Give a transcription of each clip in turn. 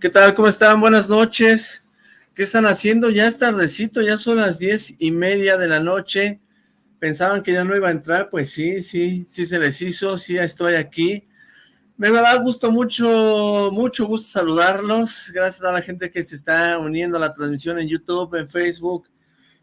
¿Qué tal? ¿Cómo están? Buenas noches. ¿Qué están haciendo? Ya es tardecito, ya son las diez y media de la noche. Pensaban que ya no iba a entrar, pues sí, sí, sí se les hizo, sí estoy aquí. Me da gusto mucho, mucho gusto saludarlos. Gracias a la gente que se está uniendo a la transmisión en YouTube, en Facebook,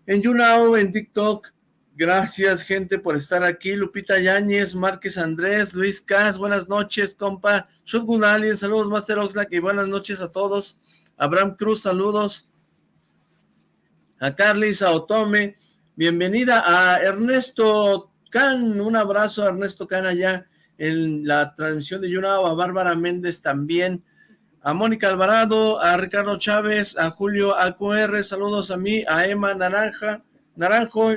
en YouNow, en TikTok. Gracias, gente, por estar aquí. Lupita Yáñez, Márquez Andrés, Luis Cas, buenas noches, compa. Shotgun Alien, saludos, Master Oxlack, y buenas noches a todos. Abraham Cruz, saludos. A Carlis, a Otome, bienvenida a Ernesto Can, un abrazo a Ernesto Can allá en la transmisión de Yunao, a Bárbara Méndez también, a Mónica Alvarado, a Ricardo Chávez, a Julio AQR, saludos a mí, a Emma Naranja, Naranjo,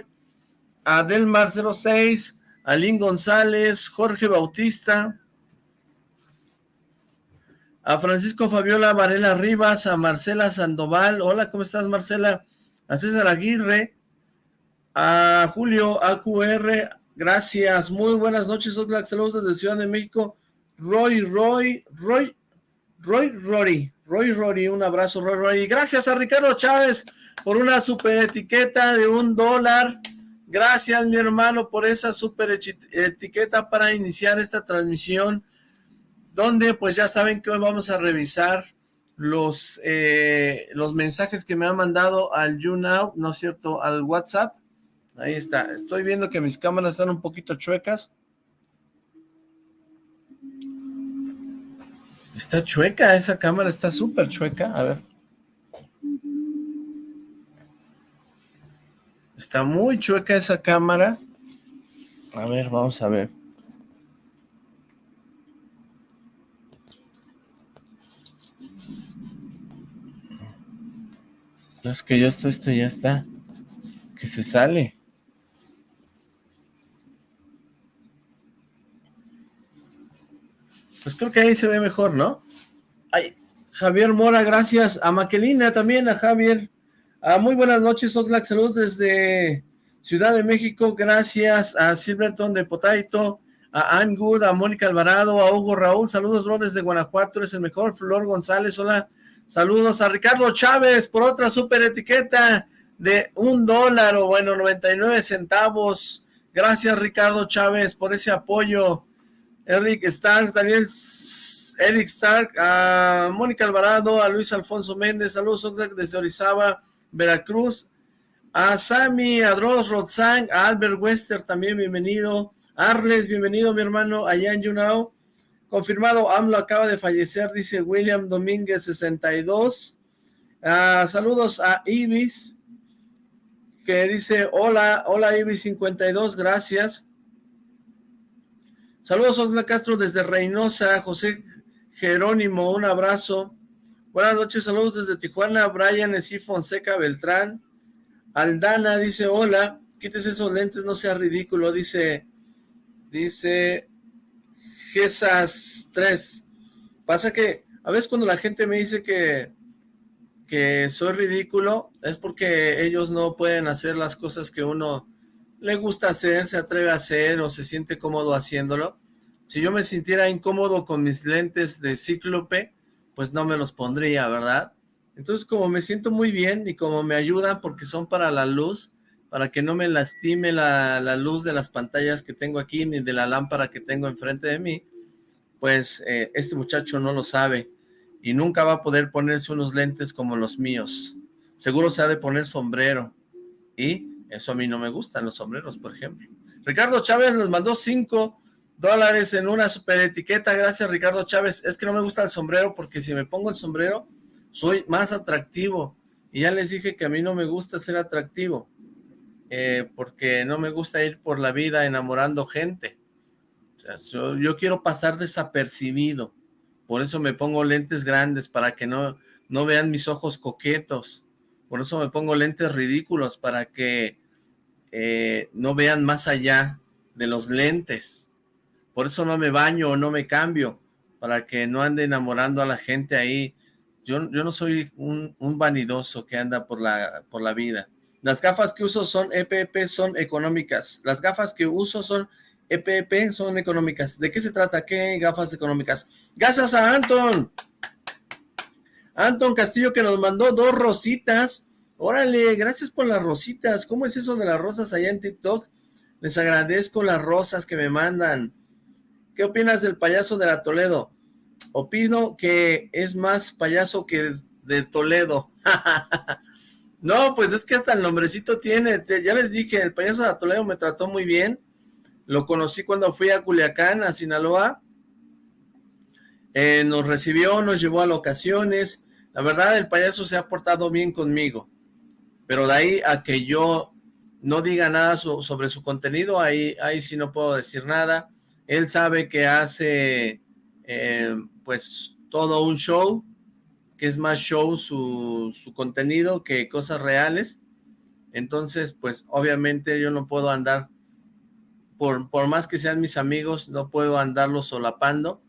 a Delmar 06, a Lynn González, Jorge Bautista, a Francisco Fabiola Varela Rivas, a Marcela Sandoval, hola, ¿cómo estás Marcela? A César Aguirre, a Julio AQR, gracias, muy buenas noches, Oxlack, saludos desde Ciudad de México, Roy, Roy, Roy, Roy, Rory, Roy, Rory, un abrazo, Roy, Roy, y gracias a Ricardo Chávez por una super etiqueta de un dólar, Gracias, mi hermano, por esa super etiqueta para iniciar esta transmisión, donde pues ya saben que hoy vamos a revisar los, eh, los mensajes que me han mandado al YouNow, ¿no es cierto?, al WhatsApp. Ahí está. Estoy viendo que mis cámaras están un poquito chuecas. Está chueca, esa cámara está súper chueca. A ver. Está muy chueca esa cámara. A ver, vamos a ver. Es que yo esto, esto ya está. Que se sale. Pues creo que ahí se ve mejor, ¿no? Ay, Javier Mora, gracias. A Maquelina también, a Javier. Ah, muy buenas noches, Oxlack, saludos desde Ciudad de México, gracias a Silverton de Potaito, a Ann Good, a Mónica Alvarado, a Hugo Raúl, saludos bro desde Guanajuato, eres el mejor, Flor González, hola, saludos a Ricardo Chávez por otra super etiqueta de un dólar o bueno, 99 centavos, gracias Ricardo Chávez por ese apoyo, Eric Stark, Daniel Eric Stark, a Mónica Alvarado, a Luis Alfonso Méndez, saludos Oxlack desde Orizaba, Veracruz, a Sammy, a Dross, Rotzang, a Albert Wester también, bienvenido, Arles, bienvenido mi hermano, allá en Yunao, confirmado, AMLO acaba de fallecer, dice William Domínguez 62, ah, saludos a Ibis, que dice, hola, hola Ibis 52, gracias, saludos Osla Castro desde Reynosa, José Jerónimo, un abrazo, Buenas noches, saludos desde Tijuana, Brian Esí Fonseca Beltrán. Aldana dice, hola, quítese esos lentes, no sea ridículo, dice, dice, Gesas 3. Pasa que, a veces cuando la gente me dice que, que soy ridículo, es porque ellos no pueden hacer las cosas que uno le gusta hacer, se atreve a hacer o se siente cómodo haciéndolo. Si yo me sintiera incómodo con mis lentes de cíclope, pues no me los pondría, ¿verdad? Entonces como me siento muy bien y como me ayudan porque son para la luz, para que no me lastime la, luz de las pantallas que tengo aquí ni de la lámpara que tengo enfrente de mí, pues eh, este muchacho no lo sabe y nunca va a poder ponerse unos lentes como los míos. Seguro se ha de poner sombrero y eso a mí no me gustan los sombreros, por ejemplo. Ricardo Chávez nos mandó cinco dólares en una super etiqueta. Gracias, Ricardo Chávez. Es que no me gusta el sombrero porque si me pongo el sombrero, soy más atractivo. Y ya les dije que a mí no me gusta ser atractivo. Eh, porque no me gusta ir por la vida enamorando gente. yo, quiero pasar desapercibido. Por eso me pongo lentes grandes para que no, no vean mis ojos coquetos. Por eso me pongo lentes ridículos para que eh, no vean más allá de los lentes. Por eso no me baño o no me cambio, para que no ande enamorando a la gente ahí. Yo, yo no soy un, un, vanidoso que anda por la, por la vida. Las gafas que uso son EPP, son económicas. Las gafas que uso son EPP, son económicas. ¿De qué se trata? ¿Qué gafas económicas? Gracias a Anton. Anton Castillo que nos mandó dos rositas. Órale, gracias por las rositas. ¿Cómo es eso de las rosas allá en TikTok? Les agradezco las rosas que me mandan. ¿Qué opinas del payaso de la Toledo? Opino que es más payaso que de Toledo. no, pues es que hasta el nombrecito tiene. Ya les dije, el payaso de la Toledo me trató muy bien. Lo conocí cuando fui a Culiacán, a Sinaloa. Eh, nos recibió, nos llevó a locaciones. La verdad, el payaso se ha portado bien conmigo. Pero de ahí a que yo no diga nada sobre su contenido, ahí, ahí sí no puedo decir nada. Él sabe que hace eh, pues todo un show, que es más show su, su contenido que cosas reales. Entonces, pues obviamente yo no puedo andar, por, por más que sean mis amigos, no puedo andarlos solapando.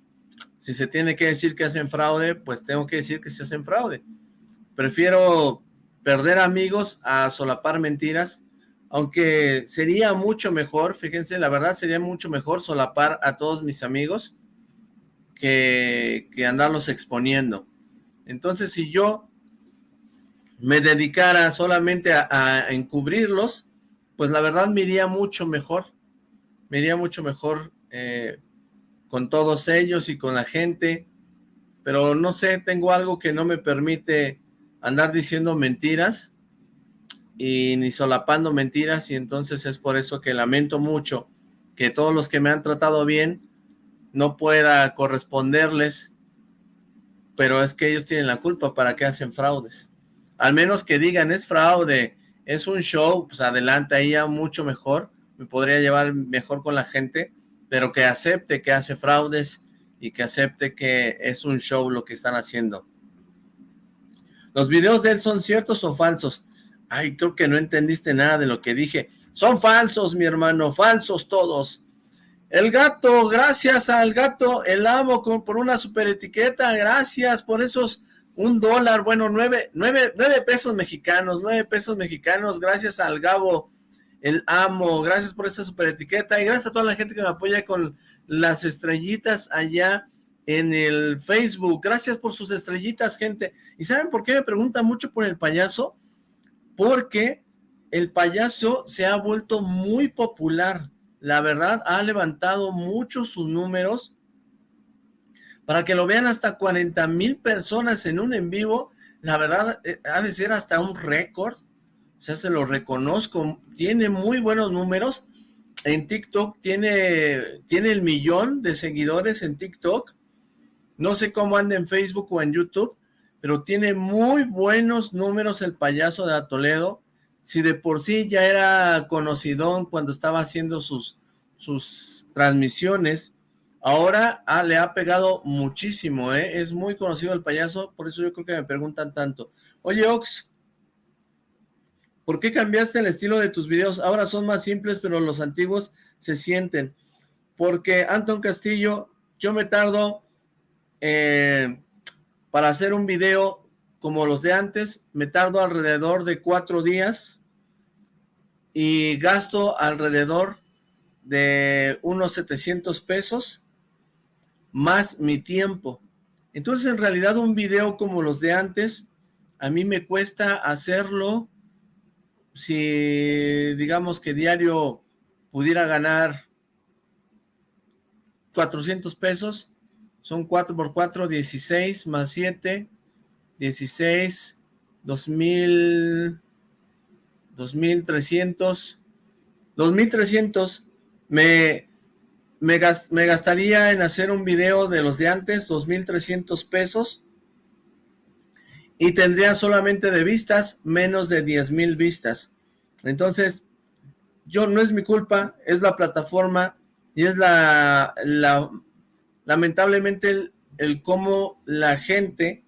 Si se tiene que decir que hacen fraude, pues tengo que decir que se hacen fraude. Prefiero perder amigos a solapar mentiras aunque sería mucho mejor, fíjense, la verdad sería mucho mejor solapar a todos mis amigos que, andarlos exponiendo. Entonces, si yo me dedicara solamente a, encubrirlos, pues la verdad me iría mucho mejor, me iría mucho mejor eh, con todos ellos y con la gente, pero no sé, tengo algo que no me permite andar diciendo mentiras, y ni solapando mentiras y entonces es por eso que lamento mucho que todos los que me han tratado bien no pueda corresponderles, pero es que ellos tienen la culpa para que hacen fraudes. Al menos que digan, es fraude, es un show, pues adelante, ahí ya mucho mejor, me podría llevar mejor con la gente, pero que acepte que hace fraudes y que acepte que es un show lo que están haciendo. ¿Los videos de él son ciertos o falsos? Ay, creo que no entendiste nada de lo que dije. Son falsos, mi hermano, falsos todos. El gato, gracias al gato, el amo por una super etiqueta, gracias por esos un dólar, bueno, nueve, nueve, nueve pesos mexicanos, nueve pesos mexicanos, gracias al Gabo, el amo, gracias por esa super etiqueta y gracias a toda la gente que me apoya con las estrellitas allá en el Facebook, gracias por sus estrellitas, gente. ¿Y saben por qué me preguntan mucho por el payaso? Porque el payaso se ha vuelto muy popular. La verdad, ha levantado mucho sus números para que lo vean hasta 40 mil personas en un en vivo. La verdad, eh, ha de ser hasta un récord. O sea, se lo reconozco. Tiene muy buenos números. En TikTok tiene, tiene el millón de seguidores en TikTok. No sé cómo anda en Facebook o en YouTube, pero tiene muy buenos números el payaso de Toledo. Si de por sí ya era conocidón cuando estaba haciendo sus, sus transmisiones, ahora ah, le ha pegado muchísimo, ¿eh? Es muy conocido el payaso, por eso yo creo que me preguntan tanto. Oye, Ox, ¿por qué cambiaste el estilo de tus videos? Ahora son más simples, pero los antiguos se sienten. Porque Anton Castillo, yo me tardo... Eh, para hacer un video como los de antes, me tardo alrededor de cuatro días y gasto alrededor de unos 700 pesos más mi tiempo. Entonces, en realidad, un video como los de antes, a mí me cuesta hacerlo si, digamos que diario pudiera ganar 400 pesos, son 4 por 4, 16 más 7, 16, 2000, 2300, 2300. Me, me, me gastaría en hacer un video de los de antes, 2300 pesos. Y tendría solamente de vistas menos de 10 mil vistas. Entonces, yo no es mi culpa, es la plataforma y es la, la lamentablemente el, cómo la gente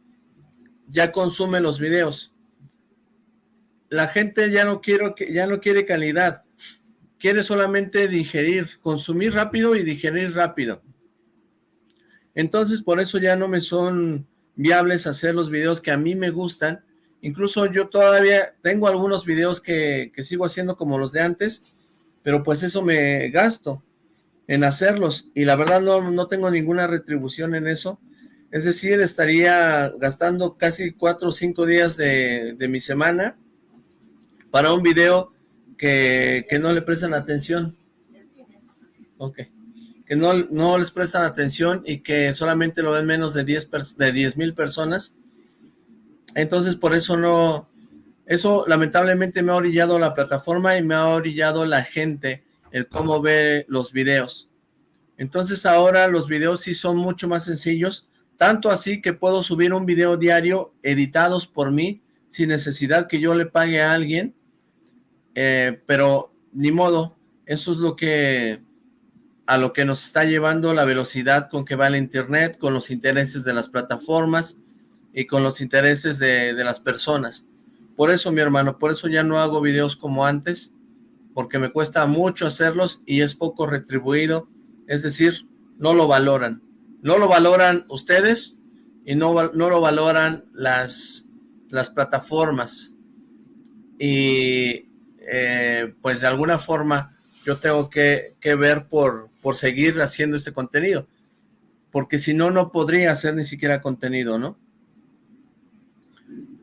ya consume los videos. La gente ya no, quiero, ya no quiere calidad, quiere solamente digerir, consumir rápido y digerir rápido. Entonces, por eso ya no me son viables hacer los videos que a mí me gustan. Incluso yo todavía tengo algunos videos que, que sigo haciendo como los de antes, pero pues eso me gasto en hacerlos y la verdad no, no tengo ninguna retribución en eso. Es decir, estaría gastando casi cuatro o cinco días de, de mi semana para un video que, que, no le prestan atención. Ok. Que no, no les prestan atención y que solamente lo ven menos de 10 de mil personas. Entonces, por eso no... Eso lamentablemente me ha orillado la plataforma y me ha orillado la gente el cómo ve los videos. Entonces ahora los videos sí son mucho más sencillos, tanto así que puedo subir un video diario editados por mí, sin necesidad que yo le pague a alguien, eh, pero ni modo, eso es lo que a lo que nos está llevando la velocidad con que va el internet, con los intereses de las plataformas y con los intereses de, de las personas. Por eso, mi hermano, por eso ya no hago videos como antes, porque me cuesta mucho hacerlos y es poco retribuido, es decir, no lo valoran. No lo valoran ustedes y no, no lo valoran las, las plataformas. Y eh, pues de alguna forma yo tengo que, que, ver por, por seguir haciendo este contenido. Porque si no, no podría hacer ni siquiera contenido, ¿no?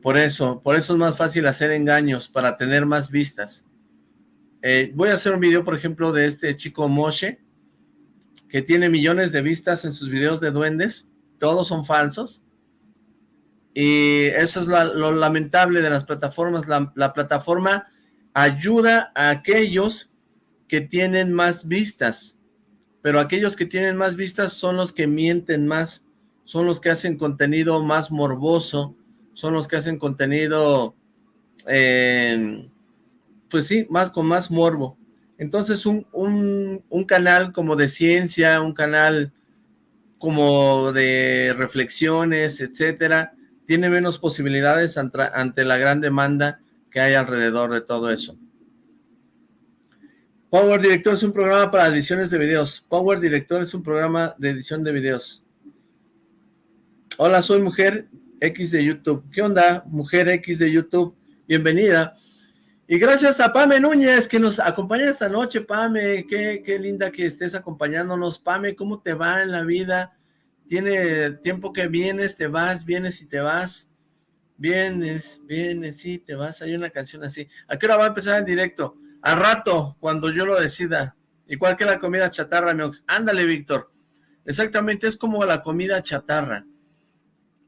Por eso, por eso es más fácil hacer engaños para tener más vistas. Eh, voy a hacer un video, por ejemplo, de este chico Moshe, que tiene millones de vistas en sus videos de duendes, todos son falsos, y eso es lo, lamentable de las plataformas, la, la, plataforma ayuda a aquellos que tienen más vistas, pero aquellos que tienen más vistas son los que mienten más, son los que hacen contenido más morboso, son los que hacen contenido... Eh, pues sí, más con más morbo. Entonces un, un, canal como de ciencia, un canal como de reflexiones, etcétera, tiene menos posibilidades ante, ante la gran demanda que hay alrededor de todo eso. Power Director es un programa para ediciones de videos. Power Director es un programa de edición de videos. Hola, soy Mujer X de YouTube. ¿Qué onda, Mujer X de YouTube? Bienvenida. Y gracias a Pame Núñez que nos acompaña esta noche, Pame, qué, qué, linda que estés acompañándonos. Pame, ¿cómo te va en la vida? Tiene tiempo que vienes, te vas, vienes y te vas. Vienes, vienes, sí, te vas. Hay una canción así. ¿A qué hora va a empezar en directo? A rato, cuando yo lo decida. Igual que la comida chatarra, Miox. Ándale, Víctor. Exactamente, es como la comida chatarra.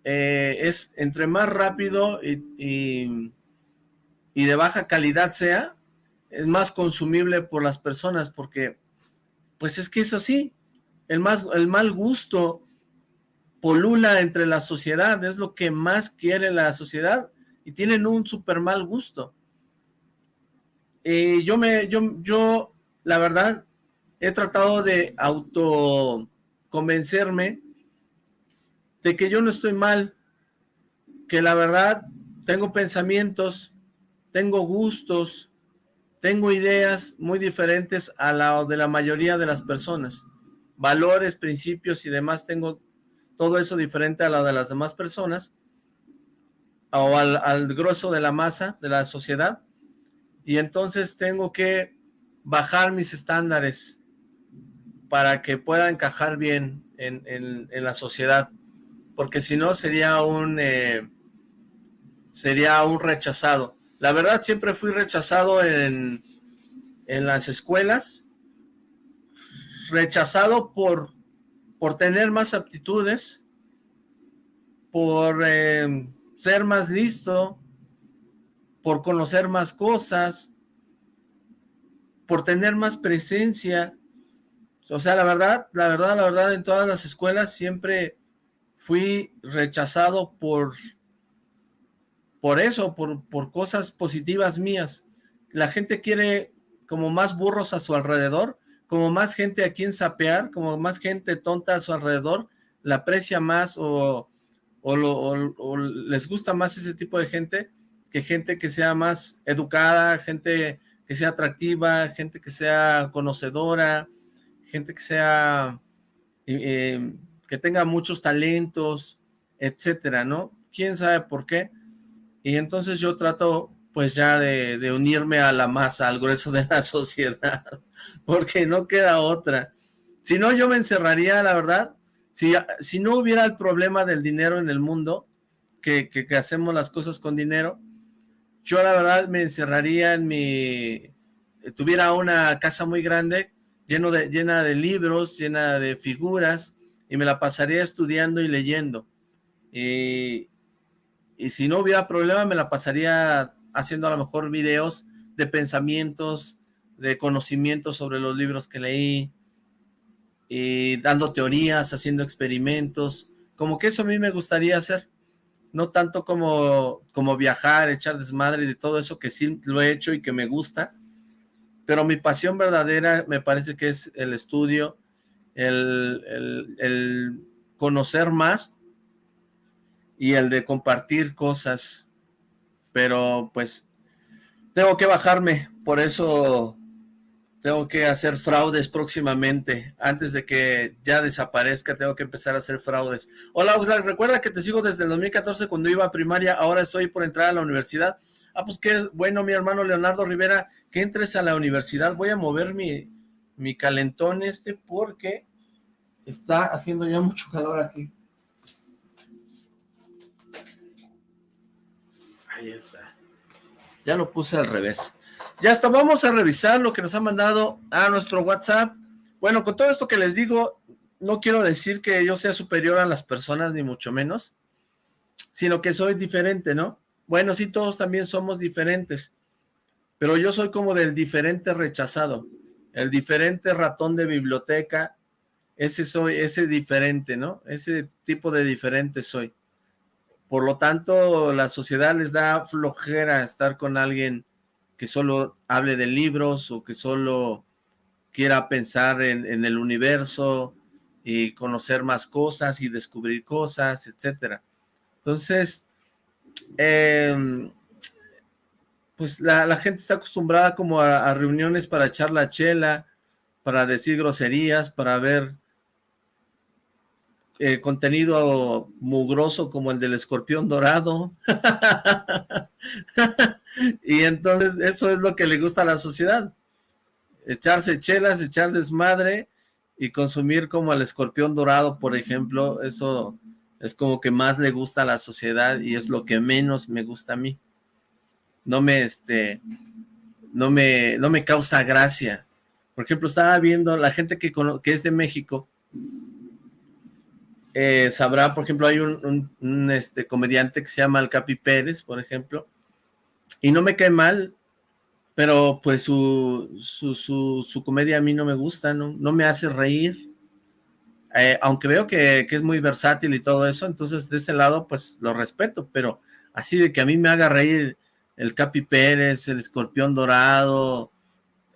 Eh, es entre más rápido y, y y de baja calidad sea, es más consumible por las personas, porque pues es que eso sí, el, más, el mal gusto polula entre la sociedad, es lo que más quiere la sociedad, y tienen un súper mal gusto. Eh, yo me, yo, yo, la verdad, he tratado de auto convencerme de que yo no estoy mal, que la verdad tengo pensamientos tengo gustos, tengo ideas muy diferentes a la de la mayoría de las personas. Valores, principios y demás, tengo todo eso diferente a la de las demás personas o al, grueso de la masa de la sociedad. Y entonces tengo que bajar mis estándares para que pueda encajar bien en, en, en la sociedad. Porque si no sería un, eh, sería un rechazado. La verdad siempre fui rechazado en, en las escuelas, rechazado por, por tener más aptitudes, por eh, ser más listo, por conocer más cosas, por tener más presencia. O sea, la verdad, la verdad, la verdad, en todas las escuelas siempre fui rechazado por por eso, por, por cosas positivas mías. La gente quiere como más burros a su alrededor, como más gente a quien sapear, como más gente tonta a su alrededor, la aprecia más o, o, les gusta más ese tipo de gente que gente que sea más educada, gente que sea atractiva, gente que sea conocedora, gente que sea, eh, que tenga muchos talentos, etcétera, ¿no? ¿Quién sabe por qué? Y entonces yo trato pues ya de, unirme a la masa, al grueso de la sociedad, porque no queda otra. Si no, yo me encerraría, la verdad, si, si no hubiera el problema del dinero en el mundo, que, que, hacemos las cosas con dinero, yo la verdad me encerraría en mi... tuviera una casa muy grande, lleno de, llena de libros, llena de figuras, y me la pasaría estudiando y leyendo. Y, y si no hubiera problema, me la pasaría haciendo a lo mejor videos de pensamientos, de conocimientos sobre los libros que leí, y dando teorías, haciendo experimentos, como que eso a mí me gustaría hacer, no tanto como, como viajar, echar desmadre y todo eso que sí lo he hecho y que me gusta, pero mi pasión verdadera me parece que es el estudio, el, el conocer más y el de compartir cosas, pero pues tengo que bajarme, por eso tengo que hacer fraudes próximamente, antes de que ya desaparezca, tengo que empezar a hacer fraudes. Hola Oxlack, recuerda que te sigo desde el 2014 cuando iba a primaria, ahora estoy por entrar a la universidad. Ah, pues qué bueno, mi hermano Leonardo Rivera, que entres a la universidad, voy a mover mi, mi calentón este porque está haciendo ya mucho calor aquí. Ahí está. Ya lo puse al revés. Ya está, vamos a revisar lo que nos ha mandado a nuestro WhatsApp. Bueno, con todo esto que les digo, no quiero decir que yo sea superior a las personas, ni mucho menos, sino que soy diferente, ¿no? Bueno, sí, todos también somos diferentes, pero yo soy como del diferente rechazado, el diferente ratón de biblioteca, ese soy, ese diferente, ¿no? Ese tipo de diferente soy. Por lo tanto, la sociedad les da flojera estar con alguien que solo hable de libros o que solo quiera pensar en, el universo y conocer más cosas y descubrir cosas, etcétera. Entonces, em, pues la, gente está acostumbrada como a, reuniones para echar la chela, para decir groserías, para ver eh, contenido mugroso como el del escorpión dorado. y entonces eso es lo que le gusta a la sociedad. Echarse chelas, echar desmadre y consumir como el escorpión dorado, por ejemplo, eso es como que más le gusta a la sociedad y es lo que menos me gusta a mí. No me, este, no me, no me causa gracia. Por ejemplo, estaba viendo la gente que, que es de México, eh, sabrá, por ejemplo, hay un, este, comediante que se llama El Capi Pérez, por ejemplo, y no me cae mal, pero pues su, su, comedia a mí no me gusta, no, no me hace reír, eh, aunque veo que, es muy versátil y todo eso, entonces de ese lado pues lo respeto, pero así de que a mí me haga reír el Capi Pérez, el Escorpión Dorado,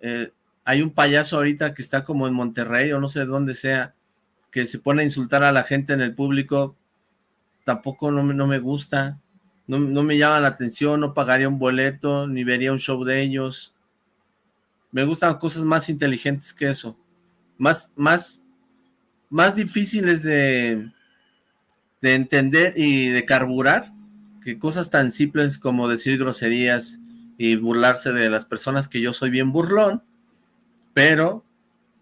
eh, hay un payaso ahorita que está como en Monterrey o no sé dónde sea, que se pone a insultar a la gente en el público, tampoco no, no me gusta, no, me llama la atención, no pagaría un boleto, ni vería un show de ellos. Me gustan cosas más inteligentes que eso, más, más, más difíciles de, de entender y de carburar, que cosas tan simples como decir groserías y burlarse de las personas que yo soy bien burlón, pero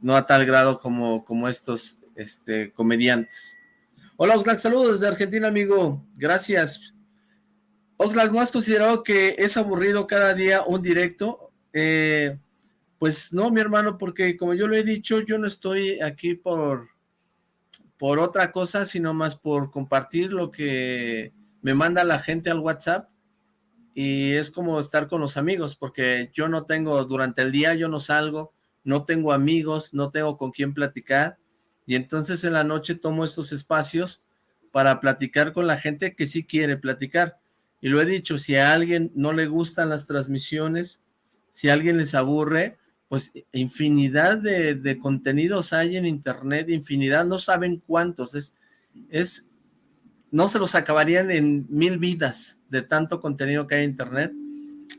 no a tal grado como, como estos este, comediantes. Hola Oxlack, saludos desde Argentina, amigo. Gracias. Oxlack, ¿no has considerado que es aburrido cada día un directo? Eh, pues no, mi hermano, porque como yo lo he dicho, yo no estoy aquí por, por otra cosa, sino más por compartir lo que me manda la gente al WhatsApp y es como estar con los amigos, porque yo no tengo, durante el día yo no salgo, no tengo amigos, no tengo con quién platicar, y entonces en la noche tomo estos espacios para platicar con la gente que sí quiere platicar. Y lo he dicho, si a alguien no le gustan las transmisiones, si a alguien les aburre, pues infinidad de, contenidos hay en internet, infinidad, no saben cuántos, es, es, no se los acabarían en mil vidas de tanto contenido que hay en internet,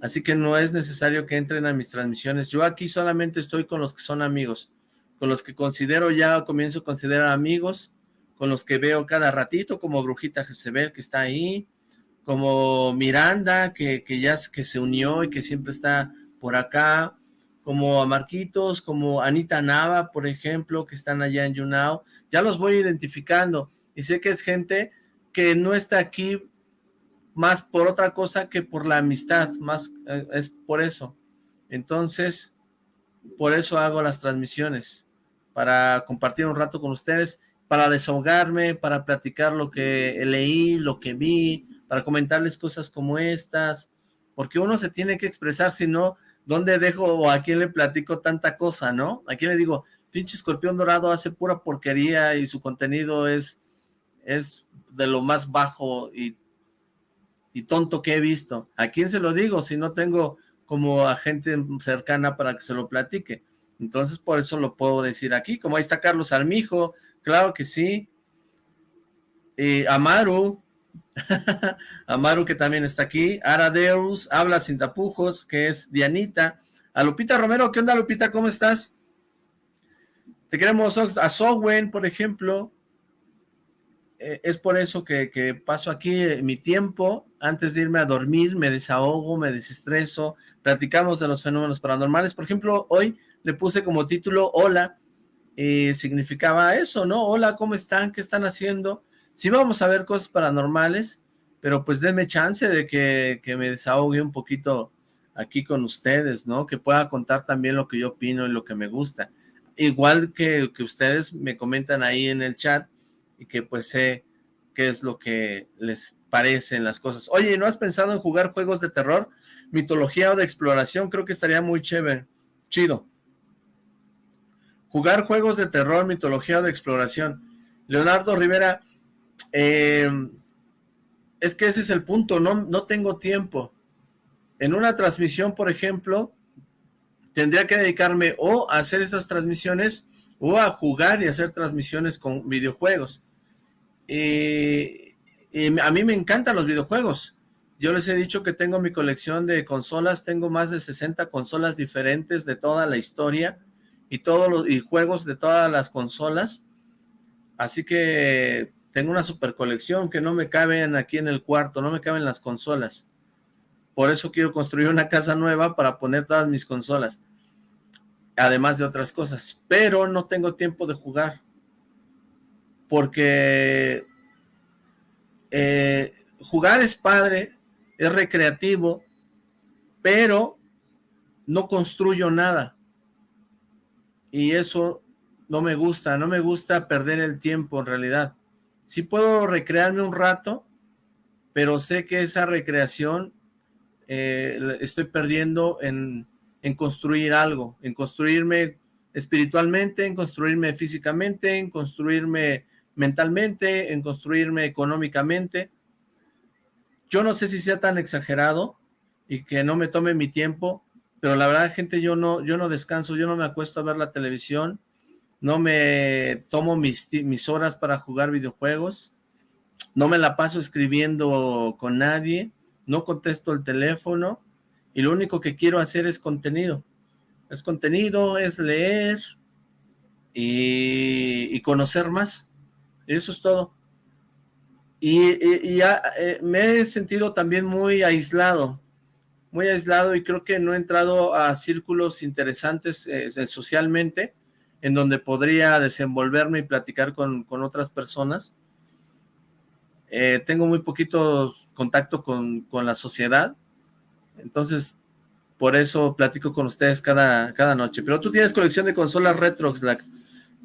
así que no es necesario que entren a mis transmisiones, yo aquí solamente estoy con los que son amigos, con los que considero ya, comienzo a considerar amigos, con los que veo cada ratito, como Brujita Jezebel, que está ahí, como Miranda, que, que ya que se unió y que siempre está por acá, como a Marquitos, como Anita Nava, por ejemplo, que están allá en YouNow, ya los voy identificando, y sé que es gente que no está aquí más por otra cosa que por la amistad, más eh, es por eso. Entonces, por eso hago las transmisiones, para compartir un rato con ustedes, para desahogarme, para platicar lo que leí, lo que vi, para comentarles cosas como estas, porque uno se tiene que expresar, si no, ¿dónde dejo o a quién le platico tanta cosa, no? ¿A quién le digo, pinche escorpión dorado hace pura porquería y su contenido es, es de lo más bajo y, y tonto que he visto? ¿A quién se lo digo si no tengo como a gente cercana para que se lo platique? Entonces, por eso lo puedo decir aquí, como ahí está Carlos Armijo, claro que sí, y Amaru, Amaru que también está aquí, Aradeus, habla sin tapujos, que es Dianita, a Lupita Romero, ¿qué onda Lupita? ¿Cómo estás? Te queremos a Sowen, por ejemplo, eh, es por eso que, que paso aquí eh, mi tiempo, antes de irme a dormir, me desahogo, me desestreso, platicamos de los fenómenos paranormales, por ejemplo, hoy le puse como título, hola, y significaba eso, ¿no? Hola, ¿cómo están? ¿Qué están haciendo? sí vamos a ver cosas paranormales, pero pues denme chance de que, me desahogue un poquito aquí con ustedes, ¿no? Que pueda contar también lo que yo opino y lo que me gusta. Igual que, que ustedes me comentan ahí en el chat y que pues sé qué es lo que les parecen las cosas. Oye, ¿no has pensado en jugar juegos de terror? Mitología o de exploración, creo que estaría muy chévere, chido. Jugar juegos de terror, mitología o de exploración. Leonardo Rivera, eh, es que ese es el punto, no, no tengo tiempo. En una transmisión, por ejemplo, tendría que dedicarme o a hacer estas transmisiones o a jugar y hacer transmisiones con videojuegos. y a mí me encantan los videojuegos. Yo les he dicho que tengo mi colección de consolas, tengo más de 60 consolas diferentes de toda la historia y todos los y juegos de todas las consolas. Así que tengo una super colección que no me caben aquí en el cuarto, no me caben las consolas. Por eso quiero construir una casa nueva para poner todas mis consolas. Además de otras cosas. Pero no tengo tiempo de jugar. Porque eh, jugar es padre, es recreativo, pero no construyo nada. Y eso no me gusta, no me gusta perder el tiempo en realidad sí puedo recrearme un rato, pero sé que esa recreación eh, estoy perdiendo en, construir algo, en construirme espiritualmente, en construirme físicamente, en construirme mentalmente, en construirme económicamente. Yo no sé si sea tan exagerado y que no me tome mi tiempo, pero la verdad, gente, yo no, yo no descanso, yo no me acuesto a ver la televisión, no me tomo mis, mis horas para jugar videojuegos, no me la paso escribiendo con nadie, no contesto el teléfono y lo único que quiero hacer es contenido. Es contenido, es leer y, conocer más. Eso es todo. Y, eh, me he sentido también muy aislado, muy aislado y creo que no he entrado a círculos interesantes eh, socialmente en donde podría desenvolverme y platicar con, otras personas. Eh, tengo muy poquito contacto con, la sociedad, entonces por eso platico con ustedes cada, cada noche. Pero tú tienes colección de consolas retro, Slack.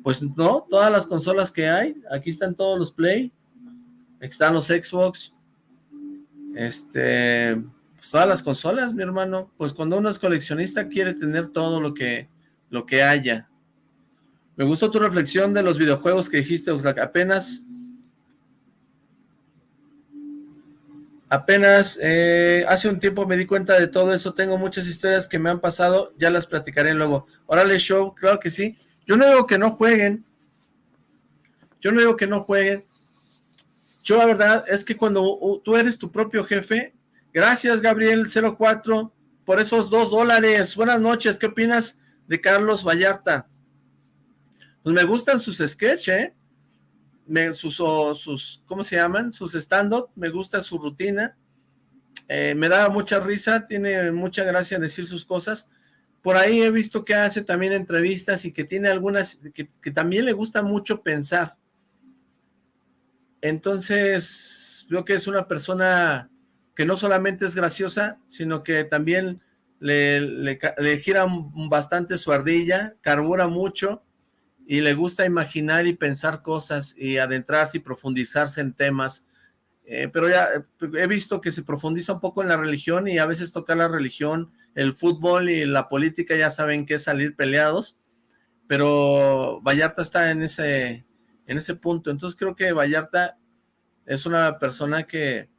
Pues no, todas las consolas que hay, aquí están todos los Play, están los Xbox, este, pues todas las consolas, mi hermano. Pues cuando uno es coleccionista quiere tener todo lo que, lo que haya. Me gustó tu reflexión de los videojuegos que dijiste, Oxlack. Apenas... Apenas eh, hace un tiempo me di cuenta de todo eso. Tengo muchas historias que me han pasado. Ya las platicaré luego. Órale, show. Claro que sí. Yo no digo que no jueguen. Yo no digo que no jueguen. Yo la verdad es que cuando tú eres tu propio jefe, gracias Gabriel04 por esos dos dólares. Buenas noches, ¿qué opinas de Carlos Vallarta? Pues me gustan sus sketches, ¿eh? me, sus, sus, ¿cómo se llaman? Sus stand-up, me gusta su rutina, eh, me da mucha risa, tiene mucha gracia decir sus cosas, por ahí he visto que hace también entrevistas y que tiene algunas, que, que también le gusta mucho pensar, entonces veo que es una persona que no solamente es graciosa, sino que también le, le, gira bastante su ardilla, carbura mucho y le gusta imaginar y pensar cosas y adentrarse y profundizarse en temas. Eh, pero ya he visto que se profundiza un poco en la religión y a veces toca la religión, el fútbol y la política ya saben que es salir peleados, pero Vallarta está en ese, en ese punto. Entonces creo que Vallarta es una persona que,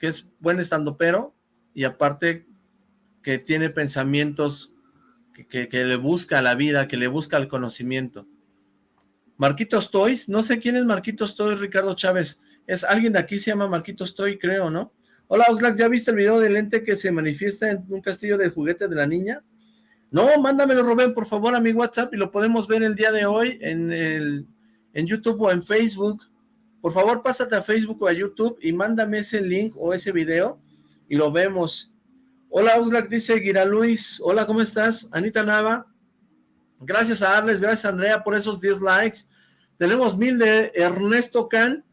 que es buen estando pero y aparte que tiene pensamientos que, le busca la vida, que le busca el conocimiento. Marquitos Toys, no sé quién es Marquitos Toys, Ricardo Chávez, es alguien de aquí, se llama Marquitos Toys, creo, ¿no? Hola Oxlack, ¿ya viste el video del lente que se manifiesta en un castillo de juguete de la niña? No, mándamelo Rubén, por favor, a mi WhatsApp y lo podemos ver el día de hoy en, el, en YouTube o en Facebook. Por favor, pásate a Facebook o a YouTube y mándame ese link o ese video y lo vemos. Hola, Uslack, dice Gira Luis. Hola, ¿cómo estás? Anita Nava. Gracias a Arles, gracias a Andrea por esos 10 likes. Tenemos mil de Ernesto Can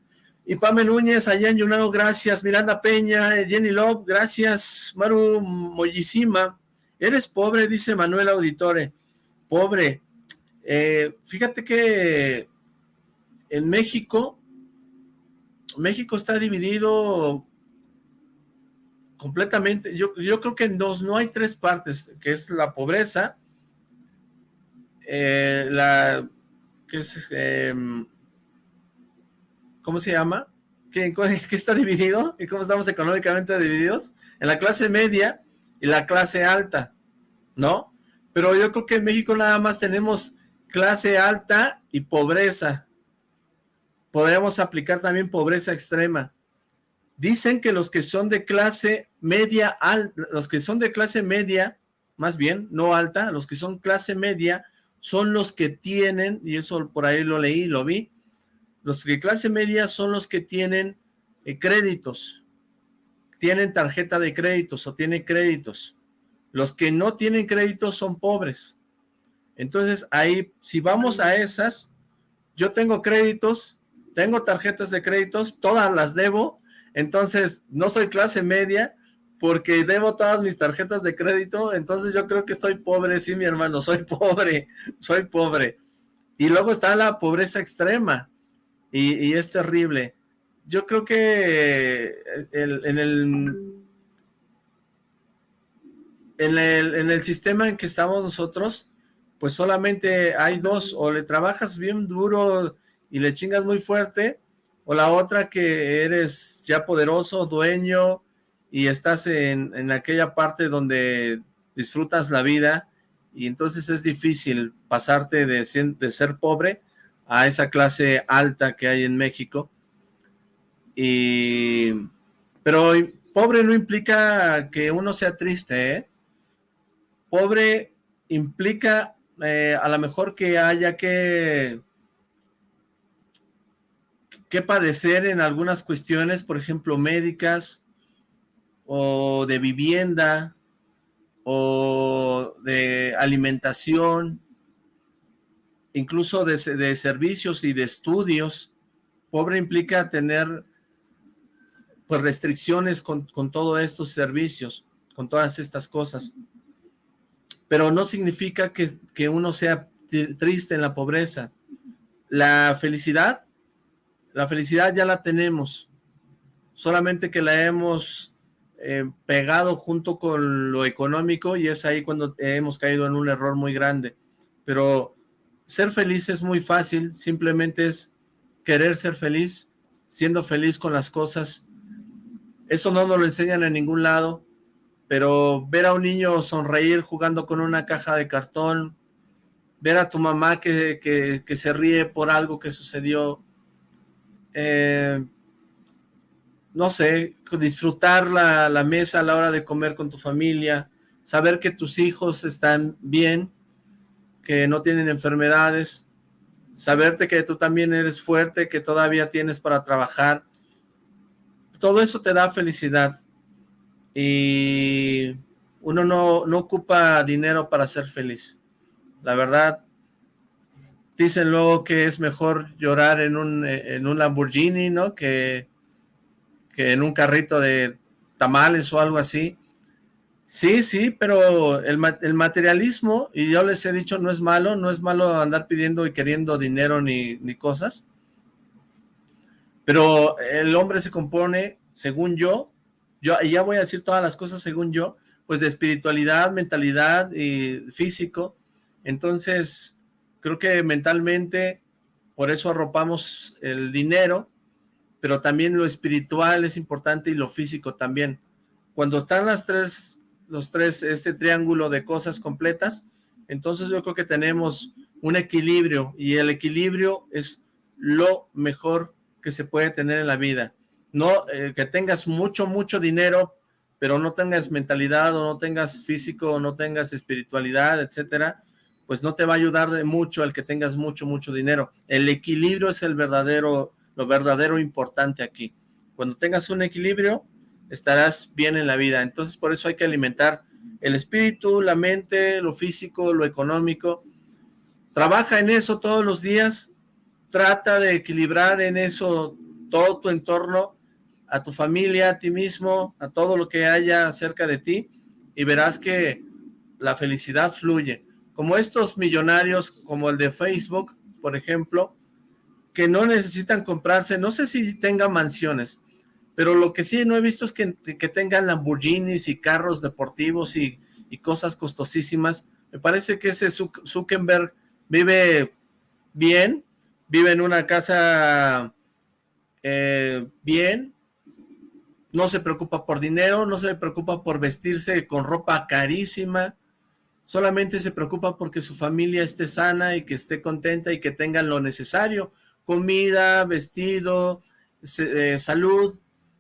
y Pame Núñez allá en gracias. Miranda Peña, Jenny Love, gracias. Maru Mollísima. Eres pobre, dice Manuel Auditore. Pobre. Eh, fíjate que en México, México está dividido completamente, yo, creo que en dos, no hay tres partes, que es la pobreza, eh, la, que es, em, ¿cómo se llama? ¿Qué, ¿Qué está dividido? ¿Y cómo estamos económicamente divididos? En la clase media y la clase alta, ¿no? Pero yo creo que en México nada más tenemos clase alta y pobreza. Podríamos aplicar también pobreza extrema. Dicen que los que son de clase media, los que son de clase media, más bien, no alta, los que son clase media, son los que tienen, y eso por ahí lo leí, lo vi, los de clase media son los que tienen eh, créditos, tienen tarjeta de créditos o tienen créditos. Los que no tienen créditos son pobres. Entonces ahí, si vamos a esas, yo tengo créditos, tengo tarjetas de créditos, todas las debo, entonces no soy clase media porque debo todas mis tarjetas de crédito, entonces yo creo que estoy pobre, sí mi hermano, soy pobre, soy pobre. Y luego está la pobreza extrema y, es terrible. Yo creo que en, el, en, el, en el sistema en que estamos nosotros, pues solamente hay dos, o le trabajas bien duro y le chingas muy fuerte, o la otra que eres ya poderoso, dueño, y estás en, aquella parte donde disfrutas la vida, y entonces es difícil pasarte de, de ser pobre a esa clase alta que hay en México. Y, pero pobre no implica que uno sea triste, ¿eh? Pobre implica eh, a lo mejor que haya que que padecer en algunas cuestiones, por ejemplo, médicas, o de vivienda, o de alimentación, incluso de, servicios y de estudios. Pobre implica tener pues restricciones con, con todos estos servicios, con todas estas cosas. Pero no significa que, que uno sea triste en la pobreza. La felicidad la felicidad ya la tenemos, solamente que la hemos eh, pegado junto con lo económico y es ahí cuando hemos caído en un error muy grande. Pero ser feliz es muy fácil, simplemente es querer ser feliz, siendo feliz con las cosas. Eso no nos lo enseñan en ningún lado, pero ver a un niño sonreír jugando con una caja de cartón, ver a tu mamá que, que se ríe por algo que sucedió, eh, no sé, disfrutar la, mesa a la hora de comer con tu familia, saber que tus hijos están bien, que no tienen enfermedades, saberte que tú también eres fuerte, que todavía tienes para trabajar, todo eso te da felicidad y uno no, no ocupa dinero para ser feliz. La verdad, dicen luego que es mejor llorar en un, en un Lamborghini, ¿no? Que, que en un carrito de tamales o algo así. Sí, sí, pero el, el, materialismo, y yo les he dicho, no es malo, no es malo andar pidiendo y queriendo dinero ni, ni cosas, pero el hombre se compone, según yo, yo ya voy a decir todas las cosas según yo, pues de espiritualidad, mentalidad y físico, entonces creo que mentalmente por eso arropamos el dinero, pero también lo espiritual es importante y lo físico también. Cuando están las tres, los tres, este triángulo de cosas completas, entonces yo creo que tenemos un equilibrio y el equilibrio es lo mejor que se puede tener en la vida. No eh, que tengas mucho, mucho dinero, pero no tengas mentalidad o no tengas físico o no tengas espiritualidad, etcétera, pues no te va a ayudar de mucho el que tengas mucho, mucho dinero. El equilibrio es el verdadero lo verdadero importante aquí. Cuando tengas un equilibrio, estarás bien en la vida. Entonces, por eso hay que alimentar el espíritu, la mente, lo físico, lo económico. Trabaja en eso todos los días. Trata de equilibrar en eso todo tu entorno, a tu familia, a ti mismo, a todo lo que haya cerca de ti, y verás que la felicidad fluye. Como estos millonarios, como el de Facebook, por ejemplo, que no necesitan comprarse, no sé si tengan mansiones, pero lo que sí no he visto es que, tengan Lamborghinis y carros deportivos y, cosas costosísimas. Me parece que ese Zuckerberg vive bien, vive en una casa eh, bien, no se preocupa por dinero, no se preocupa por vestirse con ropa carísima, solamente se preocupa porque su familia esté sana y que esté contenta y que tengan lo necesario comida, vestido, eh, salud,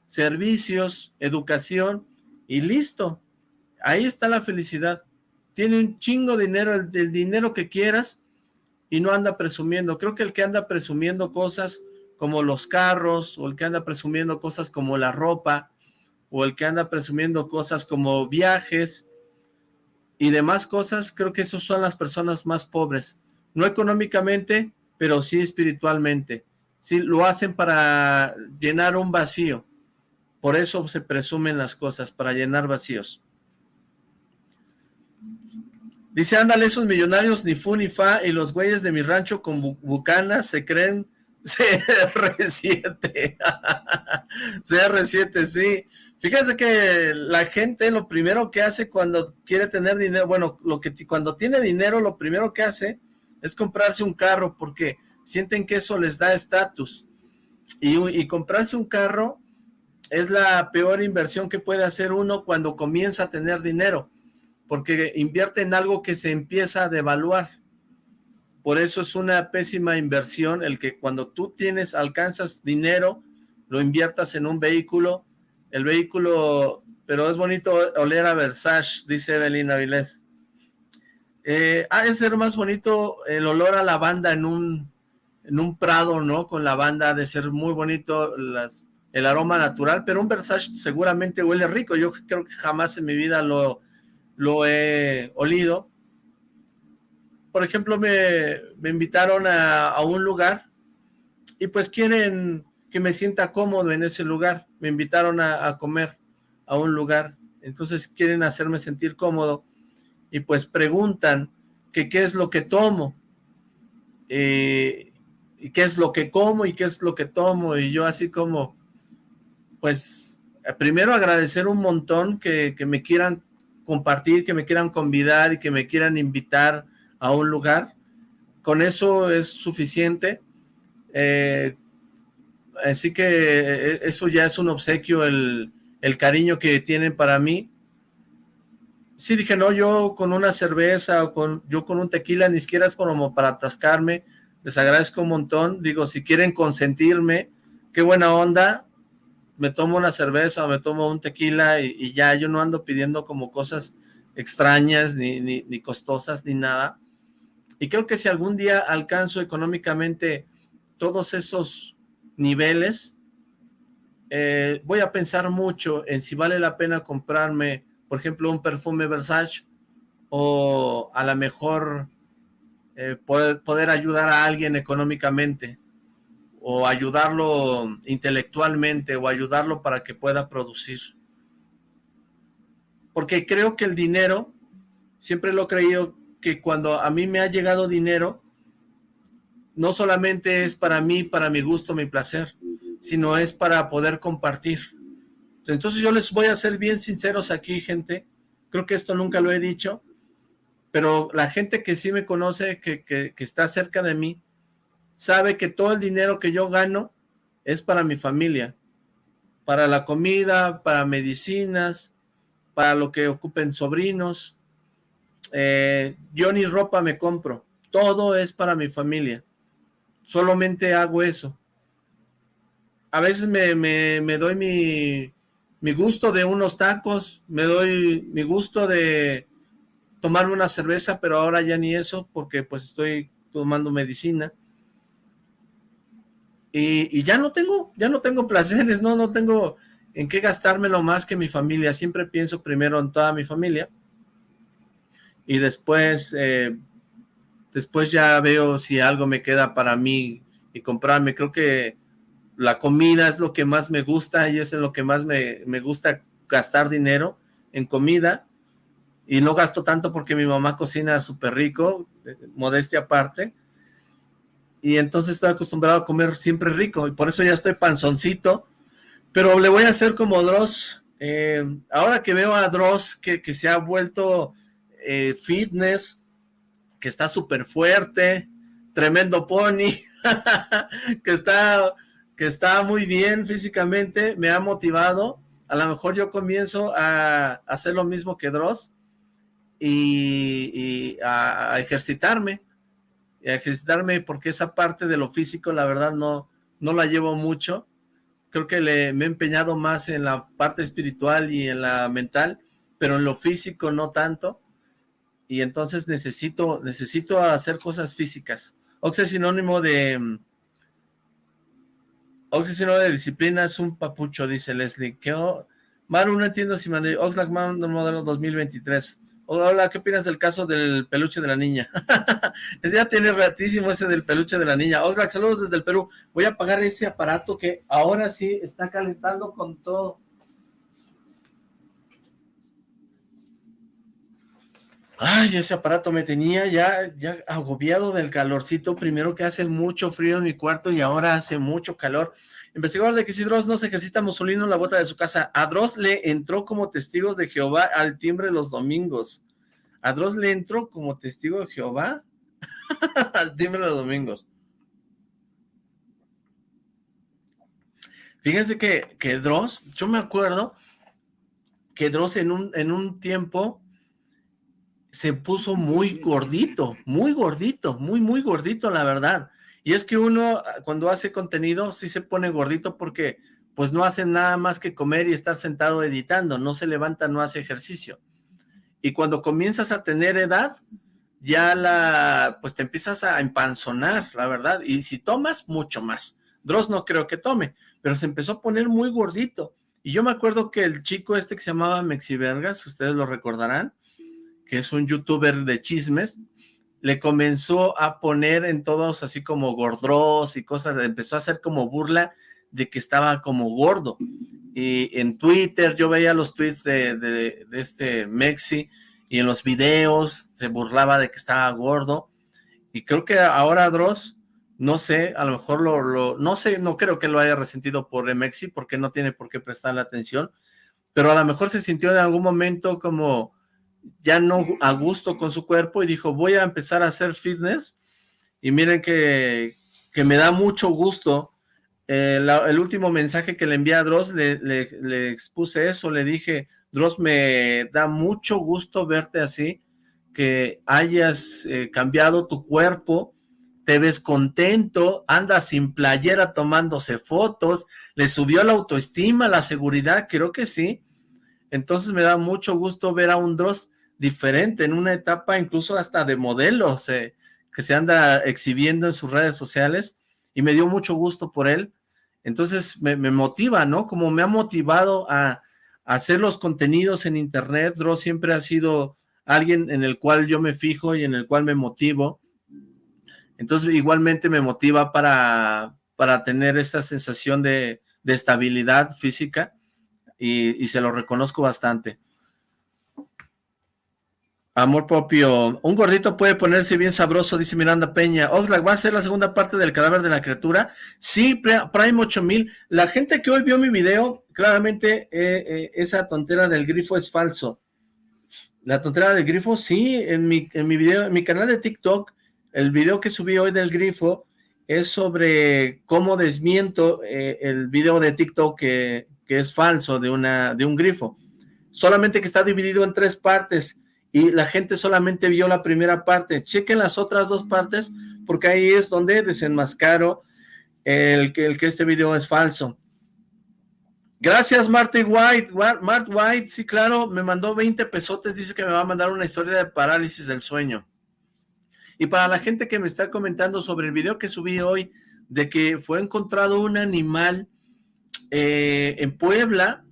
servicios, educación y listo. Ahí está la felicidad. Tiene un chingo de dinero, el, el dinero que quieras y no anda presumiendo. Creo que el que anda presumiendo cosas como los carros o el que anda presumiendo cosas como la ropa o el que anda presumiendo cosas como viajes y demás cosas, creo que esos son las personas más pobres. No económicamente, pero sí espiritualmente. Sí, lo hacen para llenar un vacío. Por eso se presumen las cosas, para llenar vacíos. Dice, ándale, esos millonarios ni fu ni fa y los güeyes de mi rancho con bucanas se creen CR7. CR7, sí. Fíjense que la gente lo primero que hace cuando quiere tener dinero, bueno, lo que cuando tiene dinero, lo primero que hace es comprarse un carro porque sienten que eso les da estatus. Y, comprarse un carro es la peor inversión que puede hacer uno cuando comienza a tener dinero, porque invierte en algo que se empieza a devaluar. Por eso es una pésima inversión el que cuando tú tienes, alcanzas dinero, lo inviertas en un vehículo, el vehículo, pero es bonito oler a Versace, dice Evelyn Avilés. Eh, de ser más bonito el olor a lavanda en un, en un prado, ¿no? Con lavanda, ha de ser muy bonito el aroma natural, pero un Versace seguramente huele rico. Yo creo que jamás en mi vida lo, lo he olido. Por ejemplo, me, invitaron a, un lugar y pues quieren que me sienta cómodo en ese lugar. Me invitaron a, comer a un lugar, entonces quieren hacerme sentir cómodo. Y pues preguntan que qué es lo que tomo, eh, y qué es lo que como y qué es lo que tomo, y yo así como, pues, primero agradecer un montón que, me quieran compartir, que me quieran convidar y que me quieran invitar a un lugar, con eso es suficiente, eh, así que eh, eso ya es un obsequio, el, el cariño que tienen para mí, sí dije, no, yo con una cerveza o con, yo con un tequila, ni siquiera es como para atascarme, les agradezco un montón, digo, si quieren consentirme, qué buena onda, me tomo una cerveza o me tomo un tequila y, ya, yo no ando pidiendo como cosas extrañas, ni, ni, ni, costosas, ni nada, Y creo que si algún día alcanzo económicamente todos esos niveles, eh, voy a pensar mucho en si vale la pena comprarme, por ejemplo, un perfume Versace o a lo mejor eh, poder, poder ayudar a alguien económicamente o ayudarlo intelectualmente o ayudarlo para que pueda producir. Porque creo que el dinero, siempre lo he creído que cuando a mí me ha llegado dinero, no solamente es para mí, para mi gusto, mi placer, sino es para poder compartir. Entonces yo les voy a ser bien sinceros aquí, gente. Creo que esto nunca lo he dicho, pero la gente que sí me conoce, que, que, está cerca de mí, sabe que todo el dinero que yo gano es para mi familia, para la comida, para medicinas, para lo que ocupen sobrinos. Eh, yo ni ropa me compro, todo es para mi familia. Solamente hago eso a veces me, doy mi, mi, gusto de unos tacos, me doy mi gusto de tomar una cerveza, pero ahora ya ni eso, porque pues estoy tomando medicina. Y, ya no tengo, ya no tengo placeres, no, no tengo en qué gastármelo más que mi familia. Siempre pienso primero en toda mi familia. Y después, eh, después ya veo si algo me queda para mí y comprarme. Creo que la comida es lo que más me gusta y es en lo que más me, gusta gastar dinero, en comida, y no gasto tanto porque mi mamá cocina súper rico, eh, modestia aparte, y entonces estoy acostumbrado a comer siempre rico, y por eso ya estoy panzoncito, pero le voy a hacer como Dross, eh, ahora que veo a Dross que, se ha vuelto eh, fitness, que está súper fuerte, tremendo pony, que está que está muy bien físicamente, me ha motivado. A lo mejor yo comienzo a, hacer lo mismo que Dross y, a, ejercitarme. A ejercitarme porque esa parte de lo físico, la verdad, no, no la llevo mucho. Creo que le, me he empeñado más en la parte espiritual y en la mental, pero en lo físico no tanto. Y entonces necesito, necesito hacer cosas físicas. Ox es sinónimo de Oxy de disciplina es un papucho, dice Leslie. ¿Qué no entiendo si mandé Oxlack Man modelo 2023. Hola, ¿qué opinas del caso del peluche de la niña? ya tiene ratísimo ese del peluche de la niña. Oxlack, saludos desde el Perú. Voy a apagar ese aparato que ahora sí está calentando con todo. Ay, ese aparato me tenía ya, ya agobiado del calorcito. Primero que hace mucho frío en mi cuarto y ahora hace mucho calor. Investigador de que si Dross no se ejercita Mussolino en la bota de su casa. A Dross le entró como testigos de Jehová al timbre los domingos. A Dross le entró como testigo de Jehová al timbre los domingos. Fíjense que, que Dross, yo me acuerdo que Dross en un, en un tiempo se puso muy gordito, muy gordito, muy, muy gordito, la verdad. Y es que uno ah, cuando hace contenido sí se pone gordito porque pues no hace nada más que comer y estar sentado editando, no se levanta, no hace ejercicio. Y cuando comienzas a tener edad, ya la, pues te empiezas a empanzonar, la verdad. Y si tomas, mucho más. Dross no creo que tome, pero se empezó a poner muy gordito. Y yo me acuerdo que el chico este que se llamaba Mexivergas, ustedes lo recordarán, que es un youtuber de chismes, le comenzó a poner en todos así como gordros y cosas, empezó a hacer como burla de que estaba como gordo. Y en Twitter yo veía los tweets de, este Mexi y en los videos se burlaba de que estaba gordo. Y creo que ahora Dross, no sé, a lo mejor lo, lo no sé, no creo que lo haya resentido por Mexi porque no tiene por qué prestarle atención, pero a lo mejor se sintió en algún momento como ya no a gusto con su cuerpo y dijo, voy a empezar a hacer fitness. Y miren que, me da mucho gusto. Eh, el último mensaje que le envié a Dross, le, expuse eso, le dije, Dross, me da mucho gusto verte así, que hayas eh, cambiado tu cuerpo, te ves contento, andas sin playera tomándose fotos, le subió la autoestima, la seguridad, creo que sí. Entonces me da mucho gusto ver a un Dross diferente, en una etapa incluso hasta de modelo, que se anda exhibiendo en sus redes sociales y me dio mucho gusto por él. Entonces me, motiva, ¿no? Como me ha motivado a, hacer los contenidos en internet, Dross siempre ha sido alguien en el cual yo me fijo y en el cual me motivo. Entonces igualmente me motiva para, para tener esta sensación de, estabilidad física y, se lo reconozco bastante. Amor propio. Un gordito puede ponerse bien sabroso, dice Miranda Peña. Oxlack, ¿va a ser la segunda parte del cadáver de la criatura? Sí, Prime 8000. La gente que hoy vio mi video, claramente eh, eh, esa tontera del grifo es falso. La tontera del grifo, sí, en mi, en mi video, en mi canal de TikTok, el video que subí hoy del grifo es sobre cómo desmiento eh, el video de TikTok que, que es falso de, una, de un grifo. Solamente que está dividido en tres partes y la gente solamente vio la primera parte. Chequen las otras dos partes porque ahí es donde desenmascaro el que, el que este video es falso. Gracias, Marty White. Mart White, sí, claro, me mandó 20 pesotes, dice que me va a mandar una historia de parálisis del sueño. Y para la gente que me está comentando sobre el video que subí hoy, de que fue encontrado un animal eh, en Puebla,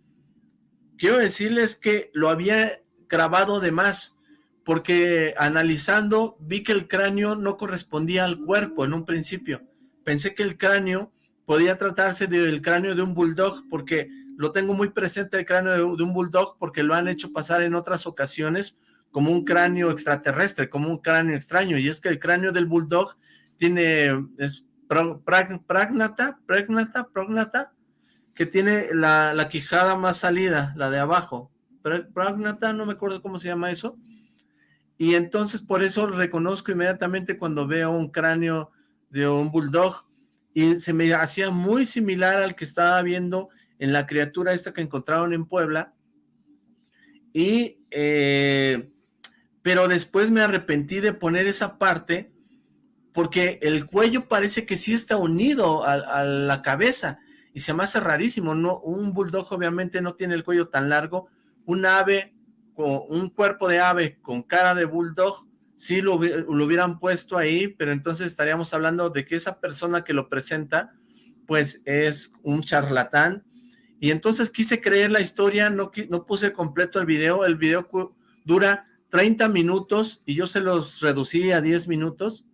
quiero decirles que lo había grabado de más, porque analizando vi que el cráneo no correspondía al cuerpo en un principio. Pensé que el cráneo podía tratarse del cráneo de un bulldog, porque lo tengo muy presente el cráneo de, un bulldog, porque lo han hecho pasar en otras ocasiones como un cráneo extraterrestre, como un cráneo extraño, y es que el cráneo del bulldog tiene, es pragnata, pragnata, pragnata, que tiene la, la quijada más salida, la de abajo, Pragnata, no me acuerdo cómo se llama eso, y entonces por eso reconozco inmediatamente cuando veo un cráneo de un bulldog, y se me hacía muy similar al que estaba viendo en la criatura esta que encontraron en Puebla, y, eh, pero después me arrepentí de poner esa parte, porque el cuello parece que sí está unido a, a la cabeza, y se me hace rarísimo, ¿no? Un bulldog obviamente no tiene el cuello tan largo, un ave, con un cuerpo de ave con cara de bulldog, sí lo, hubieran puesto ahí, pero entonces estaríamos hablando de que esa persona que lo presenta, pues es un charlatán, y entonces quise creer la historia, no, no puse completo el video, el video dura 30 minutos y yo se los reducí a 10 minutos,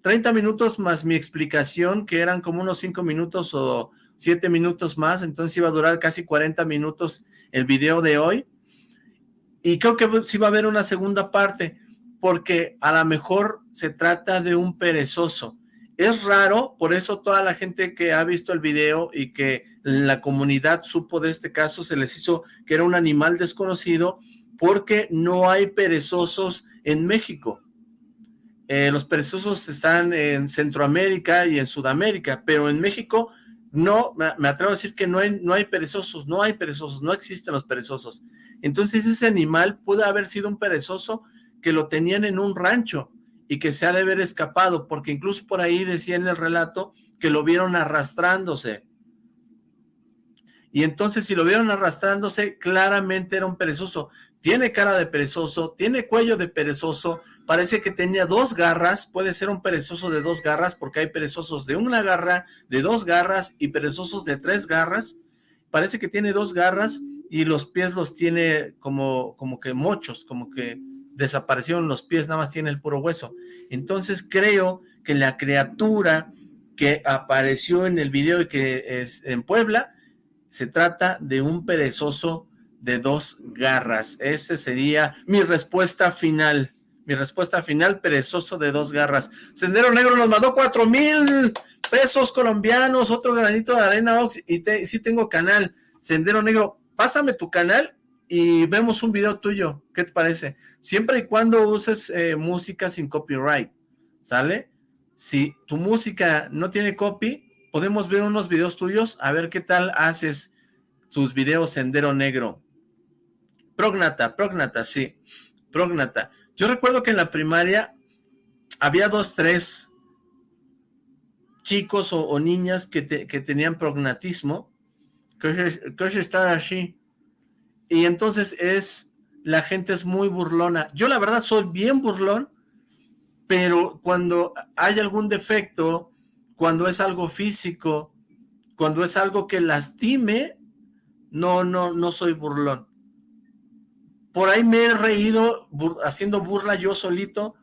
30 minutos más mi explicación, que eran como unos 5 minutos o 7 minutos más, entonces iba a durar casi 40 minutos el video de hoy, y creo que sí va a haber una segunda parte, porque a lo mejor se trata de un perezoso. Es raro, por eso toda la gente que ha visto el video y que la comunidad supo de este caso, se les hizo que era un animal desconocido, porque no hay perezosos en México. Eh, los perezosos están en Centroamérica y en Sudamérica, pero en México no, me atrevo a decir que no hay, no hay perezosos, no hay perezosos, no existen los perezosos. Entonces ese animal pudo haber sido un perezoso que lo tenían en un rancho y que se ha de haber escapado, porque incluso por ahí decía en el relato que lo vieron arrastrándose. Y entonces si lo vieron arrastrándose, claramente era un perezoso. Tiene cara de perezoso, tiene cuello de perezoso, parece que tenía dos garras, puede ser un perezoso de dos garras, porque hay perezosos de una garra, de dos garras y perezosos de tres garras. Parece que tiene dos garras y los pies los tiene como, como que mochos, como que desaparecieron los pies, nada más tiene el puro hueso. Entonces creo que la criatura que apareció en el video y que es en Puebla, se trata de un perezoso de dos garras. Ese sería mi respuesta final. Mi respuesta final, perezoso de dos garras. Sendero Negro nos mandó cuatro mil pesos colombianos, otro granito de arena, Ox, y sí tengo canal. Sendero Negro, pásame tu canal y vemos un video tuyo. ¿Qué te parece? Siempre y cuando uses eh, música sin copyright, ¿sale? Si tu música no tiene copy, podemos ver unos videos tuyos, a ver qué tal haces tus videos Sendero Negro. Prognata, Prognata, sí, Prognata. Yo recuerdo que en la primaria había dos, tres chicos o, niñas que, que tenían prognatismo, que es, estar así. Y entonces es, la gente es muy burlona. Yo la verdad soy bien burlón, pero cuando hay algún defecto, cuando es algo físico, cuando es algo que lastime, no, no, no soy burlón. Por ahí me he reído haciendo burla yo solito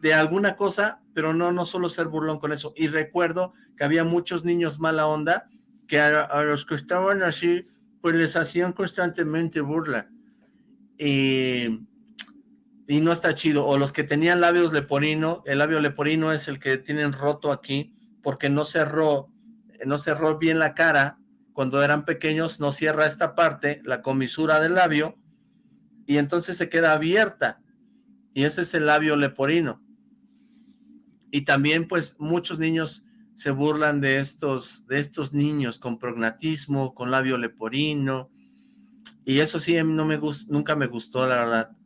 de alguna cosa, pero no, no solo ser burlón con eso. Y recuerdo que había muchos niños mala onda que a los que estaban así, pues les hacían constantemente burla. Y y no está chido. O los que tenían labios leporino, el labio leporino es el que tienen roto aquí, porque no cerró, no cerró bien la cara, cuando eran pequeños no cierra esta parte, la comisura del labio, y entonces se queda abierta, y ese es el labio leporino. Y también pues muchos niños se burlan de estos, de estos niños con prognatismo, con labio leporino, y eso sí no me nunca me gustó la verdad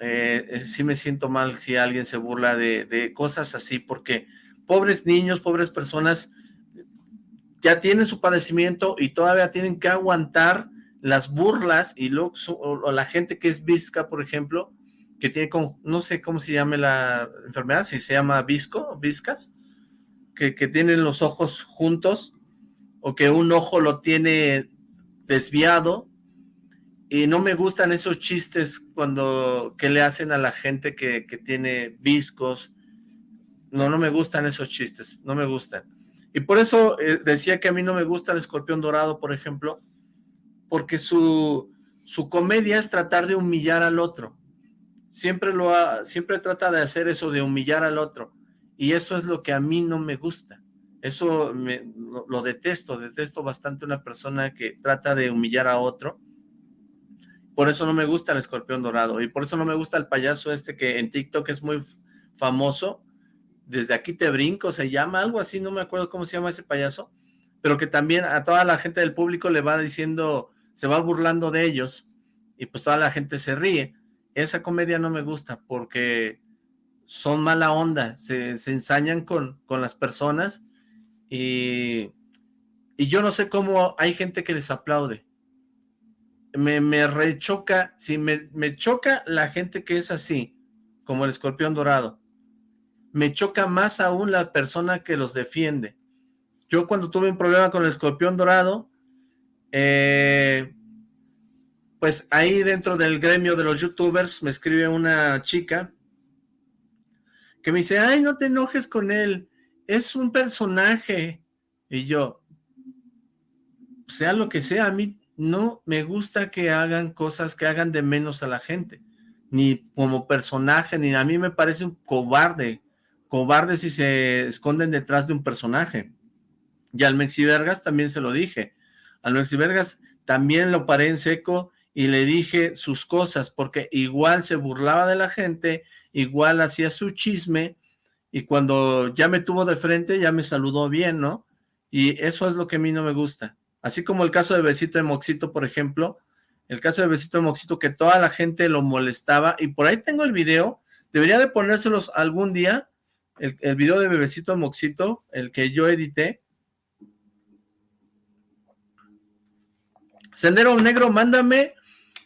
eh, sí me siento mal si alguien se burla de, cosas así, porque pobres niños, pobres personas, ya tienen su padecimiento y todavía tienen que aguantar las burlas y lo, o, la gente que es visca, por ejemplo, que tiene como, no sé cómo se llama la enfermedad, si se llama visco, viscas, que, que tienen los ojos juntos, o que un ojo lo tiene desviado, y no me gustan esos chistes cuando que le hacen a la gente que, tiene viscos. No, no me gustan esos chistes, no me gustan. Y por eso eh, decía que a mí no me gusta el escorpión dorado, por ejemplo, porque su, su comedia es tratar de humillar al otro. Siempre, lo siempre trata de hacer eso, de humillar al otro. Y eso es lo que a mí no me gusta. Eso me, lo detesto, detesto bastante una persona que trata de humillar a otro por eso no me gusta el escorpión dorado y por eso no me gusta el payaso este que en TikTok es muy famoso. Desde aquí te brinco, se llama algo así, no me acuerdo cómo se llama ese payaso, pero que también a toda la gente del público le va diciendo, se va burlando de ellos y pues toda la gente se ríe. Esa comedia no me gusta porque son mala onda, se, ensañan con, con las personas y, y yo no sé cómo hay gente que les aplaude me, me rechoca, si me, me choca la gente que es así, como el escorpión dorado, me choca más aún la persona que los defiende. Yo cuando tuve un problema con el escorpión dorado, eh, pues ahí dentro del gremio de los youtubers me escribe una chica que me dice, ay, no te enojes con él, es un personaje. Y yo, sea lo que sea, a mí no me gusta que hagan cosas que hagan de menos a la gente, ni como personaje, ni a mí me parece un cobarde, cobarde si se esconden detrás de un personaje. Y al Mexivergas también se lo dije, al Mexivergas también lo paré en seco y le dije sus cosas, porque igual se burlaba de la gente, igual hacía su chisme, y cuando ya me tuvo de frente ya me saludó bien, ¿no? Y eso es lo que a mí no me gusta. Así como el caso de Besito de Moxito, por ejemplo, el caso de Besito de Moxito que toda la gente lo molestaba, y por ahí tengo el video, debería de ponérselos algún día, el, el video de Bebecito de Moxito, el que yo edité. Sendero Negro, mándame,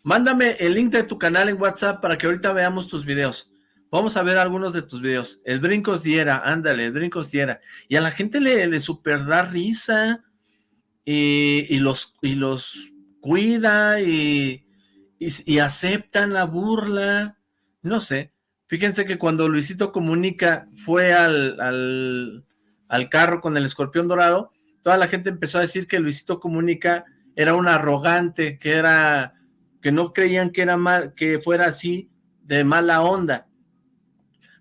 mándame el link de tu canal en WhatsApp para que ahorita veamos tus videos. Vamos a ver algunos de tus videos. El Brincos Diera, ándale, el Brincos Diera. Y a la gente le, le super da risa y, los, y los cuida y, y, aceptan la burla, no sé. Fíjense que cuando Luisito Comunica fue al, al, al carro con el escorpión dorado, toda la gente empezó a decir que Luisito Comunica era un arrogante, que era que no creían que era mal, que fuera así de mala onda.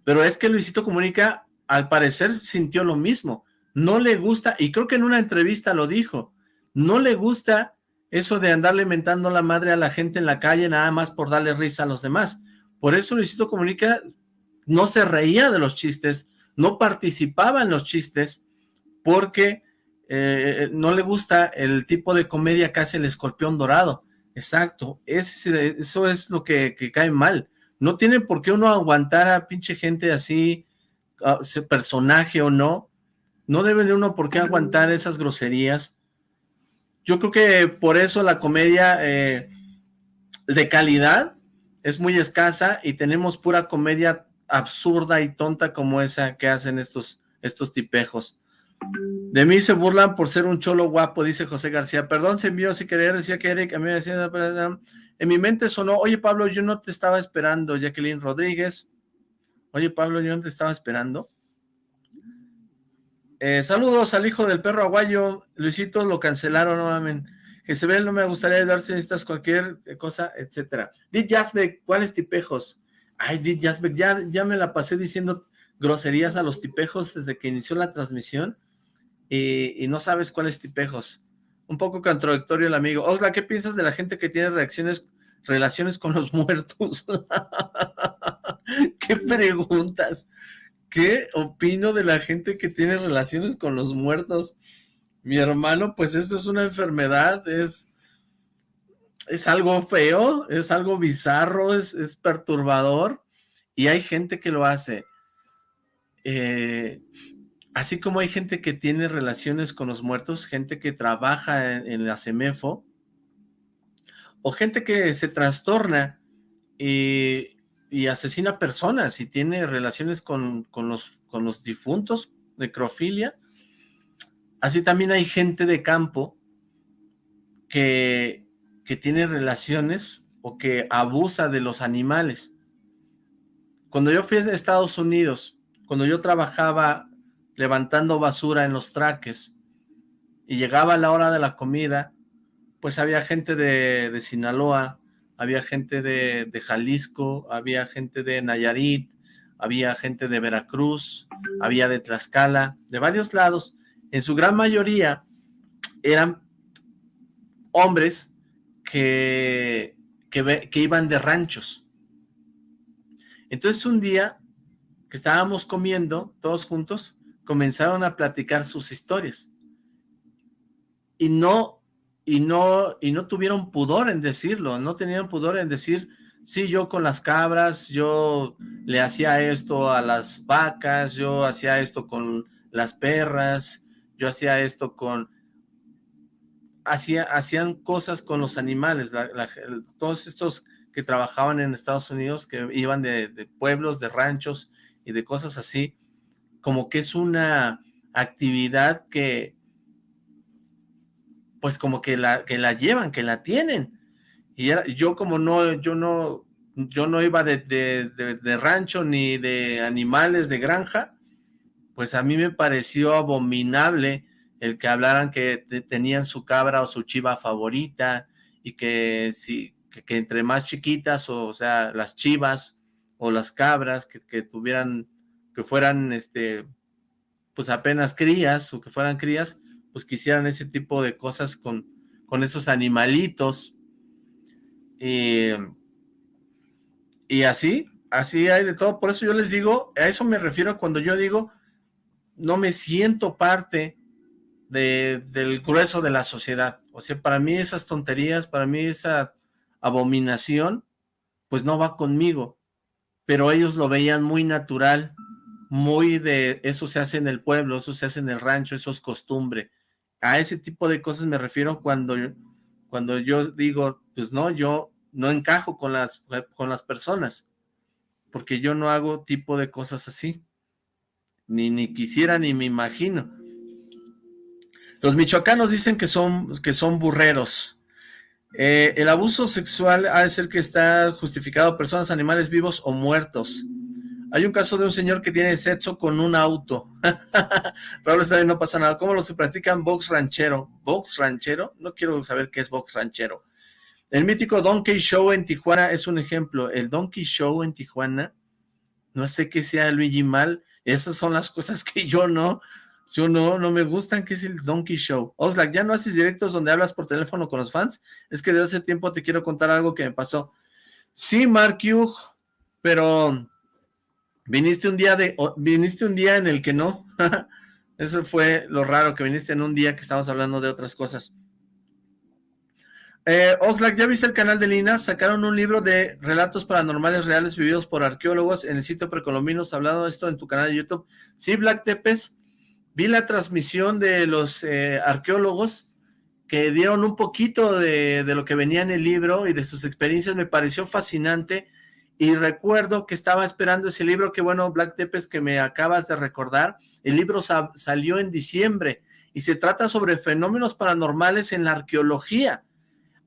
Pero es que Luisito Comunica al parecer sintió lo mismo. No le gusta, y creo que en una entrevista lo dijo, no le gusta eso de andarle mentando la madre a la gente en la calle nada más por darle risa a los demás. Por eso Luisito Comunica no se reía de los chistes, no participaba en los chistes, porque eh, no le gusta el tipo de comedia que hace el escorpión dorado. Exacto, eso es lo que, cae mal. No tiene por qué uno aguantar a pinche gente así, ese personaje o no. No debe de uno por qué aguantar esas groserías yo creo que por eso la comedia eh, de calidad es muy escasa y tenemos pura comedia absurda y tonta como esa que hacen estos, estos tipejos. De mí se burlan por ser un cholo guapo, dice José García. Perdón, se envió si quería, decía que Eric, a mí me decía, en mi mente sonó, oye Pablo, yo no te estaba esperando, Jacqueline Rodríguez. Oye Pablo, yo no te estaba esperando. Eh, saludos al hijo del perro aguayo, Luisito, lo cancelaron nuevamente. Jezebel, no me gustaría darse necesitas cualquier cosa, etcétera. Did Jasbeck, ¿cuáles tipejos? Ay, Did Jasbeck, ya, ya me la pasé diciendo groserías a los tipejos desde que inició la transmisión y, no sabes cuáles tipejos. Un poco contradictorio el amigo. Osla, ¿qué piensas de la gente que tiene reacciones, relaciones con los muertos? ¿Qué preguntas? ¿Qué opino de la gente que tiene relaciones con los muertos? Mi hermano, pues eso es una enfermedad, es, es algo feo, es algo bizarro, es, es perturbador, y hay gente que lo hace. Eh, así como hay gente que tiene relaciones con los muertos, gente que trabaja en, la CEMEFO, o gente que se trastorna y, asesina personas y tiene relaciones con, los, difuntos, necrofilia, así también hay gente de campo que, que tiene relaciones o que abusa de los animales. Cuando yo fui a Estados Unidos, cuando yo trabajaba levantando basura en los traques y llegaba la hora de la comida, pues había gente de, Sinaloa, había gente de, de, Jalisco, había gente de Nayarit, había gente de Veracruz, había de Tlaxcala, de varios lados. En su gran mayoría eran hombres que, que iban de ranchos. Entonces un día que estábamos comiendo todos juntos, comenzaron a platicar sus historias. Y no, y no, y no tuvieron pudor en decirlo, no tenían pudor en decir, sí, yo con las cabras, yo le hacía esto a las vacas, yo hacía esto con las perras, yo hacía esto con... Hacía, hacían cosas con los animales, todos estos que trabajaban en Estados Unidos, que iban de, de pueblos, de ranchos, y de cosas así, como que es una actividad que, pues como que la, que la llevan, que la tienen. Y yo como no, yo no, yo no iba de, de, rancho ni de animales de granja, pues a mí me pareció abominable el que hablaran que tenían su cabra o su chiva favorita y que, si, que entre más chiquitas, o, o sea, las chivas o las cabras que, tuvieran, que fueran, este, pues apenas crías o que fueran crías, pues quisieran ese tipo de cosas con, con esos animalitos. Y, y así, así hay de todo. Por eso yo les digo, a eso me refiero cuando yo digo, no me siento parte de, del grueso de la sociedad. O sea, para mí esas tonterías, para mí esa abominación, pues no va conmigo pero ellos lo veían muy natural, muy de eso se hace en el pueblo, eso se hace en el rancho, eso es costumbre. A ese tipo de cosas me refiero cuando, cuando yo digo, pues no, yo no encajo con las, con las personas, porque yo no hago tipo de cosas así, ni, ni quisiera ni me imagino. Los michoacanos dicen que son, que son burreros, eh, el abuso sexual ha de ser que está justificado personas, animales vivos o muertos. Hay un caso de un señor que tiene sexo con un auto. Raúl está bien, no pasa nada. ¿Cómo lo se practican box ranchero? ¿Box ranchero? No quiero saber qué es box ranchero. El mítico Donkey Show en Tijuana es un ejemplo. El Donkey Show en Tijuana, no sé qué sea Luigi Mal. Esas son las cosas que yo no, yo no, no me gustan, que es el Donkey Show. Oxlack, ¿ya no haces directos donde hablas por teléfono con los fans? Es que desde hace tiempo te quiero contar algo que me pasó. Sí, Mark Hugh, pero viniste un día de, viniste un día en el que no. Eso fue lo raro, que viniste en un día que estábamos hablando de otras cosas. Eh, Oxlack, ¿ya viste el canal de Lina? Sacaron un libro de relatos paranormales reales vividos por arqueólogos en el sitio Precolombinos, hablando de esto en tu canal de YouTube. Sí, Black Tepes, vi la transmisión de los eh, arqueólogos que dieron un poquito de, lo que venía en el libro y de sus experiencias, me pareció fascinante y recuerdo que estaba esperando ese libro, que bueno, Black Tepes, que me acabas de recordar, el libro salió en diciembre, y se trata sobre fenómenos paranormales en la arqueología,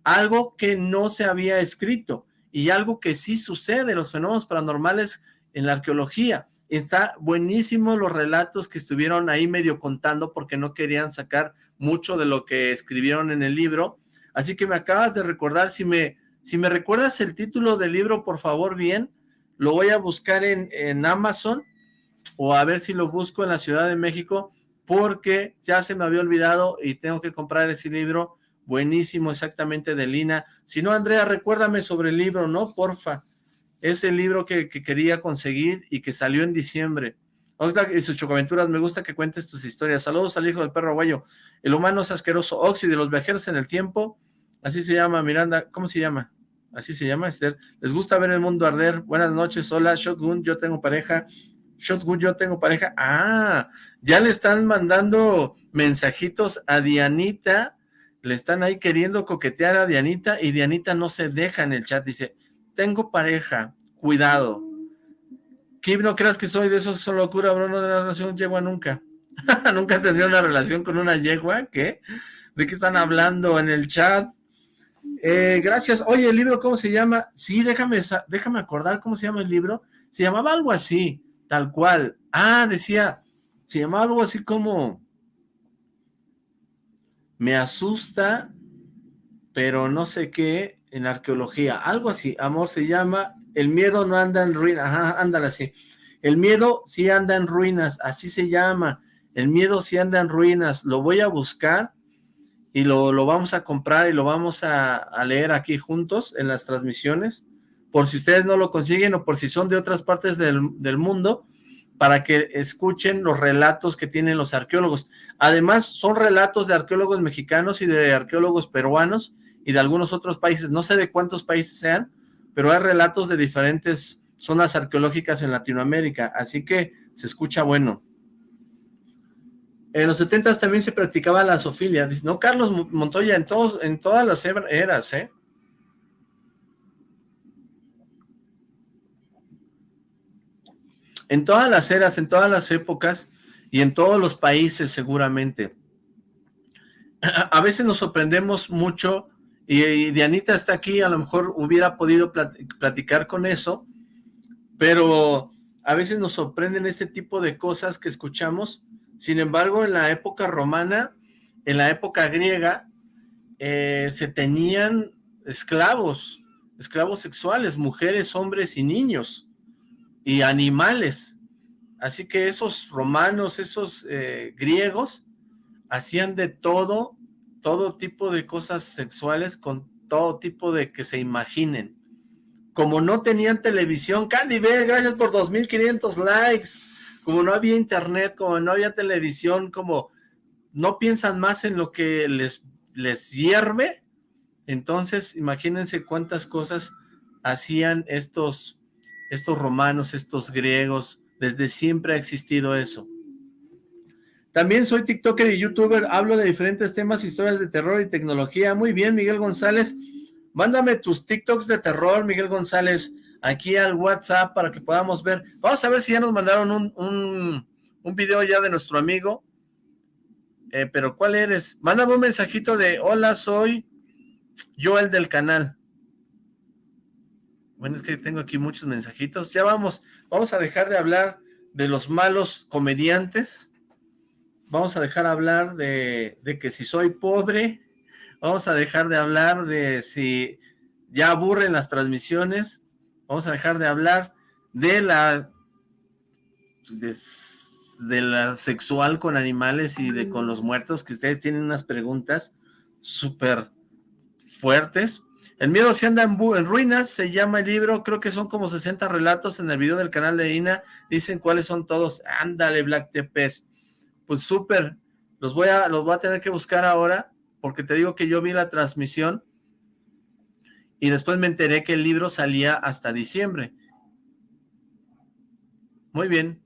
algo que no se había escrito, y algo que sí sucede, los fenómenos paranormales en la arqueología. Está buenísimo los relatos que estuvieron ahí medio contando porque no querían sacar mucho de lo que escribieron en el libro. Así que me acabas de recordar, si me, si me recuerdas el título del libro, por favor, bien, lo voy a buscar en, en Amazon o a ver si lo busco en la Ciudad de México porque ya se me había olvidado y tengo que comprar ese libro buenísimo exactamente de Lina. Si no, Andrea, recuérdame sobre el libro, ¿no? Porfa. Ese libro que, quería conseguir y que salió en diciembre. Oxlack y sus chocaventuras, me gusta que cuentes tus historias. Saludos al hijo del perro aguayo. El humano es asqueroso. Oxy de los viajeros en el tiempo. Así se llama, Miranda. ¿Cómo se llama? Así se llama, Esther. Les gusta ver el mundo arder. Buenas noches, hola, Shotgun, yo tengo pareja. Shotgun, yo tengo pareja. Ah, ya le están mandando mensajitos a Dianita le están ahí queriendo coquetear a Dianita y Dianita no se deja en el chat, dice, tengo pareja, cuidado. Kim, no creas que soy de esos son locura, bro, no de la relación yegua nunca. nunca tendría una relación con una yegua, ¿qué? ¿De qué están hablando en el chat? Eh, gracias. Oye, ¿el libro cómo se llama? Sí, déjame, déjame acordar cómo se llama el libro. Se llamaba algo así, tal cual. Ah, decía, se llamaba algo así como me asusta, pero no sé qué, en arqueología, algo así, amor se llama, el miedo no anda en ruinas, ajá, ándale así, el miedo sí anda en ruinas, así se llama, el miedo sí anda en ruinas, lo voy a buscar y lo, lo vamos a comprar y lo vamos a, leer aquí juntos en las transmisiones, por si ustedes no lo consiguen o por si son de otras partes del, del mundo, para que escuchen los relatos que tienen los arqueólogos. Además, son relatos de arqueólogos mexicanos y de arqueólogos peruanos y de algunos otros países, no sé de cuántos países sean, pero hay relatos de diferentes zonas arqueológicas en Latinoamérica, así que se escucha bueno. En los 70 también se practicaba la sofilia, no Carlos Montoya, en, todos, en todas las eras, ¿eh? En todas las eras, en todas las épocas y en todos los países seguramente. A veces nos sorprendemos mucho y, Dianita está aquí, a lo mejor hubiera podido platicar con eso, pero a veces nos sorprenden este tipo de cosas que escuchamos. Sin embargo, en la época romana, en la época griega, eh, se tenían esclavos, esclavos sexuales, mujeres, hombres y niños y animales. Así que esos romanos, esos eh, griegos, hacían de todo, todo tipo de cosas sexuales con todo tipo de que se imaginen. Como no tenían televisión, Candy B, gracias por 2.500 likes. Como no había internet, como no había televisión, como no piensan más en lo que les, les hierve, entonces imagínense cuántas cosas hacían estos estos romanos, estos griegos, desde siempre ha existido eso. También soy tiktoker y youtuber, hablo de diferentes temas, historias de terror y tecnología. Muy bien, Miguel González, mándame tus tiktoks de terror, Miguel González, aquí al WhatsApp para que podamos ver. Vamos a ver si ya nos mandaron un, un, video ya de nuestro amigo. Eh, pero ¿cuál eres? Mándame un mensajito de, hola, soy Joel del canal. Bueno, es que tengo aquí muchos mensajitos. Ya vamos, vamos a dejar de hablar de los malos comediantes. Vamos a dejar de hablar de, de que si soy pobre. Vamos a dejar de hablar de si ya aburren las transmisiones. Vamos a dejar de hablar de la pues, de, la sexual con animales y de con los muertos, que ustedes tienen unas preguntas súper fuertes. El miedo se anda en, ruinas, se llama el libro, creo que son como 60 relatos en el video del canal de Ina, dicen cuáles son todos, ándale Black Tepes, pues súper, los voy a, los voy a tener que buscar ahora, porque te digo que yo vi la transmisión, y después me enteré que el libro salía hasta diciembre. Muy bien.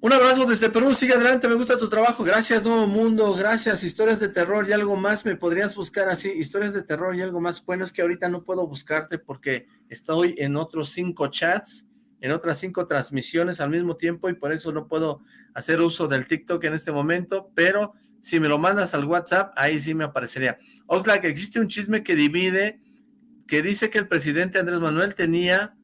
Un abrazo desde Perú, sigue adelante, me gusta tu trabajo, gracias Nuevo Mundo, gracias, historias de terror y algo más, me podrías buscar así, historias de terror y algo más, bueno, es que ahorita no puedo buscarte porque estoy en otros cinco chats, en otras cinco transmisiones al mismo tiempo y por eso no puedo hacer uso del TikTok en este momento, pero si me lo mandas al WhatsApp, ahí sí me aparecería. Oxlack, existe un chisme que divide, que dice que el presidente Andrés Manuel tenía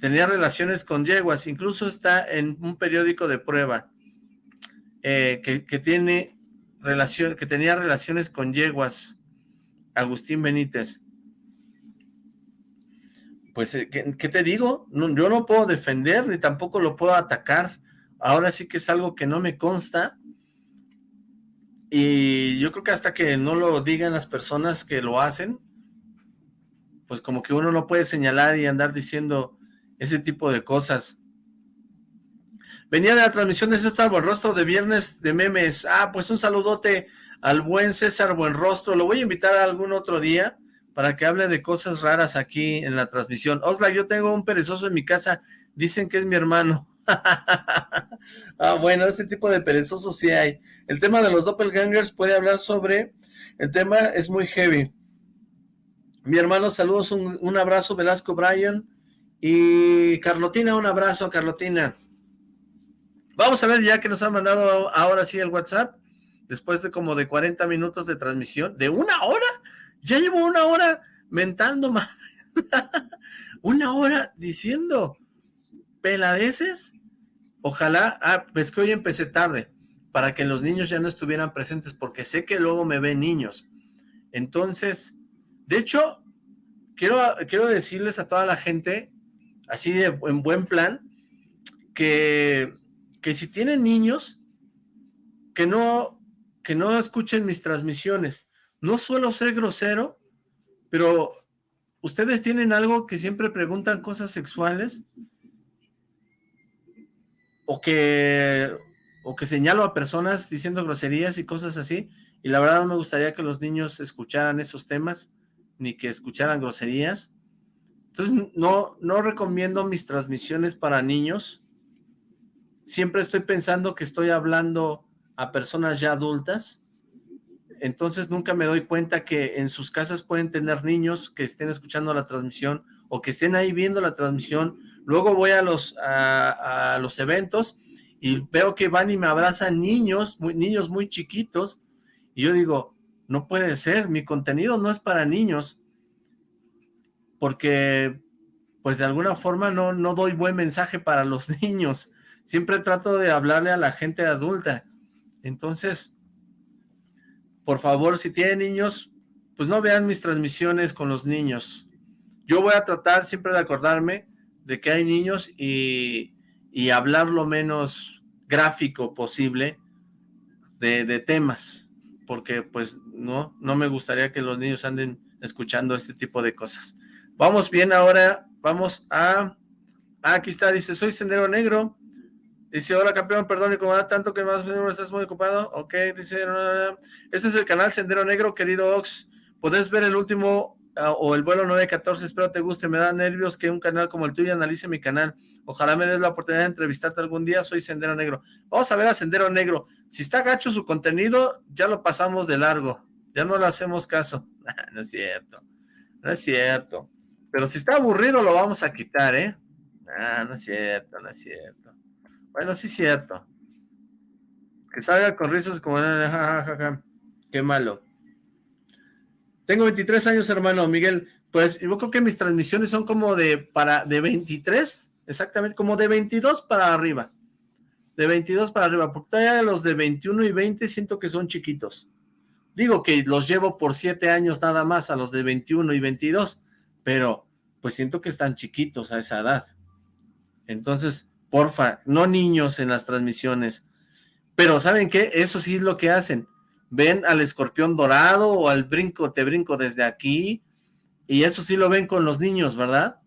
tenía relaciones con yeguas, incluso está en un periódico de prueba eh, que, tiene relación, que tenía relaciones con yeguas, Agustín Benítez. Pues, eh, ¿qué, te digo? yo no puedo defender ni tampoco lo puedo atacar. Ahora sí que es algo que no me consta. Y yo creo que hasta que no lo digan las personas que lo hacen, pues como que uno no puede señalar y andar diciendo ese tipo de cosas. Venía de la transmisión de César Buenrostro de viernes de memes. Ah, pues un saludote al buen César Buenrostro. Lo voy a invitar a algún otro día para que hable de cosas raras aquí en la transmisión. Oxlack, yo tengo un perezoso en mi casa. Dicen que es mi hermano. ah, bueno, ese tipo de perezosos sí hay. El tema de los doppelgangers puede hablar sobre... El tema es muy heavy. Mi hermano, saludos, un, un abrazo, Velasco Bryan. Y Carlotina, un abrazo, Carlotina. Vamos a ver ya que nos han mandado ahora sí el WhatsApp, después de como de 40 minutos de transmisión, ¿de una hora? Ya llevo una hora mentando madre. una hora diciendo peladeces. Ojalá, ah, pues que hoy empecé tarde, para que los niños ya no estuvieran presentes, porque sé que luego me ven niños. Entonces, de hecho, quiero, quiero decirles a toda la gente así de en buen plan, que, que si tienen niños, que no, que no escuchen mis transmisiones. No suelo ser grosero, pero ustedes tienen algo que siempre preguntan cosas sexuales o que, o que señalo a personas diciendo groserías y cosas así, y la verdad no me gustaría que los niños escucharan esos temas, ni que escucharan groserías, entonces, no, no recomiendo mis transmisiones para niños. Siempre estoy pensando que estoy hablando a personas ya adultas. Entonces, nunca me doy cuenta que en sus casas pueden tener niños que estén escuchando la transmisión o que estén ahí viendo la transmisión. Luego voy a los, a, los eventos y veo que van y me abrazan niños, niños muy chiquitos. Y yo digo, no puede ser, mi contenido no es para niños porque pues de alguna forma no, no doy buen mensaje para los niños. Siempre trato de hablarle a la gente adulta. Entonces, por favor, si tienen niños, pues no vean mis transmisiones con los niños. Yo voy a tratar siempre de acordarme de que hay niños y, y hablar lo menos gráfico posible de, de, temas, porque pues no, no me gustaría que los niños anden escuchando este tipo de cosas. Vamos bien ahora, vamos a... Ah, aquí está, dice, soy Sendero Negro. Dice, hola campeón, perdón, y como da tanto que más estás muy ocupado. Ok, dice, este es el canal Sendero Negro, querido Ox. Puedes ver el último o el vuelo 914, espero te guste. Me da nervios que un canal como el tuyo analice mi canal. Ojalá me des la oportunidad de entrevistarte algún día. Soy Sendero Negro. Vamos a ver a Sendero Negro. Si está gacho su contenido, ya lo pasamos de largo. Ya no le hacemos caso. no es cierto. No es cierto. Pero si está aburrido lo vamos a quitar, ¿eh? Ah, no es cierto, no es cierto. Bueno, sí es cierto. Que salga con risas como... Qué malo. Tengo 23 años, hermano Miguel. Pues yo creo que mis transmisiones son como de para de 23, exactamente, como de 22 para arriba. De 22 para arriba, porque todavía los de 21 y 20 siento que son chiquitos. Digo que los llevo por 7 años nada más a los de 21 y 22, pero pues siento que están chiquitos a esa edad. Entonces, porfa, no niños en las transmisiones. Pero ¿saben qué? Eso sí es lo que hacen. Ven al escorpión dorado o al brinco, te brinco desde aquí, y eso sí lo ven con los niños, ¿verdad?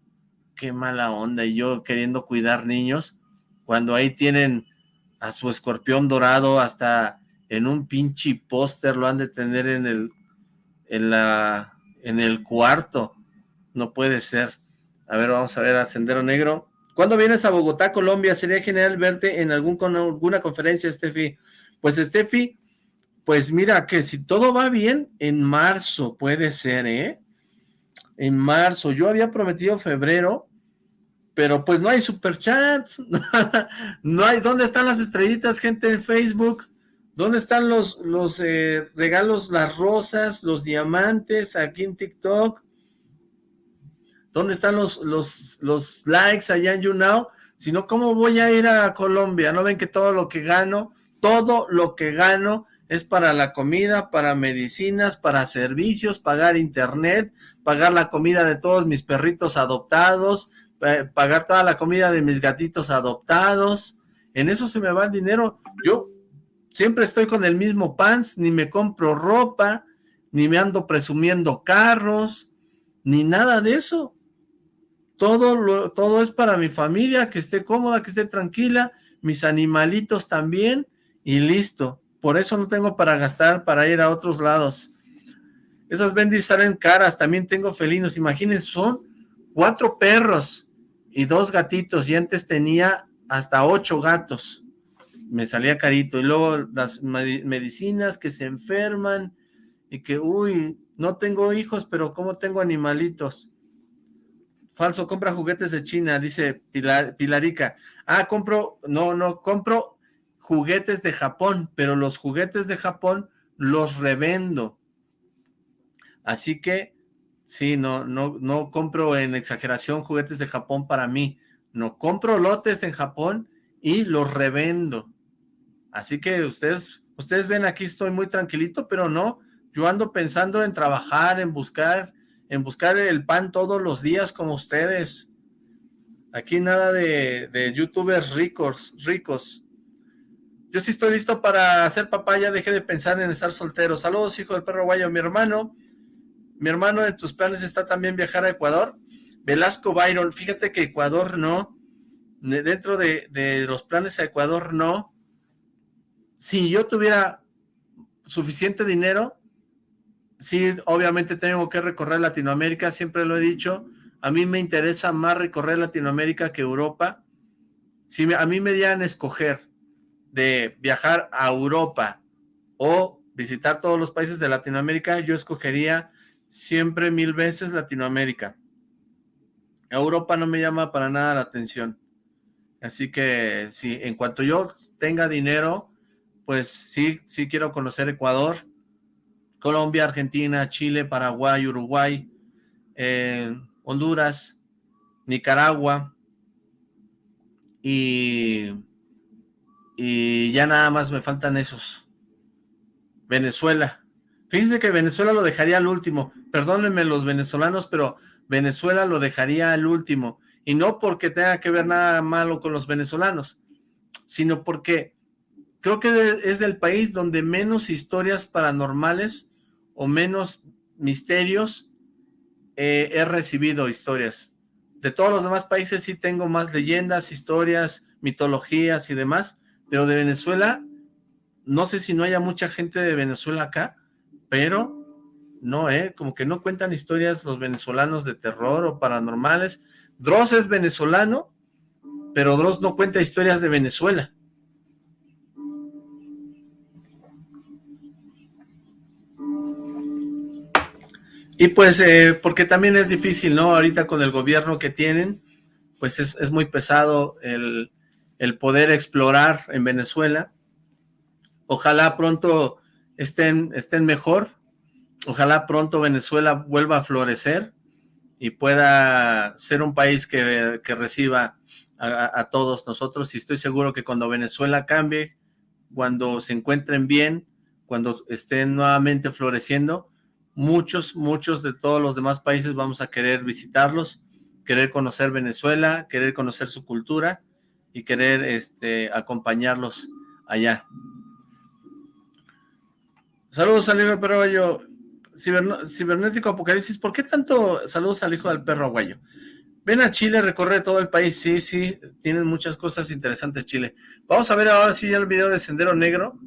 Qué mala onda, y yo queriendo cuidar niños, cuando ahí tienen a su escorpión dorado hasta en un pinche póster, lo han de tener en el, en en el cuarto, no puede ser. A ver, vamos a ver a Sendero Negro. ¿Cuándo vienes a Bogotá, Colombia? Sería genial verte en algún, con alguna conferencia, Steffi. Pues Steffi, pues mira que si todo va bien, en marzo puede ser, ¿eh? En marzo. Yo había prometido febrero, pero pues no hay superchats. no hay, ¿dónde están las estrellitas, gente en Facebook? ¿Dónde están los, los eh, regalos, las rosas, los diamantes aquí en TikTok? ¿Dónde están los, los, los likes allá en YouNow? Si no, ¿cómo voy a ir a Colombia? ¿No ven que todo lo que gano, todo lo que gano es para la comida, para medicinas, para servicios, pagar internet, pagar la comida de todos mis perritos adoptados, pagar toda la comida de mis gatitos adoptados? En eso se me va el dinero. Yo siempre estoy con el mismo pants, ni me compro ropa, ni me ando presumiendo carros, ni nada de eso. Todo, todo es para mi familia, que esté cómoda, que esté tranquila, mis animalitos también, y listo. Por eso no tengo para gastar, para ir a otros lados. Esas bendis salen caras, también tengo felinos, imagínense, son cuatro perros y dos gatitos, y antes tenía hasta ocho gatos me salía carito. Y luego las medicinas que se enferman y que, uy, no tengo hijos, pero ¿cómo tengo animalitos? Falso, compra juguetes de China, dice Pilar, Pilarica. Ah, compro, no, no, compro juguetes de Japón, pero los juguetes de Japón los revendo. Así que, sí, no, no, no compro en exageración juguetes de Japón para mí. No, compro lotes en Japón y los revendo. Así que ustedes, ustedes ven aquí estoy muy tranquilito, pero no, yo ando pensando en trabajar, en buscar, en buscar el pan todos los días como ustedes. Aquí nada de, de youtubers ricos, ricos. Yo sí estoy listo para ser papá, ya dejé de pensar en estar soltero. Saludos, hijo del perro guayo, mi hermano. Mi hermano, en tus planes está también viajar a Ecuador. Velasco Byron, fíjate que Ecuador no. Dentro de, los planes a Ecuador no si yo tuviera suficiente dinero, sí, obviamente tengo que recorrer Latinoamérica, siempre lo he dicho, a mí me interesa más recorrer Latinoamérica que Europa. Si a mí me dieran escoger de viajar a Europa o visitar todos los países de Latinoamérica, yo escogería siempre mil veces Latinoamérica. Europa no me llama para nada la atención. Así que si en cuanto yo tenga dinero, pues sí, sí quiero conocer Ecuador, Colombia, Argentina, Chile, Paraguay, Uruguay, eh, Honduras, Nicaragua y, y ya nada más me faltan esos. Venezuela. Fíjense que Venezuela lo dejaría al último. Perdónenme los venezolanos, pero Venezuela lo dejaría al último. Y no porque tenga que ver nada malo con los venezolanos, sino porque creo que es del país donde menos historias paranormales o menos misterios eh, he recibido historias. De todos los demás países sí tengo más leyendas, historias, mitologías y demás, pero de Venezuela, no sé si no haya mucha gente de Venezuela acá, pero no, ¿eh? Como que no cuentan historias los venezolanos de terror o paranormales. Dross es venezolano, pero Dross no cuenta historias de Venezuela. Y pues, eh, porque también es difícil, ¿no? Ahorita con el gobierno que tienen, pues es, muy pesado el, poder explorar en Venezuela. Ojalá pronto estén, estén mejor, ojalá pronto Venezuela vuelva a florecer y pueda ser un país que, reciba a, a, todos nosotros. Y estoy seguro que cuando Venezuela cambie, cuando se encuentren bien, cuando estén nuevamente floreciendo, muchos, muchos de todos los demás países vamos a querer visitarlos, querer conocer Venezuela, querer conocer su cultura y querer este, acompañarlos allá. Saludos al hijo del perro aguayo, cibernético apocalipsis, ¿por qué tanto saludos al hijo del perro aguayo? Ven a Chile, recorre todo el país, sí, sí, tienen muchas cosas interesantes Chile. Vamos a ver ahora sí ya el video de Sendero Negro,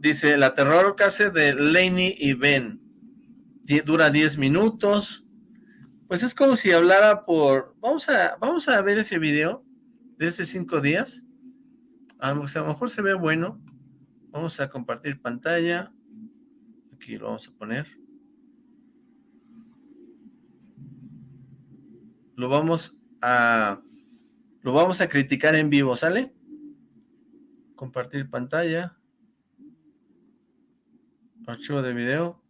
Dice, la terror case de Laney y Ben. Dura 10 minutos. pues es como si hablara por... Vamos a, vamos a ver ese video de esos cinco días. A lo mejor se ve bueno. Vamos a compartir pantalla. Aquí lo vamos a poner. Lo vamos a... Lo vamos a criticar en vivo, ¿sale? Compartir pantalla. Archivo de video.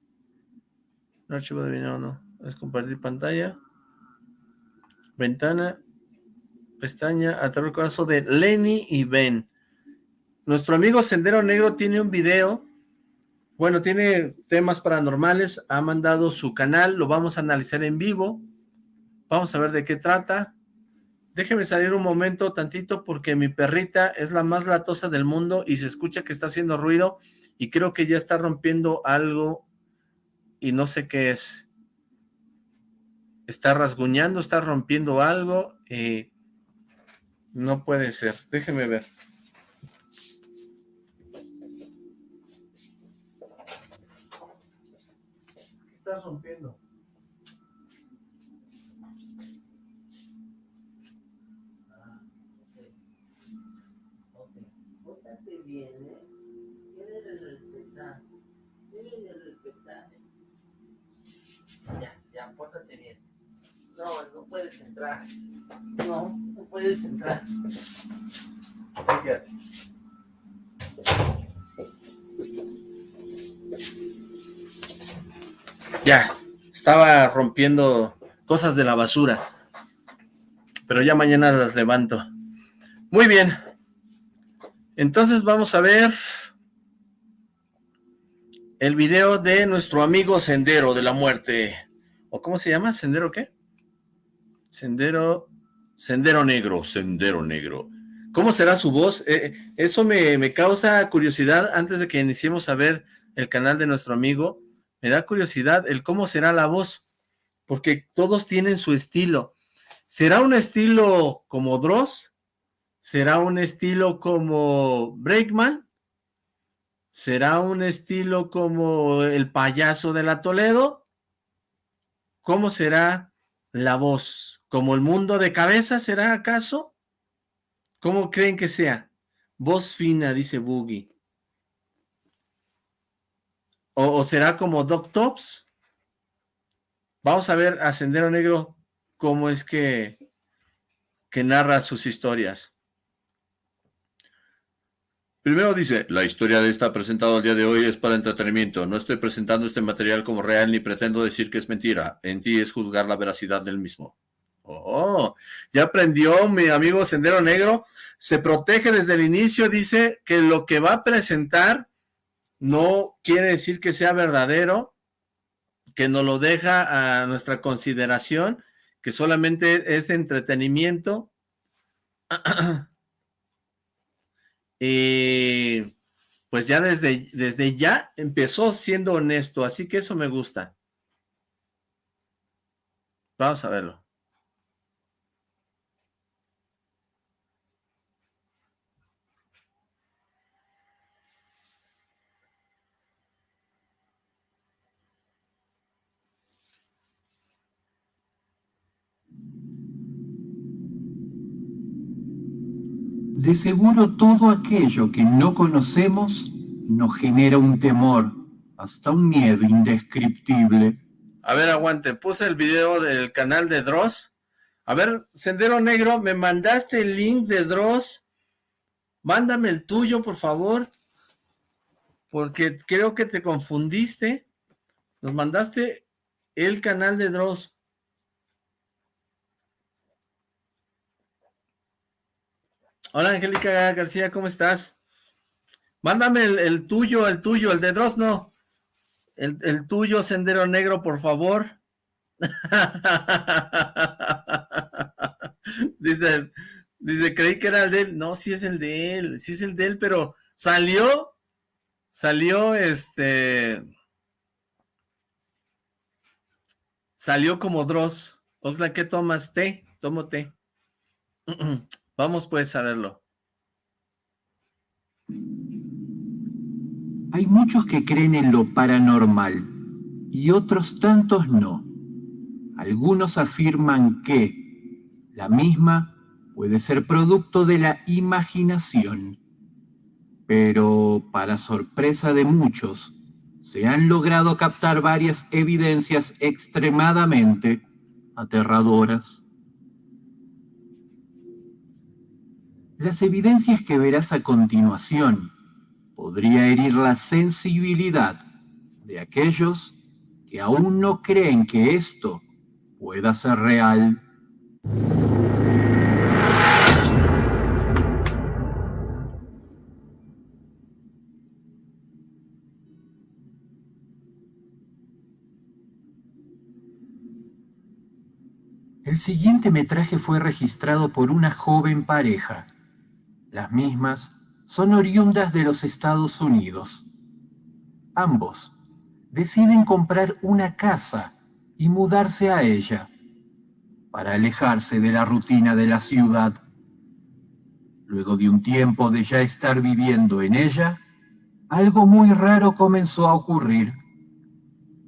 No, archivo de video no. Es compartir pantalla. Ventana. Pestaña. Atrás el caso de Lenny y Ben. Nuestro amigo Sendero Negro tiene un video. Bueno, tiene temas paranormales. Ha mandado su canal. Lo vamos a analizar en vivo. Vamos a ver de qué trata. Déjeme salir un momento tantito porque mi perrita es la más latosa del mundo y se escucha que está haciendo ruido y creo que ya está rompiendo algo y no sé qué es. Está rasguñando, está rompiendo algo y no puede ser. Déjeme ver. ¿Qué está rompiendo? No, no puedes entrar. No, no puedes entrar. Fíjate. Ya, estaba rompiendo cosas de la basura. Pero ya mañana las levanto. Muy bien. Entonces vamos a ver el video de nuestro amigo Sendero de la Muerte. ¿O cómo se llama? ¿Sendero qué? Sendero, Sendero Negro, Sendero Negro. ¿Cómo será su voz? Eh, eso me, causa curiosidad antes de que iniciemos a ver el canal de nuestro amigo. Me da curiosidad el cómo será la voz, porque todos tienen su estilo. ¿Será un estilo como Dross? ¿Será un estilo como Breakman? ¿Será un estilo como el payaso de la Toledo? ¿Cómo será la voz? ¿Como el mundo de cabeza será acaso? ¿Cómo creen que sea? Voz fina, dice Boogie. ¿O, será como Doc Tops? Vamos a ver a Sendero Negro cómo es que, que narra sus historias. Primero dice, la historia de esta presentada al día de hoy es para entretenimiento. No estoy presentando este material como real ni pretendo decir que es mentira. En ti es juzgar la veracidad del mismo. Oh, ya aprendió mi amigo Sendero Negro. Se protege desde el inicio, dice que lo que va a presentar no quiere decir que sea verdadero, que nos lo deja a nuestra consideración, que solamente es entretenimiento. y pues ya desde, desde ya empezó siendo honesto, así que eso me gusta. Vamos a verlo. De seguro todo aquello que no conocemos nos genera un temor, hasta un miedo indescriptible. A ver, aguante, puse el video del canal de Dross. A ver, Sendero Negro, me mandaste el link de Dross. Mándame el tuyo, por favor. Porque creo que te confundiste. Nos mandaste el canal de Dross. Hola, Angélica García, ¿cómo estás? Mándame el, tuyo, el tuyo, el de Dross, no. El, el tuyo, Sendero Negro, por favor. dice, dice, creí que era el de él. No, sí es el de él, sí es el de él, pero salió, salió este... Salió como Dross. Oxla, ¿qué tomas? Té, tomo té. Vamos pues a verlo. Hay muchos que creen en lo paranormal y otros tantos no. Algunos afirman que la misma puede ser producto de la imaginación, pero para sorpresa de muchos, se han logrado captar varias evidencias extremadamente aterradoras. Las evidencias que verás a continuación podría herir la sensibilidad de aquellos que aún no creen que esto pueda ser real. El siguiente metraje fue registrado por una joven pareja. Las mismas son oriundas de los Estados Unidos. Ambos deciden comprar una casa y mudarse a ella para alejarse de la rutina de la ciudad. Luego de un tiempo de ya estar viviendo en ella, algo muy raro comenzó a ocurrir.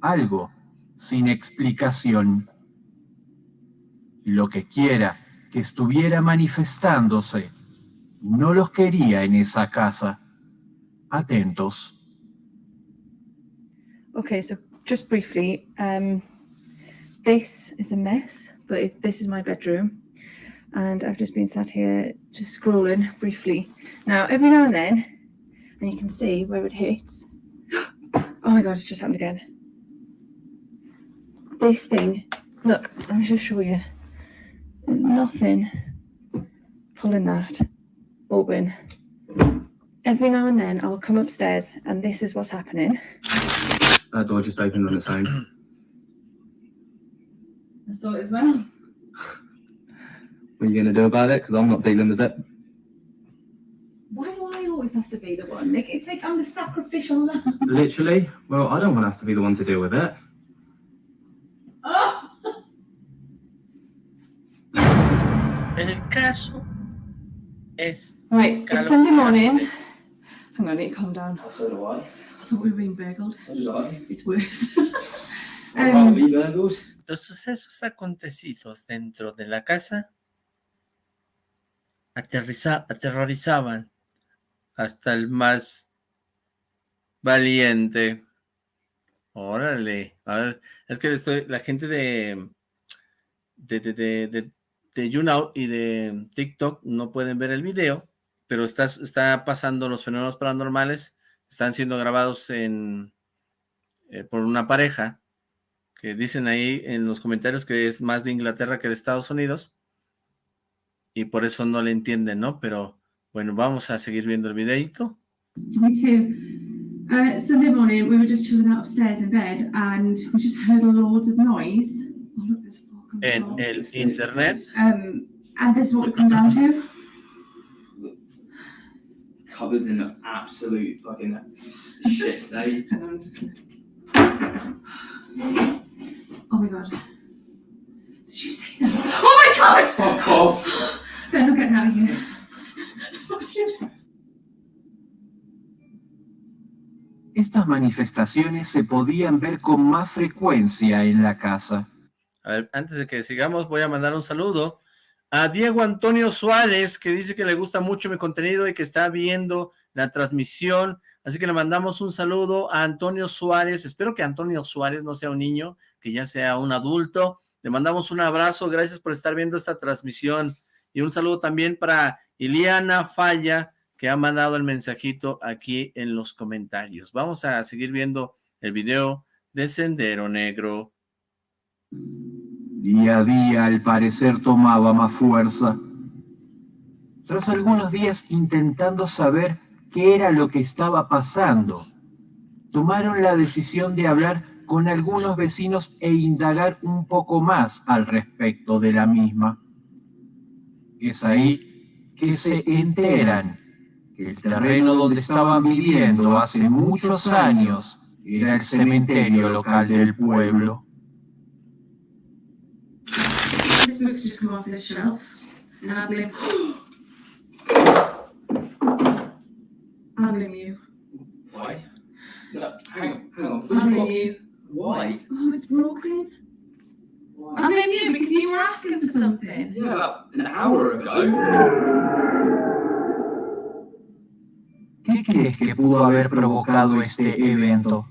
Algo sin explicación y lo que quiera que estuviera manifestándose, no los quería en esa casa. Atentos. Okay, so just briefly, um, this is a mess, but it, this is my bedroom. And I've just been sat here just scrolling briefly. Now, every now and then, and you can see where it hits. Oh my God, it's just happened again. This thing, look, let me just show you. There's nothing pulling that open. Every now and then I'll come upstairs and this is what's happening. That door just opened on its own. I thought as well. What are you going to do about it? Because I'm not dealing with it. Why do I always have to be the one? Like, it's like I'm the sacrificial lamb. Literally? Well, I don't want to have to be the one to deal with it. Oh! El caso es Right, it's Sunday morning. Hang on, I need to calm down. So do I. I thought we were being burgled. So did I. It's worse. Um, be burgled. los sucesos acontecidos dentro de la casa aterriza- aterrorizaban hasta el más valiente. Órale, a ver, es que estoy, la gente de de, de, de, de, de YouNow y de TikTok no pueden ver el video, pero está, está pasando los fenómenos paranormales, están siendo grabados en eh, por una pareja que dicen ahí en los comentarios que es más de Inglaterra que de Estados Unidos, y por eso no le entienden, ¿no? Pero bueno, vamos a seguir viendo el videito. Uh, Sunday morning, we were just chilling upstairs in bed and we just heard loads of noise. Oh, look, there's En el internet, Um, and this is what we come down to. Covered in an absolute fucking shit state. Oh my god. Did you see that? Oh my god! Fuck off! They're not getting out of here. Fucking- Estas manifestaciones se podían ver con más frecuencia en la casa. A ver, antes de que sigamos, voy a mandar un saludo a Diego Antonio Suárez, que dice que le gusta mucho mi contenido y que está viendo la transmisión, así que le mandamos un saludo a Antonio Suárez, espero que Antonio Suárez no sea un niño, que ya sea un adulto, le mandamos un abrazo, gracias por estar viendo esta transmisión, y un saludo también para Iliana Falla, que ha mandado el mensajito aquí en los comentarios. Vamos a seguir viendo el video de Sendero Negro. Día a día, al parecer, tomaba más fuerza. Tras algunos días intentando saber qué era lo que estaba pasando, tomaron la decisión de hablar con algunos vecinos e indagar un poco más al respecto de la misma. Es ahí que se enteran que el terreno donde estaban viviendo hace muchos años era el cementerio local del pueblo. Book's just come off the shelf. And I blame. I blame you. Why? No, hang on, hang on. I blame you. Why? Oh, it's broken. Why? I blame you because you were asking for something. Yeah, about an hour ago. ¿Qué crees que pudo haber provocado este evento?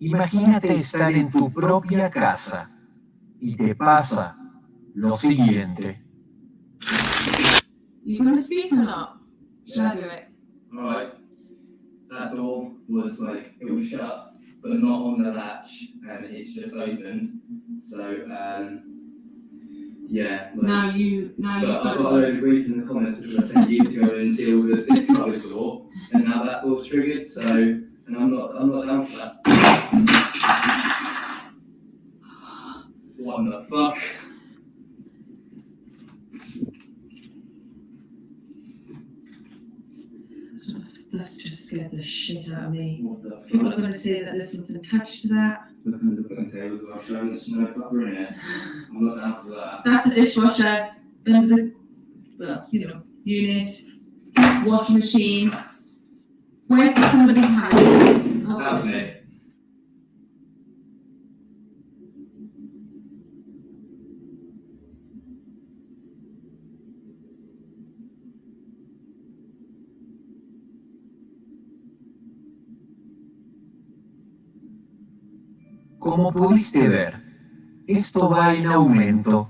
Imagínate estar en tu propia casa y te pasa lo siguiente. You gonna speak or not? Shall I do it? Alright. That door was like, it was shut, but not on the latch, and it's just open. So, um, yeah. Like, Now you, now you've I've got got a load of grief in the comments because I sent you to go and deal with this cupboard door, and now that door's triggered, so, and I'm not, I'm not down for that. What the fuck? Scared the shit out of me. What the People are fuck? gonna say that there's something attached to that. Look at the fucking tables, I've shown there's no fucker in it. I'm not down for that. That's a dishwasher under the, well, you know, unit, washing machine. Where did somebody hide? That Oh, was me. Como pudiste ver, esto va en aumento.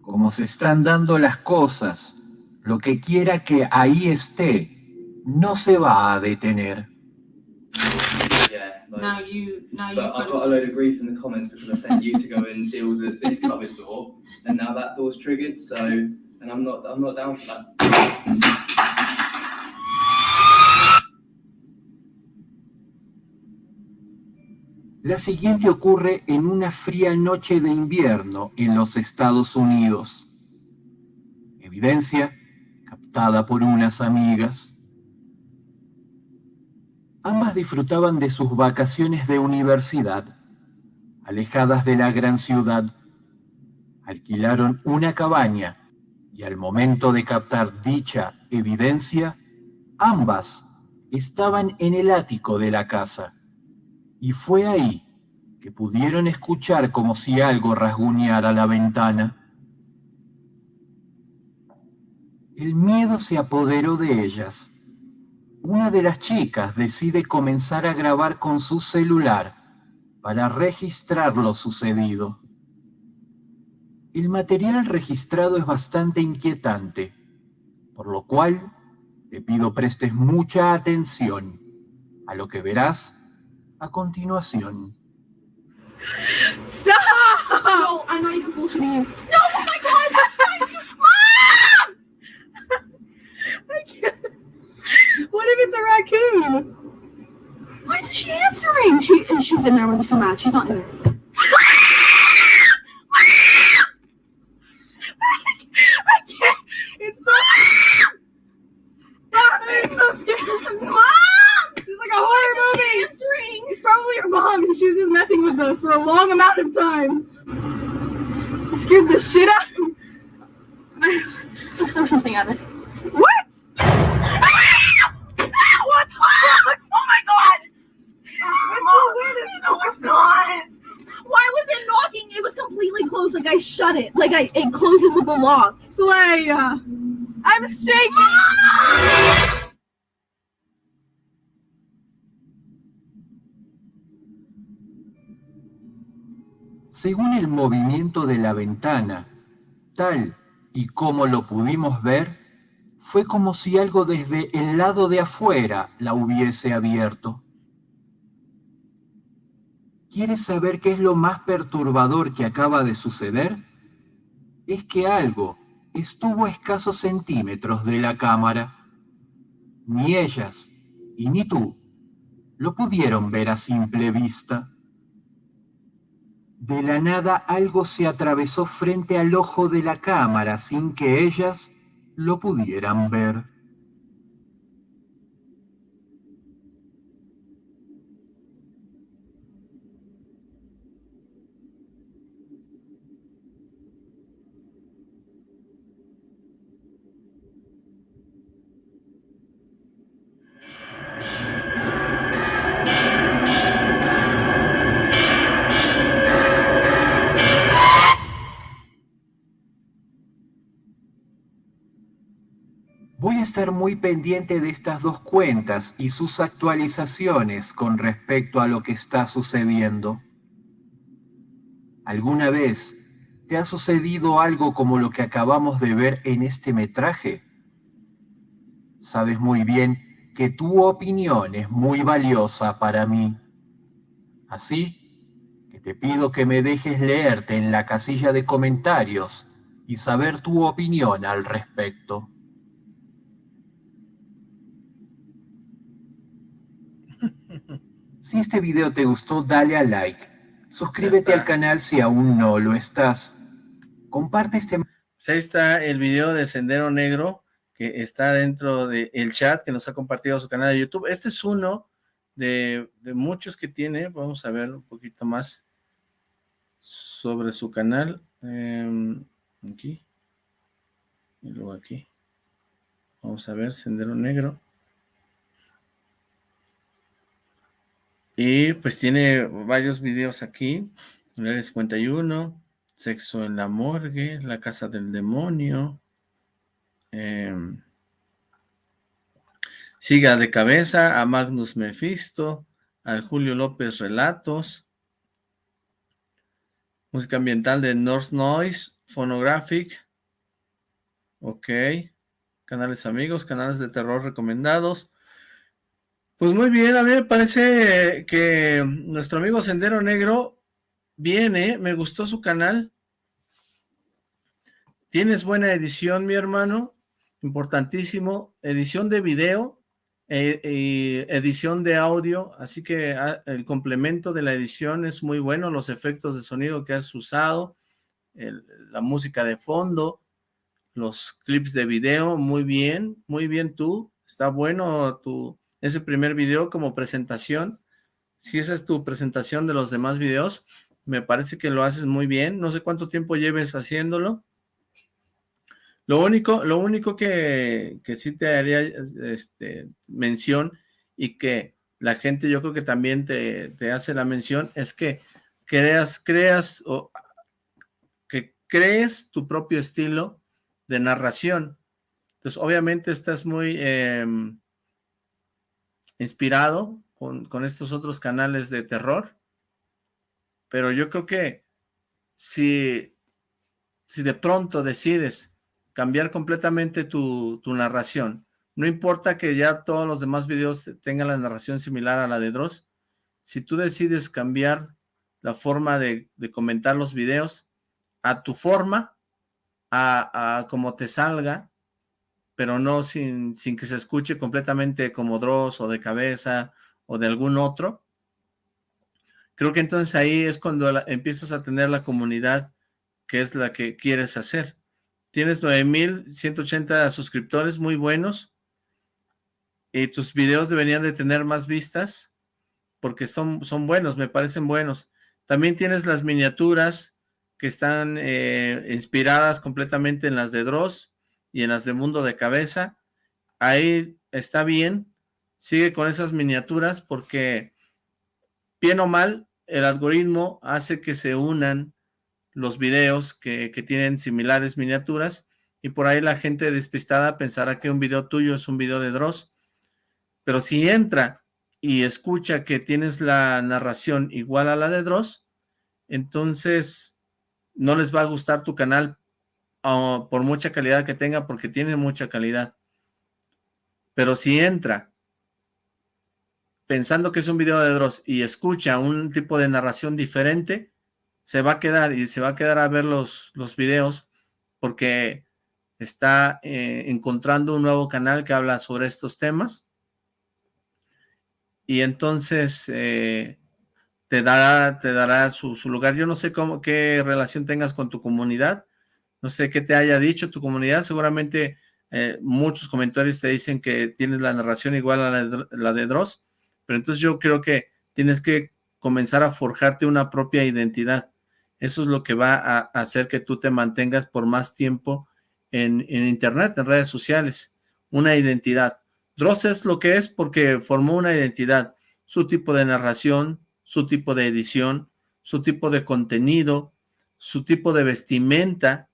Como se están dando las cosas, lo que quiera que ahí esté, no se va a detener. Yeah. Like, Now you, now you've But I've got got a load of grief in the comments because I sent you to go and deal with this cupboard door, and now that door's triggered. So, and I'm not, I'm not down for that. La siguiente ocurre en una fría noche de invierno en los Estados Unidos. Evidencia captada por unas amigas. Ambas disfrutaban de sus vacaciones de universidad, alejadas de la gran ciudad. Alquilaron una cabaña y al momento de captar dicha evidencia, ambas estaban en el ático de la casa. Y fue ahí que pudieron escuchar como si algo rasguñara la ventana. El miedo se apoderó de ellas. Una de las chicas decide comenzar a grabar con su celular para registrar lo sucedido. El material registrado es bastante inquietante, por lo cual te pido prestes mucha atención a lo que verás a continuación. Stop! No, I'm not even bullshitting you. No, oh my god! Mom! I can't. What if it's a raccoon? Why is she answering? She she's in there. I'm gonna be so mad. She's not in there. I can't. It's Mom! Mom, I'm so scared. Mom! It's like a horror movie. answering. It's probably your mom, and she was just messing with us for a long amount of time. It scared the shit out of me. Let's throw something at it. What? Ah! What the fuck? Oh my god! No, it's not. Why was it knocking? It was completely closed. Like I shut it. Like I it closes with the lock. Slay, uh, I'm shaking. Según el movimiento de la ventana, tal y como lo pudimos ver, fue como si algo desde el lado de afuera la hubiese abierto. ¿Quieres saber qué es lo más perturbador que acaba de suceder? Es que algo estuvo a escasos centímetros de la cámara. Ni ellas y ni tú lo pudieron ver a simple vista. De la nada algo se atravesó frente al ojo de la cámara sin que ellas lo pudieran ver. Muy pendiente de estas dos cuentas y sus actualizaciones con respecto a lo que está sucediendo. ¿Alguna vez te ha sucedido algo como lo que acabamos de ver en este metraje? Sabes muy bien que tu opinión es muy valiosa para mí. Así que te pido que me dejes leerte en la casilla de comentarios y saber tu opinión al respecto. Si este video te gustó, dale a like. Suscríbete al canal si aún no lo estás. Comparte este... Pues ahí está el video de Sendero Negro, que está dentro del chat que nos ha compartido su canal de YouTube. Este es uno de, muchos que tiene. Vamos a ver un poquito más sobre su canal. Em, aquí. Y luego aquí. Vamos a ver, Sendero Negro. Y pues tiene varios videos aquí. El 51, Sexo en la morgue, La casa del demonio. Em, siga de cabeza a Magnus Mephisto, al Julio López Relatos. Música ambiental de North Noise, Phonographic. Ok. Canales amigos, canales de terror recomendados. Pues muy bien, a mí me parece que nuestro amigo Sendero Negro viene, me gustó su canal. Tienes buena edición, mi hermano, importantísimo. Edición de video e, y edición de audio, así que ah, el complemento de la edición es muy bueno, los efectos de sonido que has usado, la música de fondo, los clips de video, muy bien, muy bien tú, está bueno tu ese primer video como presentación. Si esa es tu presentación de los demás videos, me parece que lo haces muy bien. No sé cuánto tiempo lleves haciéndolo. Lo único, lo único que, que sí te haría este, mención y que la gente yo creo que también te, te hace la mención es que creas, creas o que crees tu propio estilo de narración. Entonces, obviamente estás muy... Em, inspirado con, estos otros canales de terror, pero yo creo que si, si de pronto decides cambiar completamente tu, narración, no importa que ya todos los demás videos tengan la narración similar a la de Dross, si tú decides cambiar la forma de, comentar los videos a tu forma, a, a como te salga, pero no sin, sin que se escuche completamente como Dross o de cabeza o de algún otro. Creo que entonces ahí es cuando empiezas a tener la comunidad que es la que quieres hacer. Tienes 9,180 suscriptores muy buenos y tus videos deberían de tener más vistas porque son, son buenos, me parecen buenos. También tienes las miniaturas que están eh, inspiradas completamente en las de Dross y en las de Mundo de Cabeza. Ahí está bien, sigue con esas miniaturas porque, bien o mal, el algoritmo hace que se unan los videos que, tienen similares miniaturas y por ahí la gente despistada pensará que un video tuyo es un video de Dross. Pero si entra y escucha que tienes la narración igual a la de Dross, entonces no les va a gustar tu canal por mucha calidad que tenga, porque tiene mucha calidad. Pero si entra pensando que es un video de Dross y escucha un tipo de narración diferente, se va a quedar y se va a quedar a ver los, los videos porque está eh, encontrando un nuevo canal que habla sobre estos temas y entonces eh, te dará, te dará su, su, lugar. Yo no sé cómo, qué relación tengas con tu comunidad, no sé qué te haya dicho tu comunidad, seguramente eh, muchos comentarios te dicen que tienes la narración igual a la de, Dross, pero entonces yo creo que tienes que comenzar a forjarte una propia identidad. Eso es lo que va a hacer que tú te mantengas por más tiempo en, en internet, en redes sociales, una identidad. Dross es lo que es porque formó una identidad, su tipo de narración, su tipo de edición, su tipo de contenido, su tipo de vestimenta,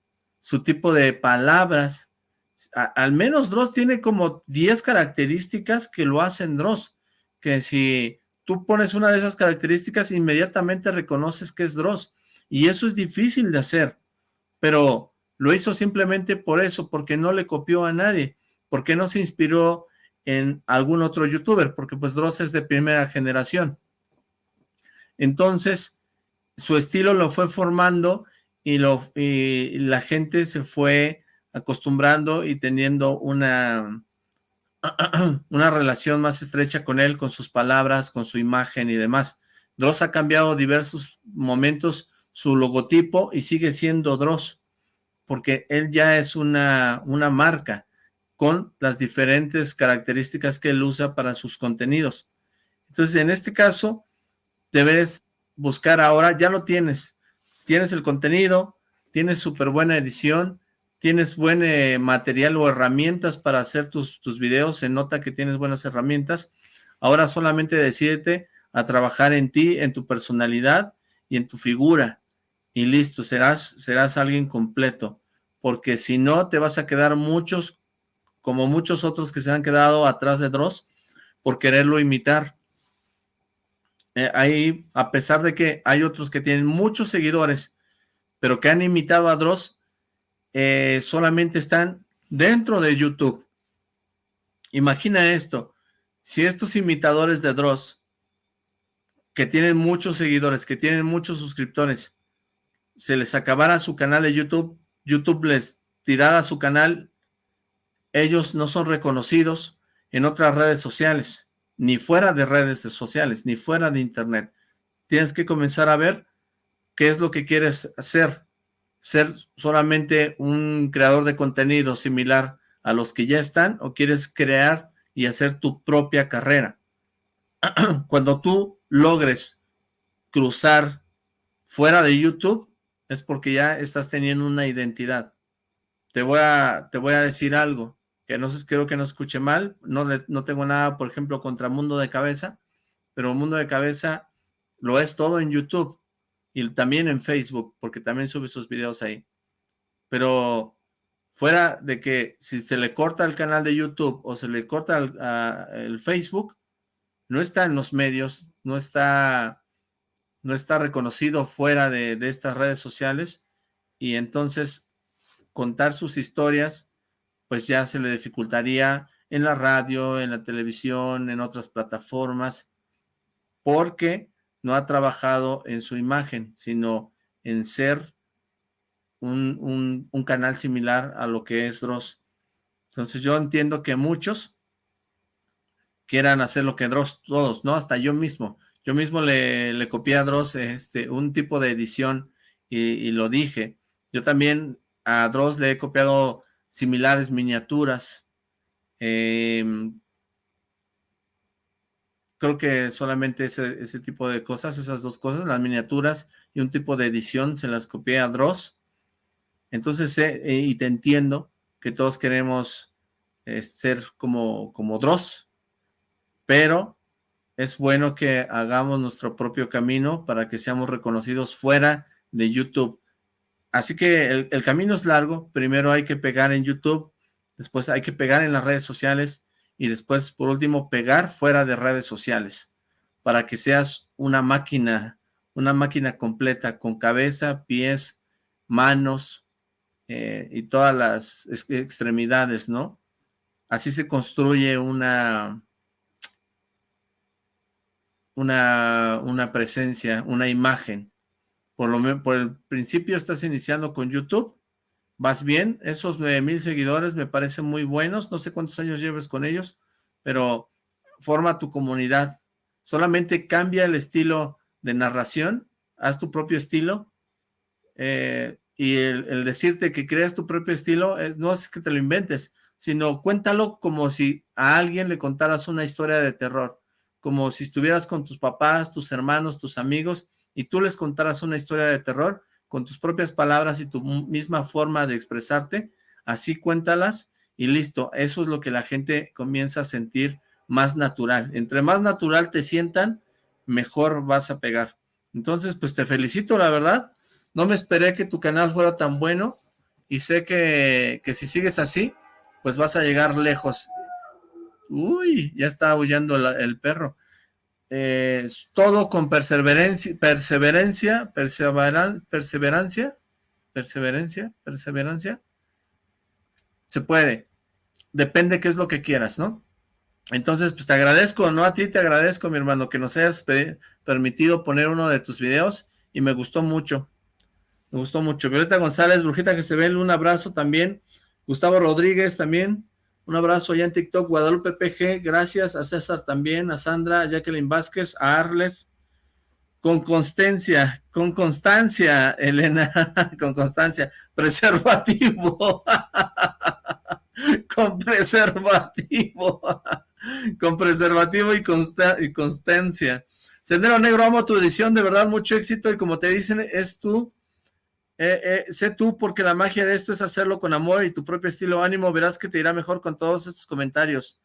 su tipo de palabras, al menos Dross tiene como 10 características que lo hacen Dross, que si tú pones una de esas características, inmediatamente reconoces que es Dross, y eso es difícil de hacer, pero lo hizo simplemente por eso, porque no le copió a nadie, porque no se inspiró en algún otro youtuber, porque pues Dross es de primera generación. Entonces, su estilo lo fue formando y, lo, la gente se fue acostumbrando y teniendo una, una relación más estrecha con él, con sus palabras, con su imagen y demás. Dross ha cambiado diversos momentos su logotipo y sigue siendo Dross, porque él ya es una, una marca con las diferentes características que él usa para sus contenidos. Entonces, en este caso, debes buscar ahora, ya lo tienes, tienes el contenido, tienes súper buena edición, tienes buen eh, material o herramientas para hacer tus, tus videos, se nota que tienes buenas herramientas, ahora solamente decídete a trabajar en ti, en tu personalidad y en tu figura, y listo, serás, serás alguien completo, porque si no te vas a quedar muchos, como muchos otros que se han quedado atrás de Dross, por quererlo imitar. Eh, ahí, a pesar de que hay otros que tienen muchos seguidores, pero que han imitado a Dross, eh, solamente están dentro de YouTube. Imagina esto, si estos imitadores de Dross, que tienen muchos seguidores, que tienen muchos suscriptores, se les acabara su canal de YouTube, YouTube les tirara su canal, ellos no son reconocidos en otras redes sociales, ni fuera de redes sociales, ni fuera de internet. Tienes que comenzar a ver qué es lo que quieres hacer ser solamente un creador de contenido similar a los que ya están o quieres crear y hacer tu propia carrera. Cuando tú logres cruzar fuera de YouTube es porque ya estás teniendo una identidad. Te voy a, te voy a decir algo que no sé, creo que no escuche mal. No, no tengo nada, por ejemplo, contra Mundo de Cabeza, pero Mundo de Cabeza lo es todo en YouTube y también en Facebook, porque también sube sus videos ahí. Pero fuera de que si se le corta el canal de YouTube o se le corta el, Facebook, no está en los medios, no está, no está reconocido fuera de, de estas redes sociales y entonces contar sus historias, pues ya se le dificultaría en la radio, en la televisión, en otras plataformas, porque no ha trabajado en su imagen, sino en ser un, canal similar a lo que es Dross. Entonces yo entiendo que muchos quieran hacer lo que Dross, todos, ¿no? Hasta yo mismo. Yo mismo le, le copié a Dross este, un tipo de edición y, lo dije. Yo también a Dross le he copiado similares miniaturas. Eh, creo que solamente ese, ese tipo de cosas, esas dos cosas, las miniaturas y un tipo de edición, se las copié a Dross. Entonces sé eh, y te entiendo que todos queremos eh, ser como, como Dross, pero es bueno que hagamos nuestro propio camino para que seamos reconocidos fuera de YouTube. Así que el, camino es largo, primero hay que pegar en YouTube, después hay que pegar en las redes sociales, y después, por último, pegar fuera de redes sociales para que seas una máquina, una máquina completa con cabeza, pies, manos eh, y todas las extremidades, ¿no? Así se construye una, una presencia, una imagen. Por, lo, por el principio estás iniciando con YouTube vas bien, esos 9000 seguidores me parecen muy buenos, no sé cuántos años lleves con ellos, pero forma tu comunidad, solamente cambia el estilo de narración, haz tu propio estilo, eh, y el, decirte que creas tu propio estilo, no es que te lo inventes, sino cuéntalo como si a alguien le contaras una historia de terror, como si estuvieras con tus papás, tus hermanos, tus amigos, y tú les contaras una historia de terror, con tus propias palabras y tu misma forma de expresarte, así cuéntalas y listo. Eso es lo que la gente comienza a sentir más natural. Entre más natural te sientan, mejor vas a pegar. Entonces, pues te felicito, la verdad. No me esperé que tu canal fuera tan bueno y sé que, que si sigues así, pues vas a llegar lejos. Uy, ya está aullando el perro. Todo con perseverancia, perseverancia, perseverancia, perseverancia, perseverancia. Se puede. Depende qué es lo que quieras, ¿no? Entonces, pues te agradezco, no a ti, te agradezco, mi hermano, que nos hayas permitido poner uno de tus videos y me gustó mucho. Me gustó mucho. Violeta González, Brujita que se ve, un abrazo también. Gustavo Rodríguez también, un abrazo allá en TikTok. Guadalupe PG, gracias. A César también, a Sandra, a Jacqueline Vázquez, a Arles. Con constancia, con constancia, Elena, con constancia. Preservativo. con preservativo. con preservativo y, y constancia. Sendero Negro, amo tu edición, de verdad, mucho éxito. Y como te dicen, es tú eh, eh, sé tú, porque la magia de esto es hacerlo con amor y tu propio estilo ánimo, verás que te irá mejor con todos estos comentarios.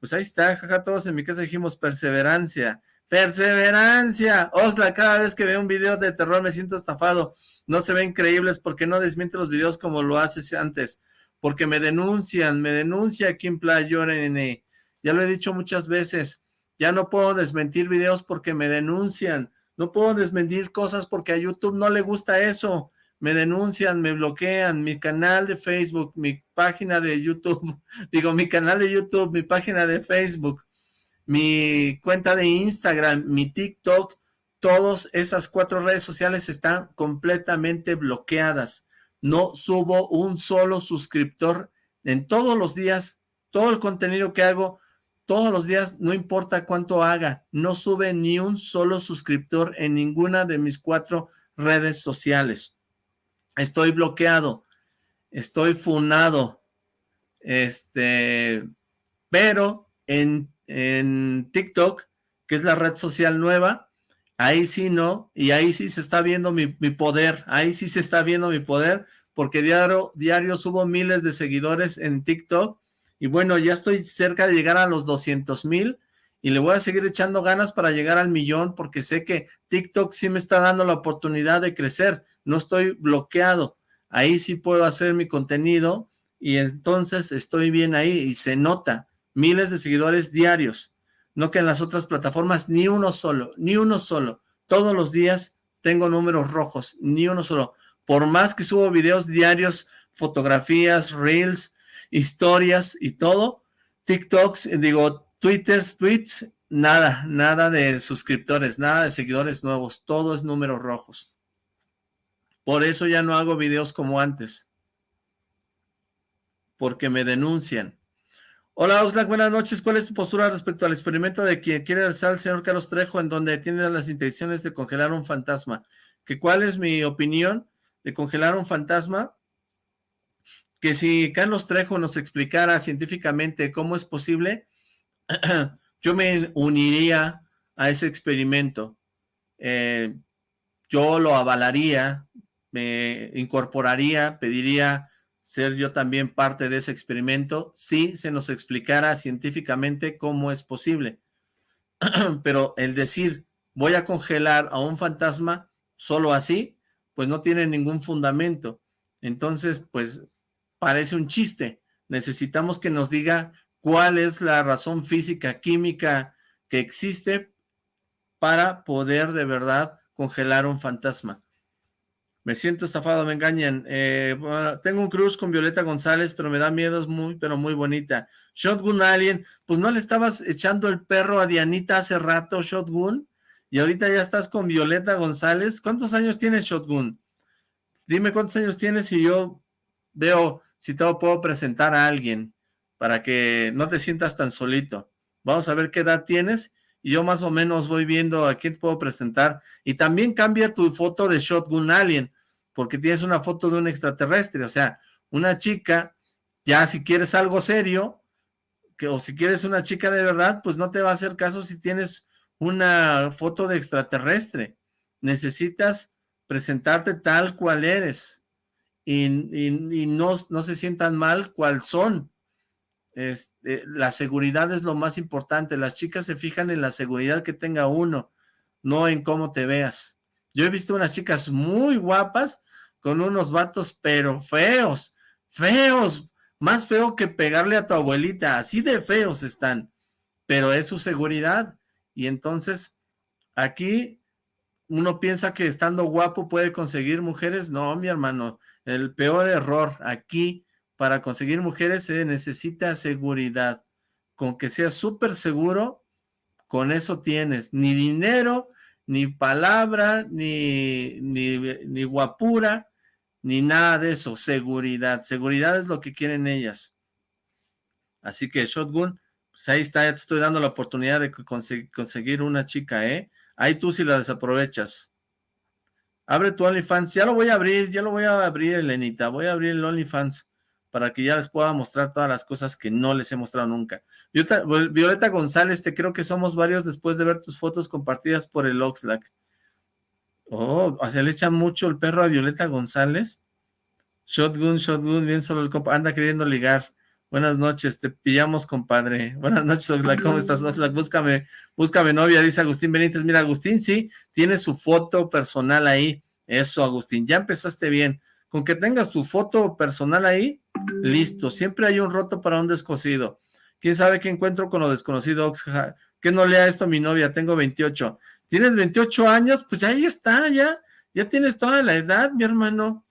Pues ahí está, jaja, todos en mi casa dijimos perseverancia, perseverancia. Osla, cada vez que veo un video de terror me siento estafado. No se ven creíbles porque no desmiente los videos como lo haces antes. Porque me denuncian, me denuncia Kim Playor Nene. Ya lo he dicho muchas veces. Ya no puedo desmentir videos porque me denuncian. No puedo desmentir cosas porque a YouTube no le gusta eso me denuncian, me bloquean, mi canal de Facebook, mi página de YouTube, digo, mi canal de YouTube, mi página de Facebook, mi cuenta de Instagram, mi TikTok, todas esas cuatro redes sociales están completamente bloqueadas. No subo un solo suscriptor en todos los días, todo el contenido que hago, todos los días, no importa cuánto haga, no sube ni un solo suscriptor en ninguna de mis cuatro redes sociales estoy bloqueado, estoy funado, este, pero en, en TikTok, que es la red social nueva, ahí sí no, y ahí sí se está viendo mi, mi, poder, ahí sí se está viendo mi poder, porque diario, diario subo miles de seguidores en TikTok, y bueno, ya estoy cerca de llegar a los 200 mil, y le voy a seguir echando ganas para llegar al millón, porque sé que TikTok sí me está dando la oportunidad de crecer, no estoy bloqueado, ahí sí puedo hacer mi contenido y entonces estoy bien ahí y se nota, miles de seguidores diarios, no que en las otras plataformas ni uno solo, ni uno solo, todos los días tengo números rojos, ni uno solo, por más que subo videos diarios, fotografías, reels, historias y todo, TikToks, digo, Twitters, tweets, nada, nada de suscriptores, nada de seguidores nuevos, todo es números rojos. Por eso ya no hago videos como antes. Porque me denuncian. Hola Oxlack, buenas noches. ¿Cuál es tu postura respecto al experimento de quien quiere alzar al señor Carlos Trejo en donde tiene las intenciones de congelar un fantasma? ¿Que ¿Cuál es mi opinión de congelar un fantasma? Que si Carlos Trejo nos explicara científicamente cómo es posible, yo me uniría a ese experimento. Eh, yo lo avalaría, me incorporaría, pediría ser yo también parte de ese experimento, si se nos explicara científicamente cómo es posible. Pero el decir, voy a congelar a un fantasma solo así, pues no tiene ningún fundamento. Entonces, pues parece un chiste. Necesitamos que nos diga cuál es la razón física, química que existe para poder de verdad congelar un fantasma. Me siento estafado, me engañan. Eh, tengo un cruz con Violeta González, pero me da miedo, es muy, pero muy bonita. Shotgun Alien, pues no le estabas echando el perro a Dianita hace rato, Shotgun, y ahorita ya estás con Violeta González. ¿Cuántos años tienes, Shotgun? Dime cuántos años tienes y yo veo si te puedo presentar a alguien para que no te sientas tan solito. Vamos a ver qué edad tienes y yo más o menos voy viendo a quién puedo presentar. Y también cambia tu foto de Shotgun Alien, porque tienes una foto de un extraterrestre, o sea, una chica, ya si quieres algo serio, que, o si quieres una chica de verdad, pues no te va a hacer caso si tienes una foto de extraterrestre. Necesitas presentarte tal cual eres y, y no, no se sientan mal cual son. Este, la seguridad es lo más importante. Las chicas se fijan en la seguridad que tenga uno, no en cómo te veas. Yo he visto unas chicas muy guapas con unos vatos, pero feos, feos, más feo que pegarle a tu abuelita, así de feos están, pero es su seguridad. Y entonces, aquí uno piensa que estando guapo puede conseguir mujeres. No, mi hermano, el peor error aquí para conseguir mujeres se necesita seguridad. Con que seas súper seguro, con eso tienes. Ni dinero, ni palabra, ni, ni, ni guapura, ni nada de eso. Seguridad. Seguridad es lo que quieren ellas. Así que Shotgun, pues ahí está, te estoy dando la oportunidad de conseguir una chica, ¿eh? Ahí tú si la desaprovechas. Abre tu OnlyFans. Ya lo voy a abrir, ya lo voy a abrir, Elenita. Voy a abrir el OnlyFans para que ya les pueda mostrar todas las cosas que no les he mostrado nunca. Violeta, González, te creo que somos varios después de ver tus fotos compartidas por el Oxlack. Oh, o sea, le echan mucho el perro a Violeta González. Shotgun, shotgun, bien solo el compa. Anda queriendo ligar. Buenas noches, te pillamos, compadre. Buenas noches, Oxlack. ¿Cómo estás, Oxlack? Búscame, búscame novia, dice Agustín Benítez. Mira, Agustín, sí, tiene su foto personal ahí. Eso, Agustín, ya empezaste bien. Con que tengas tu foto personal ahí, listo. Siempre hay un roto para un descosido. ¿Quién sabe qué encuentro con lo desconocido? Que no lea esto mi novia, tengo 28. ¿Tienes 28 años? Pues ahí está, ya. Ya tienes toda la edad, mi hermano.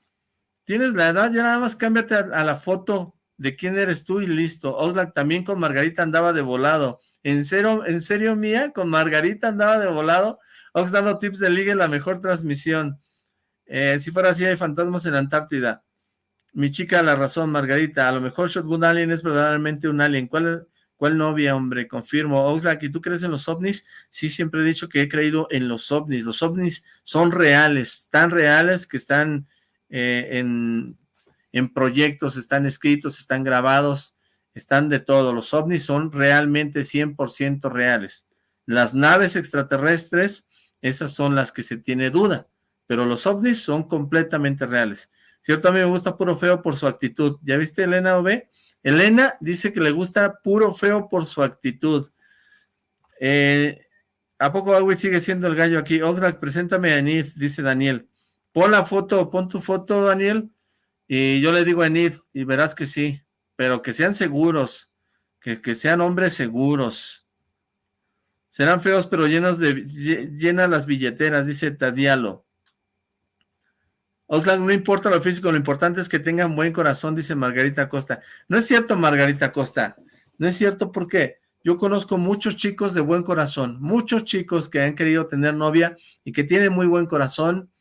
Tienes la edad, ya nada más cámbiate a la foto de quién eres tú y listo. Oxlack también con Margarita andaba de volado. ¿En serio, en serio mía? ¿Con Margarita andaba de volado? Ox dando tips de ligue, la mejor transmisión. Eh, si fuera así, hay fantasmas en la Antártida. Mi chica, la razón, Margarita. A lo mejor Shotgun Alien es verdaderamente un alien. ¿Cuál, cuál novia, hombre? Confirmo. Oxlack, ¿y tú crees en los ovnis? Sí, siempre he dicho que he creído en los ovnis. Los ovnis son reales, tan reales que están eh, en en proyectos, están escritos, están grabados, están de todo. Los ovnis son realmente 100% reales. Las naves extraterrestres, esas son las que se tiene duda, pero los ovnis son completamente reales. Cierto, a mí me gusta puro feo por su actitud. ¿Ya viste Elena OB? Elena dice que le gusta puro feo por su actitud. Eh, ¿A poco Agui sigue siendo el gallo aquí? Oxlack, preséntame a Anid, dice Daniel. Pon la foto, pon tu foto, Daniel. Y yo le digo a Enid, y verás que sí, pero que sean seguros, que, que sean hombres seguros. Serán feos, pero llenos de, llena las billeteras, dice Tadialo. Oxlack, no importa lo físico, lo importante es que tengan buen corazón, dice Margarita Costa. No es cierto, Margarita Costa, no es cierto porque yo conozco muchos chicos de buen corazón, muchos chicos que han querido tener novia y que tienen muy buen corazón,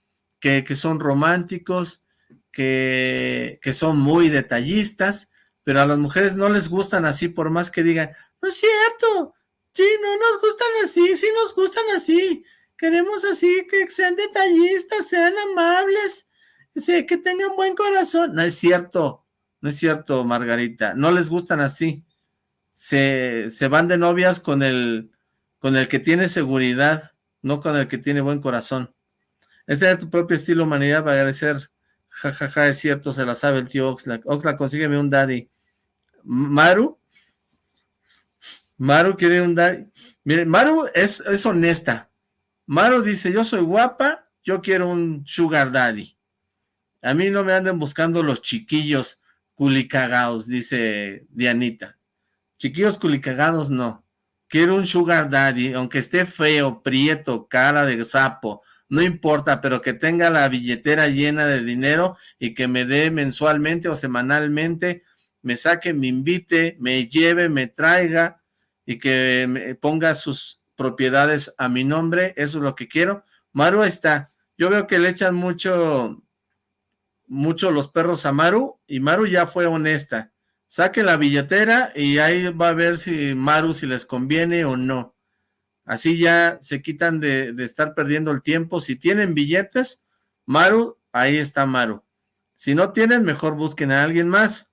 que, que son románticos, que, son muy detallistas, pero a las mujeres no les gustan así, por más que digan, no es cierto, sí, no nos gustan así, sí nos gustan así, queremos así, que sean detallistas, sean amables, que tengan buen corazón. No es cierto, no es cierto, Margarita, no les gustan así. Se, se van de novias con el, con el que tiene seguridad, no con el que tiene buen corazón. Es tener tu propio estilo, humanidad, va a agradecer Jajaja, ja, ja, es cierto, se la sabe el tío Oxlack. Oxlack, consígueme un daddy. Maru. Maru quiere un daddy. Mire, Maru es, es honesta. Maru dice, yo soy guapa, yo quiero un sugar daddy. A mí no me anden buscando los chiquillos culicagados, dice Dianita. Chiquillos culicagados no. Quiero un sugar daddy, aunque esté feo, prieto, cara de sapo, no importa, pero que tenga la billetera llena de dinero y que me dé mensualmente o semanalmente, me saque, me invite, me lleve, me traiga y que me ponga sus propiedades a mi nombre, eso es lo que quiero. Maru está, yo veo que le echan mucho, mucho los perros a Maru y Maru ya fue honesta. Saque la billetera y ahí va a ver si Maru si les conviene o no. Así ya se quitan de, estar perdiendo el tiempo. Si tienen billetes, Maru, ahí está Maru. Si no tienen, mejor busquen a alguien más.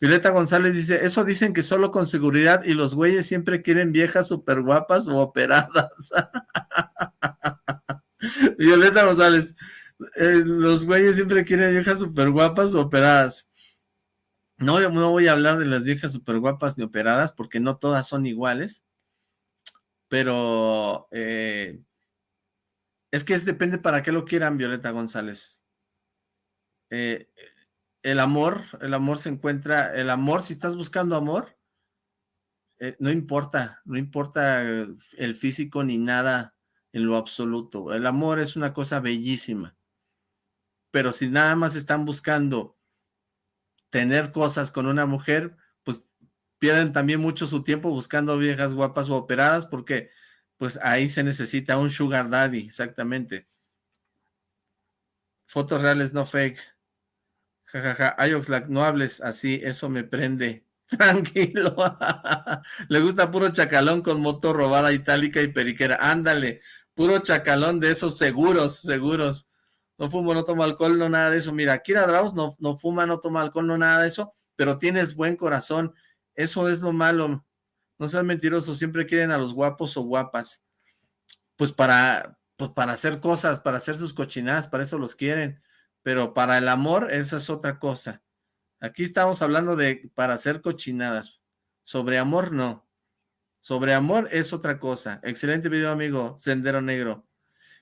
Violeta González dice, eso dicen que solo con seguridad y los güeyes siempre quieren viejas súper guapas o operadas. Violeta González, eh, los güeyes siempre quieren viejas súper guapas o operadas. No, no voy a hablar de las viejas súper guapas ni operadas porque no todas son iguales pero eh, es que depende para qué lo quieran Violeta González. Eh, el amor, el amor se encuentra, el amor, si estás buscando amor, no importa, no importa el físico ni nada en lo absoluto. El amor es una cosa bellísima. Pero si nada más están buscando tener cosas con una mujer, pues pierden también mucho su tiempo buscando viejas guapas o operadas porque pues ahí se necesita un sugar daddy, exactamente. Fotos reales, no fake. Jajaja, Ayoxlack, no hables así, eso me prende. Tranquilo. Le gusta puro chacalón con moto robada itálica y periquera. Ándale, puro chacalón de esos seguros, seguros. No fumo, no tomo alcohol, no nada de eso. Mira, Kira Draus no, no fuma, no toma alcohol, no nada de eso, pero tienes buen corazón. Eso es lo malo. No seas mentiroso, siempre quieren a los guapos o guapas. Pues para, pues para hacer cosas, para hacer sus cochinadas, para eso los quieren. Pero para el amor, esa es otra cosa. Aquí estamos hablando de para hacer cochinadas. Sobre amor, no. Sobre amor es otra cosa. Excelente video, amigo. Sendero Negro.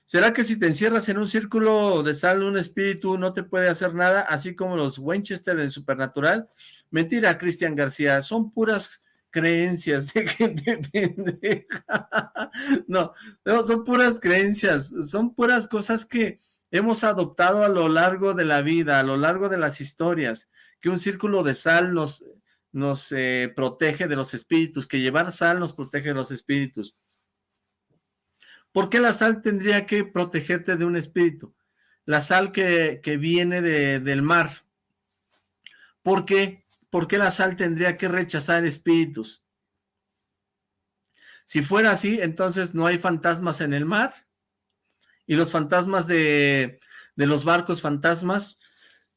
¿Será que si te encierras en un círculo de sal, un espíritu no te puede hacer nada, así como los Winchester en Supernatural? Mentira, Cristian García. Son puras creencias de gente pendeja. No, no, son puras creencias. Son puras cosas que hemos adoptado a lo largo de la vida, a lo largo de las historias que un círculo de sal nos, eh, protege de los espíritus, que llevar sal nos protege de los espíritus. ¿Por qué la sal tendría que protegerte de un espíritu? La sal que, viene del mar. ¿Por qué? ¿Por qué la sal tendría que rechazar espíritus? Si fuera así, entonces no hay fantasmas en el mar. Y los fantasmas de, de los barcos fantasmas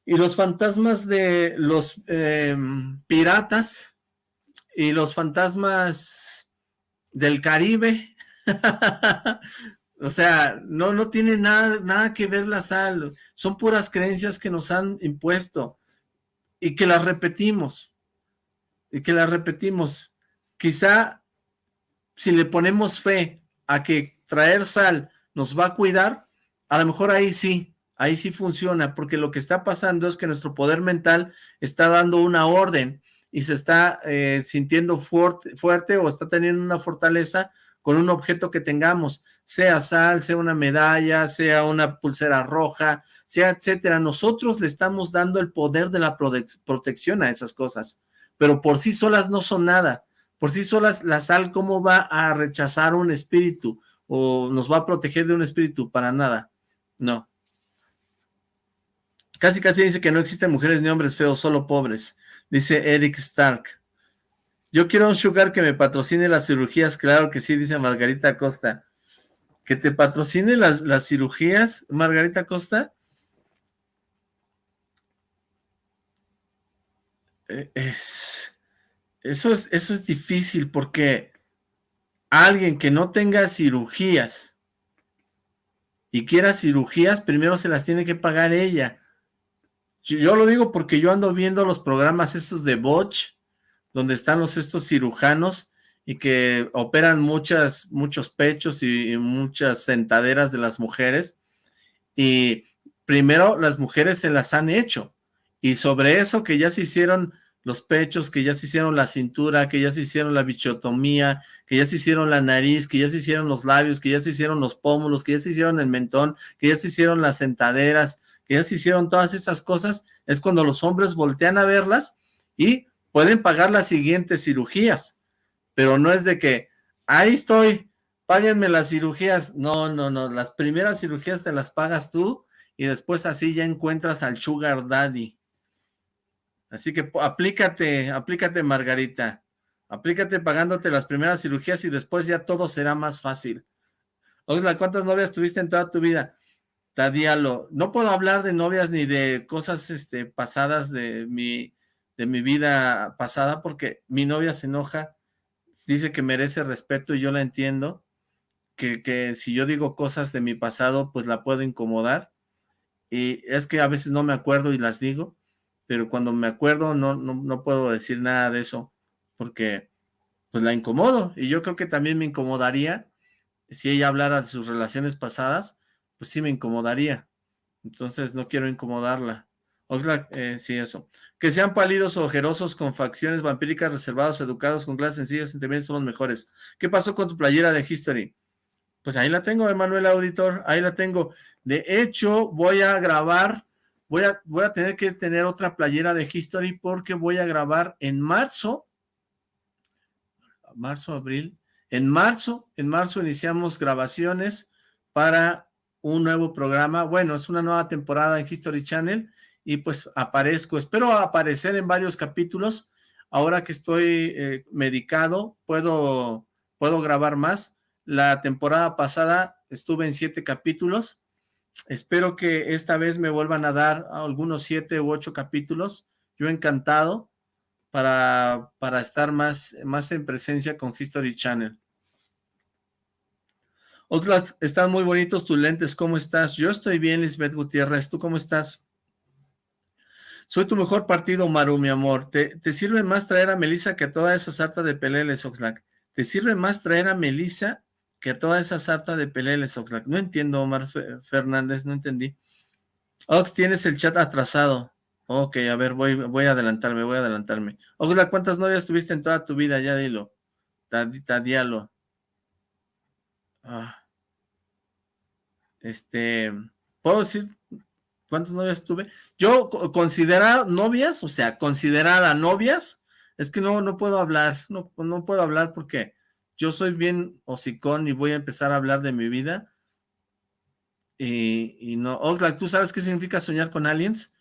y los fantasmas de los em, piratas y los fantasmas del Caribe. o sea, no, no tiene nada, nada que ver la sal. Son puras creencias que nos han impuesto y que las repetimos. Y que las repetimos. Quizá si le ponemos fe a que traer sal nos va a cuidar, a lo mejor ahí sí, ahí sí funciona, porque lo que está pasando es que nuestro poder mental está dando una orden y se está eh, sintiendo fuerte, fuerte o está teniendo una fortaleza con un objeto que tengamos, sea sal, sea una medalla, sea una pulsera roja, sea etcétera. Nosotros le estamos dando el poder de la protección a esas cosas, pero por sí solas no son nada. Por sí solas la sal, ¿cómo va a rechazar un espíritu o nos va a proteger de un espíritu? Para nada. No. Casi casi dice que no existen mujeres ni hombres feos, solo pobres. Dice Eric Stark. Yo quiero un sugar que me patrocine las cirugías. Claro que sí, dice Margarita Costa. ¿Que te patrocine las, las cirugías, Margarita Costa? E, es, eso, es, eso es difícil porque alguien que no tenga cirugías y quiera cirugías, primero se las tiene que pagar ella. Yo lo digo porque yo ando viendo los programas estos de Botch, donde están los estos cirujanos y que operan muchas, muchos pechos y, muchas sentaderas de las mujeres. Y primero las mujeres se las han hecho. Y sobre eso que ya se hicieron los pechos, que ya se hicieron la cintura, que ya se hicieron la bichotomía, que ya se hicieron la nariz, que ya se hicieron los labios, que ya se hicieron los pómulos, que ya se hicieron el mentón, que ya se hicieron las sentaderas, que ya se hicieron todas esas cosas, es cuando los hombres voltean a verlas y pueden pagar las siguientes cirugías, pero no es de que, ahí estoy, páguenme las cirugías, no, no, no, las primeras cirugías te las pagas tú y después así ya encuentras al sugar daddy. Así que aplícate, aplícate Margarita, aplícate pagándote las primeras cirugías y después ya todo será más fácil. Oxla, ¿cuántas novias tuviste en toda tu vida? Tadialo, no puedo hablar de novias ni de cosas este, pasadas de mi, de mi vida pasada porque mi novia se enoja, dice que merece respeto y yo la entiendo, que, que si yo digo cosas de mi pasado pues la puedo incomodar y es que a veces no me acuerdo y las digo, pero cuando me acuerdo no, no, no puedo decir nada de eso porque pues la incomodo y yo creo que también me incomodaría si ella hablara de sus relaciones pasadas pues sí me incomodaría. Entonces no quiero incomodarla. Oxlack, eh, sí, eso. Que sean pálidos o ojerosos con facciones vampíricas, reservados, educados, con clases sencillas, sentimientos son los mejores. ¿Qué pasó con tu playera de History? Pues ahí la tengo, Emanuel Auditor, ahí la tengo. De hecho, voy a grabar, voy a, voy a tener que tener otra playera de History porque voy a grabar en marzo, marzo, abril, en marzo, en marzo iniciamos grabaciones para un nuevo programa, bueno, es una nueva temporada en History Channel y pues aparezco, espero aparecer en varios capítulos, ahora que estoy eh, medicado, puedo, puedo grabar más, la temporada pasada estuve en siete capítulos, espero que esta vez me vuelvan a dar algunos siete u ocho capítulos, yo encantado para, para estar más, más en presencia con History Channel. Oxlack, están muy bonitos tus lentes, ¿cómo estás? Yo estoy bien, Lisbeth Gutiérrez, ¿tú cómo estás? Soy tu mejor partido, Maru, mi amor. ¿Te, sirve más traer a Melissa que a toda esa sarta de peleles, Oxlack? ¿Te sirve más traer a Melissa que a toda esa sarta de peleles, Oxlack? No entiendo, Omar Fernández, no entendí. Ox, tienes el chat atrasado. Ok, a ver, voy, voy a adelantarme, voy a adelantarme. Oxlack, ¿cuántas novias tuviste en toda tu vida? Ya dilo. Tadialo. Ah. Este, ¿puedo decir cuántas novias tuve? Yo considerada novias, o sea, considerada novias, es que no, no puedo hablar, no, no puedo hablar porque yo soy bien hocicón y voy a empezar a hablar de mi vida. Y, no, Oxlack, ¿tú sabes qué significa soñar con aliens?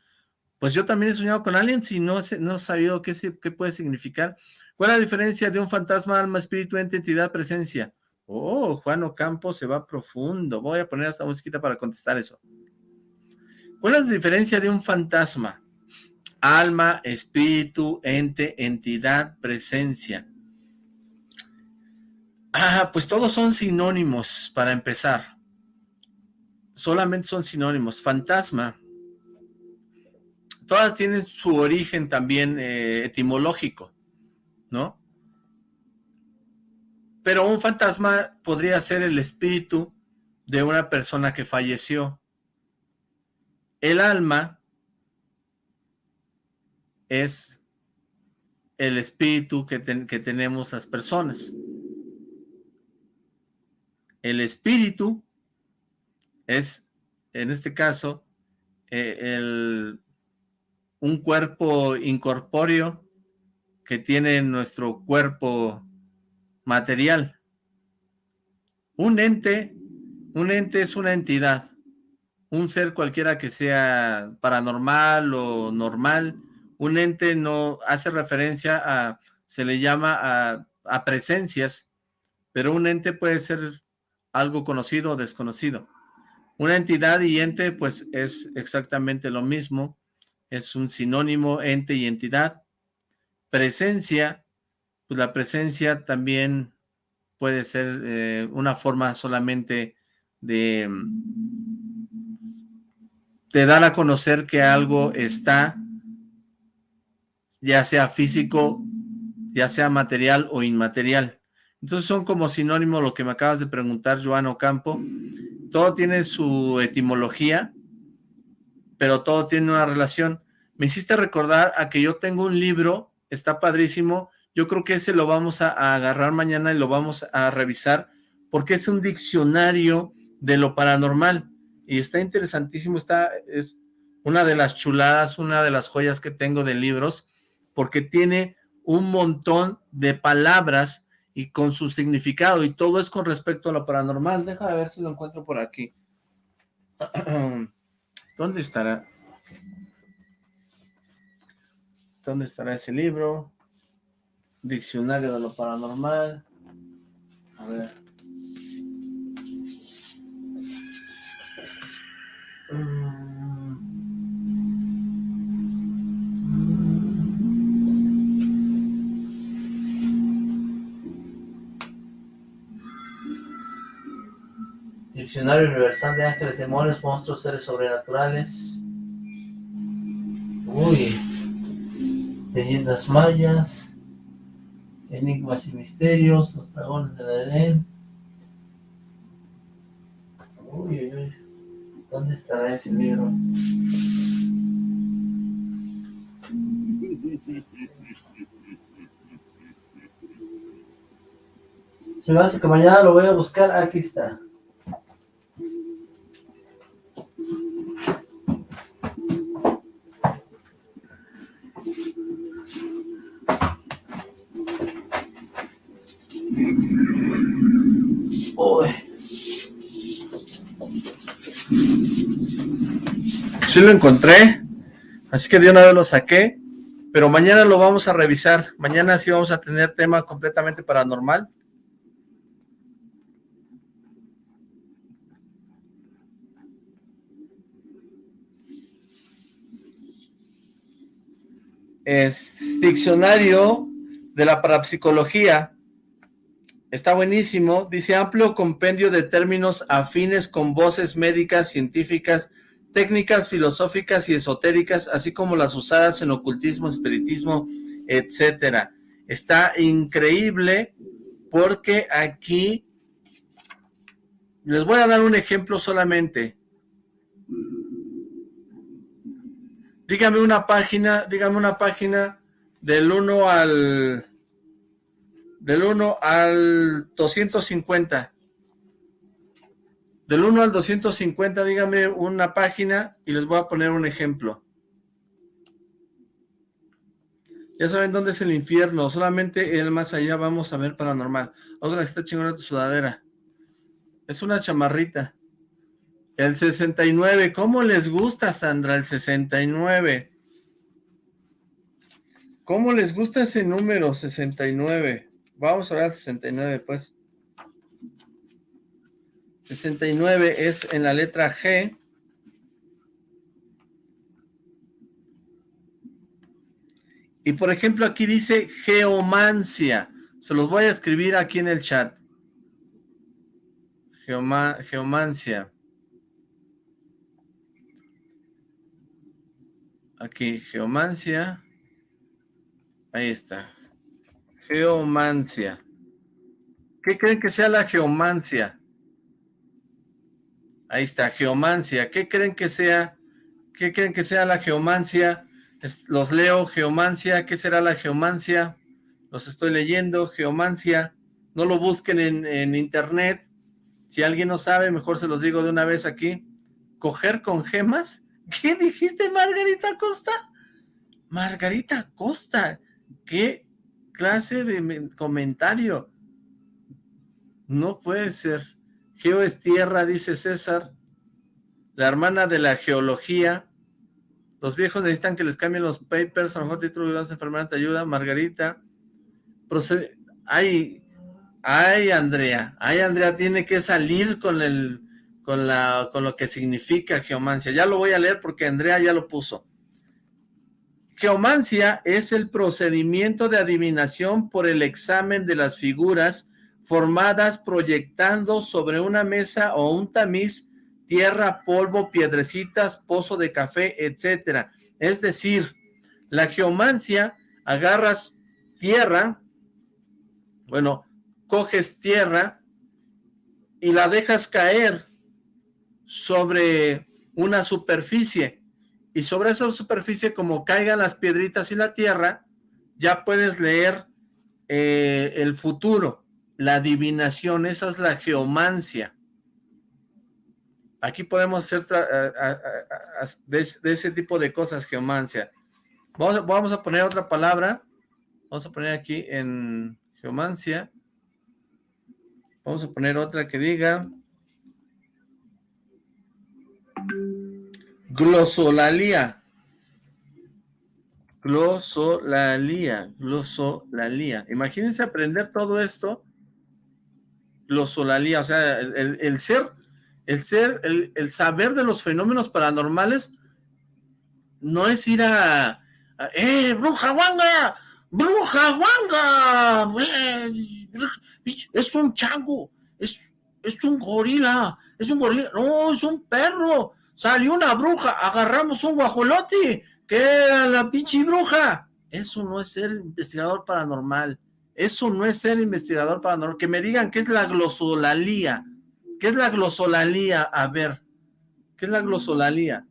Pues yo también he soñado con aliens y no, no he sabido qué, qué puede significar. ¿Cuál es la diferencia de un fantasma, alma, espíritu, ente, entidad, presencia? Oh, Juan Ocampo se va profundo. Voy a poner esta musiquita para contestar eso. ¿Cuál es la diferencia de un fantasma? Alma, espíritu, ente, entidad, presencia. Ah, pues todos son sinónimos para empezar. Solamente son sinónimos. Fantasma. Todas tienen su origen también eh, etimológico, ¿no? Pero un fantasma podría ser el espíritu de una persona que falleció. El alma es el espíritu que, tenemos las personas. El espíritu es, en este caso, eh, un cuerpo incorpóreo que tiene nuestro cuerpo material. Un ente, un ente es una entidad, un ser cualquiera que sea paranormal o normal, un ente no hace referencia a, se le llama a, presencias, pero un ente puede ser algo conocido o desconocido. Una entidad y ente, pues es exactamente lo mismo, es un sinónimo ente y entidad. Presencia pues la presencia también puede ser eh, una forma solamente de, de dar a conocer que algo está, ya sea físico, ya sea material o inmaterial. Entonces son como sinónimos lo que me acabas de preguntar, Joan Ocampo. Todo tiene su etimología, pero todo tiene una relación. Me hiciste recordar a que yo tengo un libro, está padrísimo, yo creo que ese lo vamos a, agarrar mañana y lo vamos a revisar porque es un diccionario de lo paranormal y está interesantísimo, está, es una de las chuladas, una de las joyas que tengo de libros porque tiene un montón de palabras y con su significado y todo es con respecto a lo paranormal. Déjame ver si lo encuentro por aquí. ¿Dónde estará? ¿Dónde estará ese libro? Diccionario de lo paranormal. A ver. Diccionario Universal de Ángeles, Demonios, Monstruos, Seres Sobrenaturales. Uy. Leyendas mayas. Enigmas y misterios, los dragones de la Edén. Uy, uy, uy. ¿Dónde estará ese libro? Se me hace que mañana lo voy a buscar. Aquí está. Uy. Sí lo encontré, así que de una vez lo saqué, pero mañana lo vamos a revisar. Mañana sí vamos a tener tema completamente paranormal. Es diccionario de la parapsicología. Está buenísimo. Dice amplio compendio de términos afines con voces médicas, científicas, técnicas filosóficas y esotéricas, así como las usadas en ocultismo, espiritismo, etcétera. Está increíble porque aquí les voy a dar un ejemplo solamente. Dígame una página, dígame una página del 1 al del 1 al 250. Del 1 al 250, dígame una página y les voy a poner un ejemplo. Ya saben dónde es el infierno, solamente el más allá vamos a ver paranormal. Oiga, está chingona tu sudadera. Es una chamarrita. El 69, ¿cómo les gusta, Sandra, el 69? ¿Cómo les gusta ese número, 69? Vamos a ver el 69, pues. 69 es en la letra G. Y por ejemplo aquí dice geomancia. Se los voy a escribir aquí en el chat. geomancia. Aquí, geomancia. Ahí está. Geomancia. ¿Qué creen que sea la geomancia? Ahí está, geomancia. ¿Qué creen que sea? ¿Qué creen que sea la geomancia? los leo, geomancia. ¿Qué será la geomancia? Los estoy leyendo, geomancia. No lo busquen en, internet. Si alguien no sabe, mejor se los digo de una vez aquí. ¿Coger con gemas? ¿Qué dijiste, Margarita Costa? Margarita Costa, ¿qué clase de comentario? No puede ser. Geo es tierra, dice César. La hermana de la geología. Los viejos necesitan que les cambien los papers. A lo mejor título de enfermera te ayuda. Margarita. Procede. Ay, ay, Andrea. Ay, Andrea tiene que salir con el con, la, con lo que significa geomancia. Ya lo voy a leer porque Andrea ya lo puso. Geomancia es el procedimiento de adivinación por el examen de las figuras formadas proyectando sobre una mesa o un tamiz tierra, polvo, piedrecitas, pozo de café, etcétera. Es decir, la geomancia, agarras tierra, bueno, coges tierra y la dejas caer sobre una superficie y sobre esa superficie como caigan las piedritas y la tierra, ya puedes leer eh, el futuro, la adivinación, esa es la geomancia. Aquí podemos hacer de, ese tipo de cosas, geomancia. Vamos vamos a poner otra palabra, vamos a poner aquí en geomancia, vamos a poner otra que diga Glosolalia. Glosolalia. Glosolalia. Imagínense aprender todo esto. Glosolalia. O sea, el, ser, el ser, el, saber de los fenómenos paranormales no es ir a, ¡eh, bruja guanga! ¡Bruja guanga! Es un chango, es, es un gorila, es un gorila, no, es un perro, salió una bruja, agarramos un guajolote, que era la pinche bruja. Eso no es ser investigador paranormal. Eso no es ser investigador paranormal. Que me digan qué es la glosolalía. ¿Qué es la glosolalía? A ver, ¿qué es la glosolalía?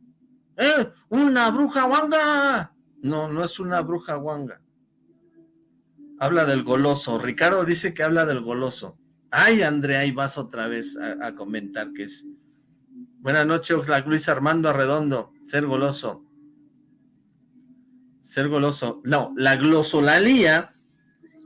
¡Eh! ¡Una bruja guanga! No, no es una bruja guanga. Habla del goloso. Ricardo dice que habla del goloso. Ay, Andrea, ahí vas otra vez a, comentar que es... Buenas noches, Oxlack, Luis Armando Arredondo, ser goloso. Ser goloso. No, la glosolalía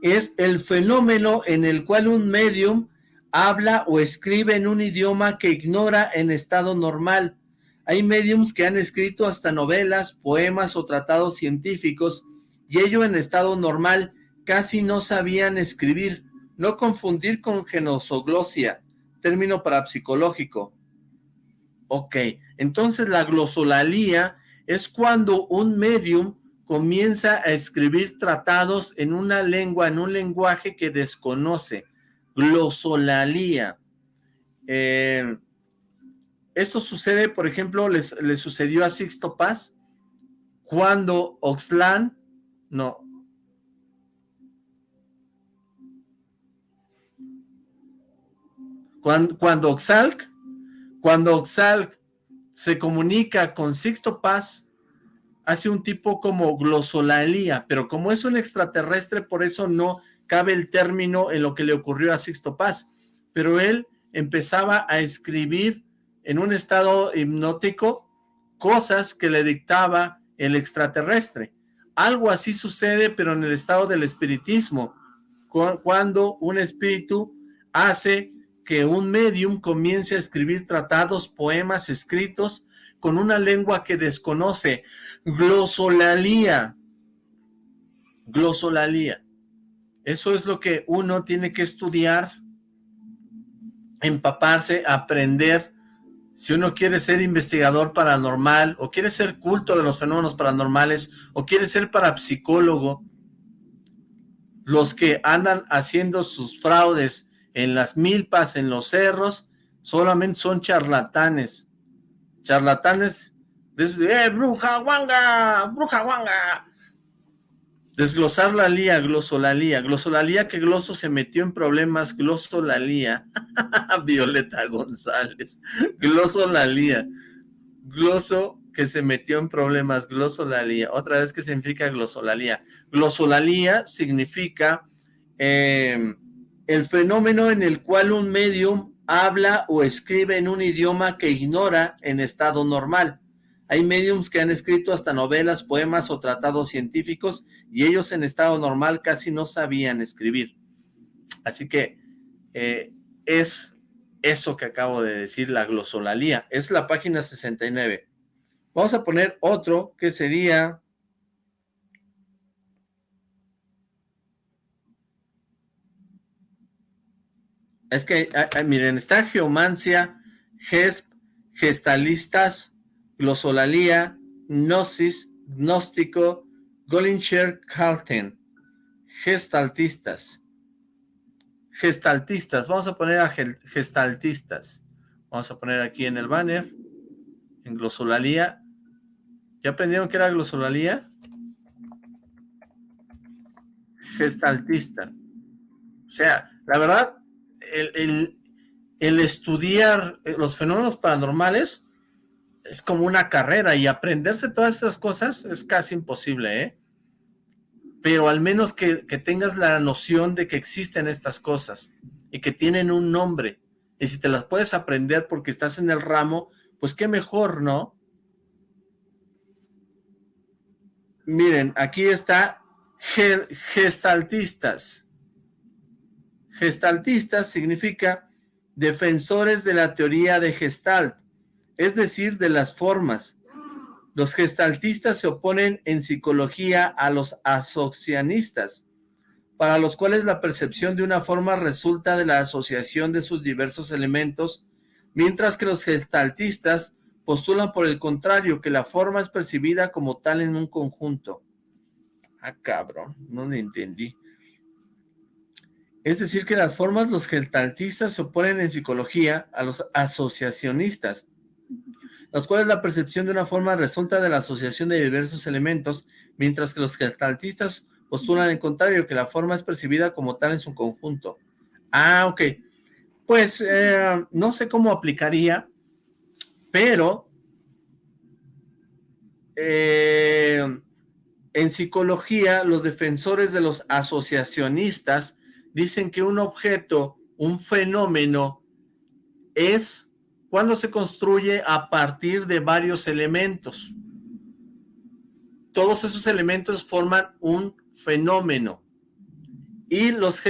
es el fenómeno en el cual un medium habla o escribe en un idioma que ignora en estado normal. Hay mediums que han escrito hasta novelas, poemas o tratados científicos y ello en estado normal casi no sabían escribir no confundir con genosoglosia, término parapsicológico. Ok, entonces la glosolalía es cuando un medium comienza a escribir tratados en una lengua, en un lenguaje que desconoce. Glosolalía. Eh, esto sucede, por ejemplo, le sucedió a Sixto Paz cuando Oxlan, no, Cuando, cuando Oxalc, cuando Oxalc se comunica con Sixto Paz, hace un tipo como glosolalía, pero como es un extraterrestre, por eso no cabe el término en lo que le ocurrió a Sixto Paz. Pero él empezaba a escribir en un estado hipnótico cosas que le dictaba el extraterrestre. Algo así sucede, pero en el estado del espiritismo, cuando un espíritu hace que un medium comience a escribir tratados, poemas escritos con una lengua que desconoce, glosolalía, glosolalía. Eso es lo que uno tiene que estudiar, empaparse, aprender. Si uno quiere ser investigador paranormal, o quiere ser culto de los fenómenos paranormales, o quiere ser parapsicólogo, los que andan haciendo sus fraudes en las milpas, en los cerros, solamente son charlatanes. Charlatanes, ¡eh, bruja guanga! ¡Bruja guanga! Desglosar la lía, glosolalía, glosolalía que Gloso se metió en problemas, glosolalía, Violeta González, glosolalía, gloso que se metió en problemas, glosolalía, otra vez que significa glosolalía, glosolalía significa eh, el fenómeno en el cual un medium habla o escribe en un idioma que ignora en estado normal. Hay mediums que han escrito hasta novelas, poemas o tratados científicos y ellos en estado normal casi no sabían escribir. Así que eh, es eso que acabo de decir, la glosolalía. Es la página 69. Vamos a poner otro que sería Es que, miren, está geomancia, gesp, gestalistas, glosolalía, gnosis, gnóstico, Gollinger Calten, gestaltistas. Gestaltistas, vamos a poner a gestaltistas. Vamos a poner aquí en el banner, en glosolalía. ¿Ya aprendieron qué era glosolalía? Gestaltista. O sea, la verdad, el, estudiar los fenómenos paranormales es como una carrera y aprenderse todas estas cosas es casi imposible, ¿eh? Pero al menos que, que tengas la noción de que existen estas cosas y que tienen un nombre. Y si te las puedes aprender porque estás en el ramo, pues qué mejor, ¿no? Miren, aquí está gestaltistas. Gestaltistas significa defensores de la teoría de Gestalt, es decir, de las formas. Los gestaltistas se oponen en psicología a los asocianistas, para los cuales la percepción de una forma resulta de la asociación de sus diversos elementos, mientras que los gestaltistas postulan por el contrario que la forma es percibida como tal en un conjunto. Ah, cabrón, no lo entendí. Es decir, que las formas, los gestaltistas se oponen en psicología a los asociacionistas, los cuales la percepción de una forma resulta de la asociación de diversos elementos, mientras que los gestaltistas postulan en contrario, que la forma es percibida como tal en su conjunto. Ah, ok. Pues eh, no sé cómo aplicaría, pero eh, en psicología los defensores de los asociacionistas dicen que un objeto un fenómeno es cuando se construye a partir de varios elementos. Todos esos elementos forman un fenómeno. Y los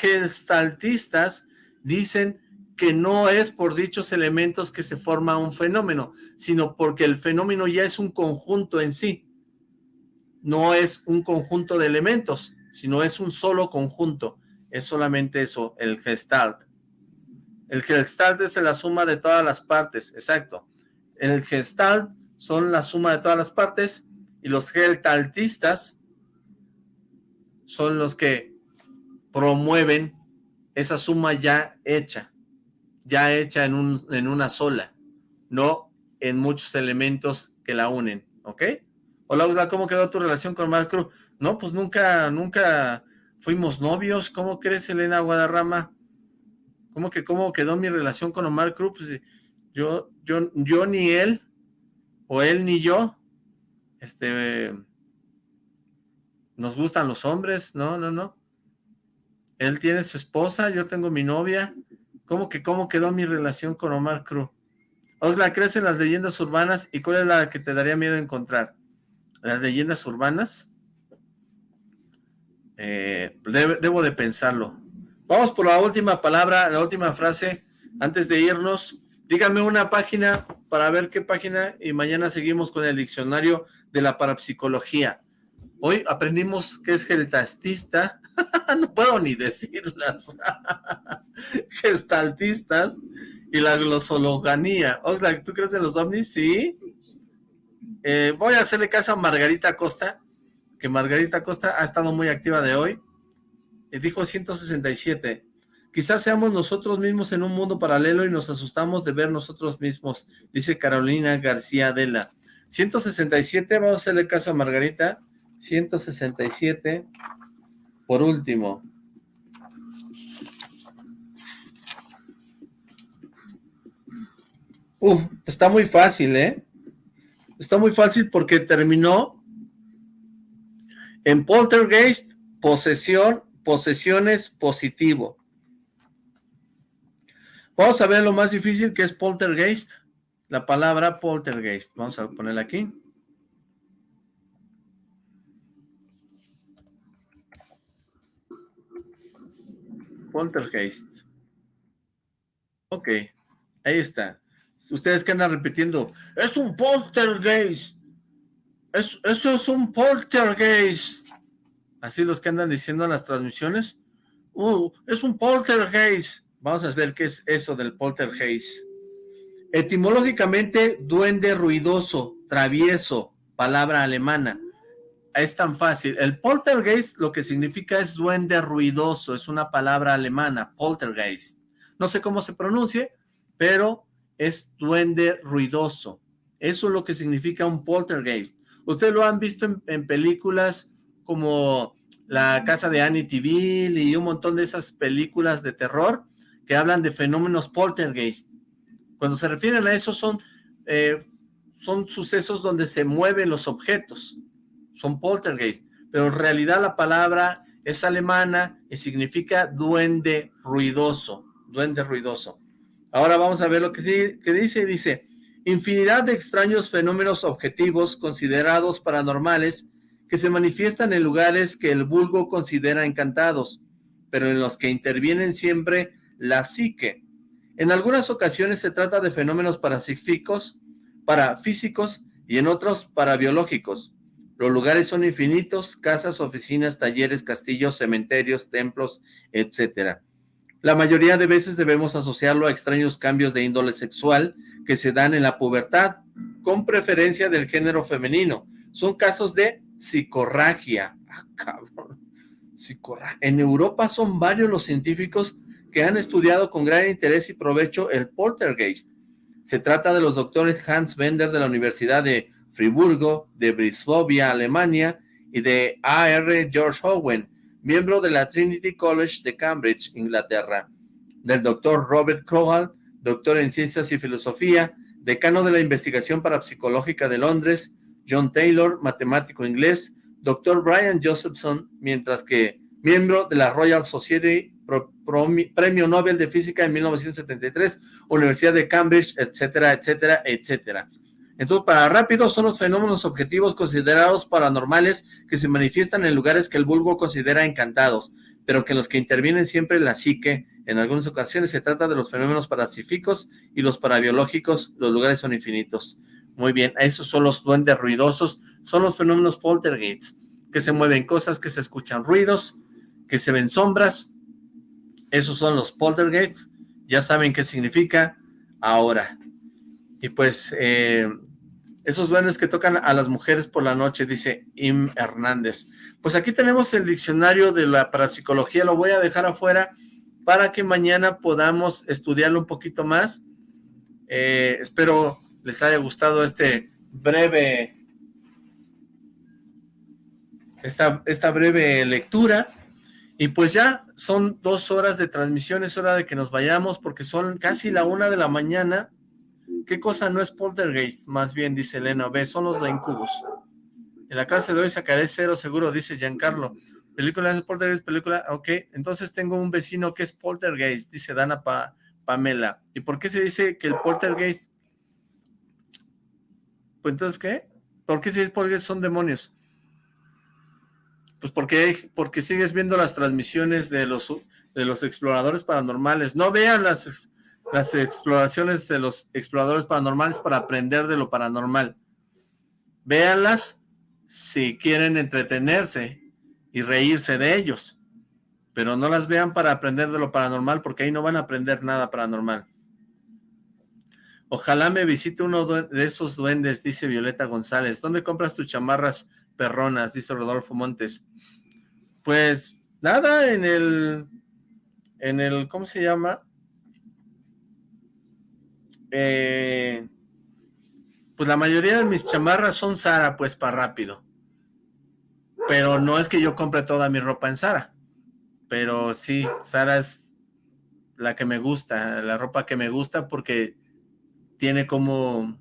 gestaltistas dicen que no es por dichos elementos que se forma un fenómeno, sino porque el fenómeno ya es un conjunto en sí. No es un conjunto de elementos, sino es un solo conjunto. Es solamente eso, el gestalt. El gestalt es la suma de todas las partes, exacto. El gestalt son la suma de todas las partes y los gestaltistas son los que promueven esa suma ya hecha ya hecha en, un, en una sola, no en muchos elementos que la unen, ¿ok? Hola, Usla, ¿cómo quedó tu relación con Mark Cruz? No, pues nunca, nunca fuimos novios, ¿cómo crees, Elena Guadarrama? ¿Cómo que cómo quedó mi relación con Omar Cruz? Pues, yo, yo, yo ni él, o él ni yo, este, nos gustan los hombres, no, no, no. Él tiene su esposa, yo tengo mi novia, ¿Cómo que cómo quedó mi relación con Omar Cruz? Osla, ¿crees en las leyendas urbanas? ¿Y cuál es la que te daría miedo encontrar? ¿Las leyendas urbanas? Eh, debo de pensarlo. Vamos por la última palabra, la última frase, antes de irnos. Dígame una página para ver qué página y mañana seguimos con el diccionario de la parapsicología. Hoy aprendimos que es geltastista, no puedo ni decirlas, gestaltistas y la glosologanía. Oxlack, ¿tú crees en los ovnis? Sí. Eh, voy a hacerle caso a Margarita Costa, que Margarita Costa ha estado muy activa de hoy. Y dijo 167. Quizás seamos nosotros mismos en un mundo paralelo y nos asustamos de ver nosotros mismos, dice Carolina García Dela. 167, vamos a hacerle caso a Margarita. 167. Por último. Uf, está muy fácil, ¿eh? Está muy fácil porque terminó en poltergeist, posesión, posesiones positivo. Vamos a ver lo más difícil que es poltergeist. La palabra poltergeist. Vamos a ponerla aquí. Poltergeist. Ok, ahí está. Ustedes que andan repitiendo, es un poltergeist. Es, eso es un poltergeist. Así los que andan diciendo en las transmisiones. Uh, es un poltergeist. Vamos a ver qué es eso del poltergeist. Etimológicamente, duende ruidoso, travieso, palabra alemana es tan fácil. El poltergeist lo que significa es duende ruidoso, es una palabra alemana, poltergeist. No sé cómo se pronuncie, pero es duende ruidoso. Eso es lo que significa un poltergeist. Ustedes lo han visto en, películas como La casa de Annie Amityville y un montón de esas películas de terror que hablan de fenómenos poltergeist. Cuando se refieren a eso son, eh, son sucesos donde se mueven los objetos son poltergeist, pero en realidad la palabra es alemana y significa duende ruidoso, duende ruidoso. Ahora vamos a ver lo que, dice, dice, infinidad de extraños fenómenos objetivos considerados paranormales que se manifiestan en lugares que el vulgo considera encantados, pero en los que intervienen siempre la psique. En algunas ocasiones se trata de fenómenos parapsíquicos, parafísicos y en otros parabiológicos. Los lugares son infinitos, casas, oficinas, talleres, castillos, cementerios, templos, etcétera. La mayoría de veces debemos asociarlo a extraños cambios de índole sexual que se dan en la pubertad, con preferencia del género femenino. Son casos de psicorragia. Ah, cabrón. En Europa son varios los científicos que han estudiado con gran interés y provecho el poltergeist. Se trata de los doctores Hans Bender de la Universidad de Friburgo, de Brislovia, Alemania, y de A.R. George Owen, miembro de la Trinity College de Cambridge, Inglaterra, del doctor Robert Crowell, doctor en Ciencias y Filosofía, decano de la Investigación Parapsicológica de Londres, John Taylor, matemático inglés, doctor Brian Josephson, mientras que miembro de la Royal Society Premio Nobel de Física en 1973, Universidad de Cambridge, etcétera, etcétera, etcétera. Entonces, para rápido son los fenómenos objetivos considerados paranormales que se manifiestan en lugares que el vulgo considera encantados, pero que los que intervienen siempre la psique. En algunas ocasiones se trata de los fenómenos parapsíquicos y los parabiológicos, los lugares son infinitos. Muy bien, esos son los duendes ruidosos, son los fenómenos poltergeists, que se mueven cosas, que se escuchan ruidos, que se ven sombras, esos son los poltergeists, ya saben qué significa ahora. Y pues, eh, esos duendes que tocan a las mujeres por la noche, dice Im Hernández. Pues aquí tenemos el diccionario de la parapsicología, lo voy a dejar afuera para que mañana podamos estudiarlo un poquito más. Eh, espero les haya gustado este breve, esta, esta breve lectura. Y pues ya son dos horas de transmisión, es hora de que nos vayamos porque son casi la una de la mañana. ¿Qué cosa no es poltergeist? Más bien, dice Elena, ve, son los de incubos. En la clase de hoy sacaré cero seguro, dice Giancarlo. Película de poltergeist, película, ok. Entonces tengo un vecino que es poltergeist, dice Dana Pamela. ¿Y por qué se dice que el poltergeist? Pues entonces, ¿qué? ¿Por qué se dice poltergeist son demonios? Pues porque, porque sigues viendo las transmisiones de los, de los exploradores paranormales. No vean las, las exploraciones de los exploradores paranormales para aprender de lo paranormal. Véanlas si quieren entretenerse y reírse de ellos. Pero no las vean para aprender de lo paranormal, porque ahí no van a aprender nada paranormal. Ojalá me visite uno de esos duendes, dice Violeta González. ¿Dónde compras tus chamarras perronas? Dice Rodolfo Montes. Pues nada, en el, en el, ¿cómo se llama? Eh, pues la mayoría de mis chamarras son Sara, pues para rápido. Pero no es que yo compre toda mi ropa en Sara. Pero sí, Sara es la que me gusta, la ropa que me gusta porque tiene como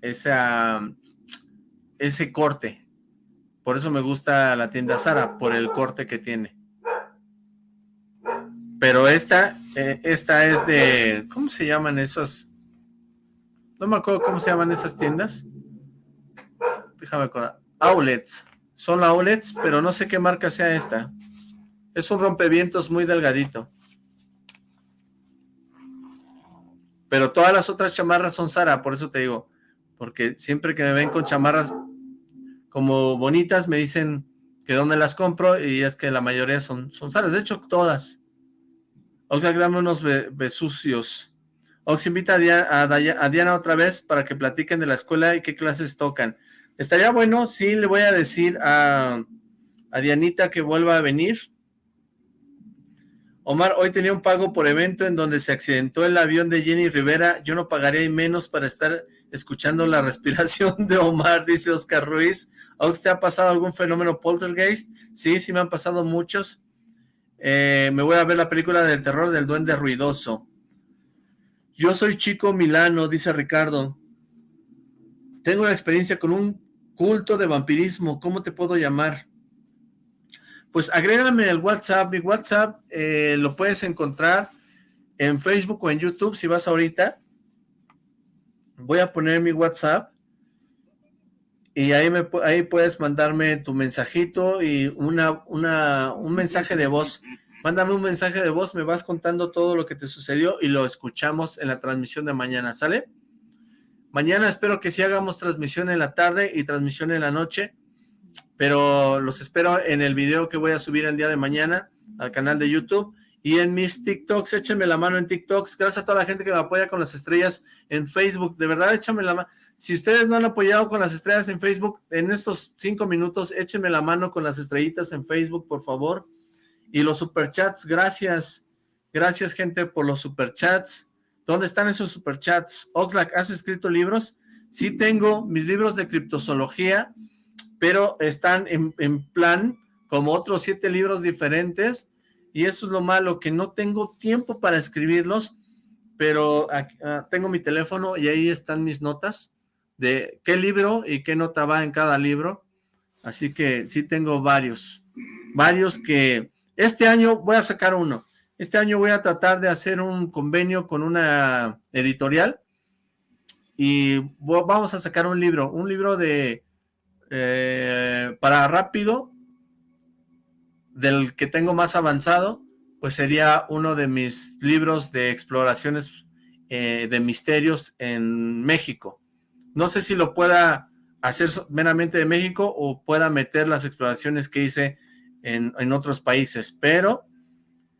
esa, ese corte. Por eso me gusta la tienda Sara, por el corte que tiene. Pero esta, eh, esta es de, ¿cómo se llaman esos? No me acuerdo cómo se llaman esas tiendas. Déjame acordar. Outlets. Son outlets, pero no sé qué marca sea esta. Es un rompevientos muy delgadito. Pero todas las otras chamarras son Sara, por eso te digo. Porque siempre que me ven con chamarras como bonitas, me dicen que dónde las compro y es que la mayoría son, son. De hecho, todas. O sea, dame unos besucios. Ox invita a Diana, otra vez para que platiquen de la escuela y qué clases tocan. Estaría bueno, sí, le voy a decir a, a Dianita que vuelva a venir. Omar, hoy tenía un pago por evento en donde se accidentó el avión de Jenny Rivera. Yo no pagaría menos para estar escuchando la respiración de Omar, dice Oscar Ruiz. ¿Ox te ha pasado algún fenómeno poltergeist? Sí, sí me han pasado muchos. Eh, me voy a ver la película del terror del duende ruidoso. Yo soy Chico Milano, dice Ricardo. Tengo una experiencia con un culto de vampirismo. ¿Cómo te puedo llamar? Pues agrégame el WhatsApp. Mi WhatsApp eh, lo puedes encontrar en Facebook o en YouTube si vas ahorita. Voy a poner mi WhatsApp y ahí, me, ahí puedes mandarme tu mensajito y una, una, un mensaje de voz mándame un mensaje de voz, me vas contando todo lo que te sucedió y lo escuchamos en la transmisión de mañana, ¿sale? Mañana espero que sí hagamos transmisión en la tarde y transmisión en la noche, pero los espero en el video que voy a subir el día de mañana al canal de YouTube y en mis TikToks, échenme la mano en TikToks, gracias a toda la gente que me apoya con las estrellas en Facebook, de verdad échenme la mano, si ustedes no han apoyado con las estrellas en Facebook, en estos cinco minutos, échenme la mano con las estrellitas en Facebook, por favor, y los superchats, gracias. Gracias, gente, por los superchats. ¿Dónde están esos superchats? Oxlack, ¿has escrito libros? Sí tengo mis libros de criptozoología, pero están en, plan como otros siete libros diferentes, y eso es lo malo, que no tengo tiempo para escribirlos, pero ah, tengo mi teléfono y ahí están mis notas de qué libro y qué nota va en cada libro, así que sí tengo varios, varios que Este año voy a sacar uno. Este año voy a tratar de hacer un convenio con una editorial y vamos a sacar un libro, un libro de eh, para rápido, del que tengo más avanzado, pues sería uno de mis libros de exploraciones eh, de misterios en México. No sé si lo pueda hacer meramente de México o pueda meter las exploraciones que hice en, en otros países, pero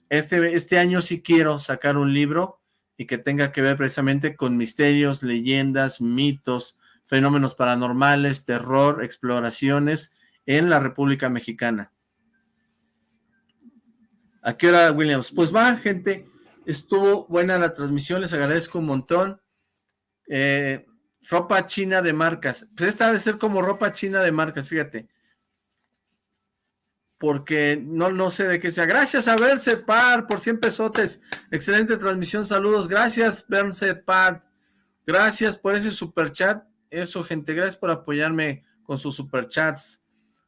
este, este año sí quiero sacar un libro y que tenga que ver precisamente con misterios, leyendas, mitos, fenómenos paranormales, terror, exploraciones en la República Mexicana. ¿A qué hora, Williams? Pues va, gente, estuvo buena la transmisión, les agradezco un montón. Eh, ropa china de marcas. Pues esta debe ser como ropa china de marcas, fíjate porque no, no sé de qué sea. Gracias a Berset Par por 100 pesotes. Excelente transmisión, saludos. Gracias, Berset Par. Gracias por ese super chat. Eso, gente, gracias por apoyarme con sus super chats.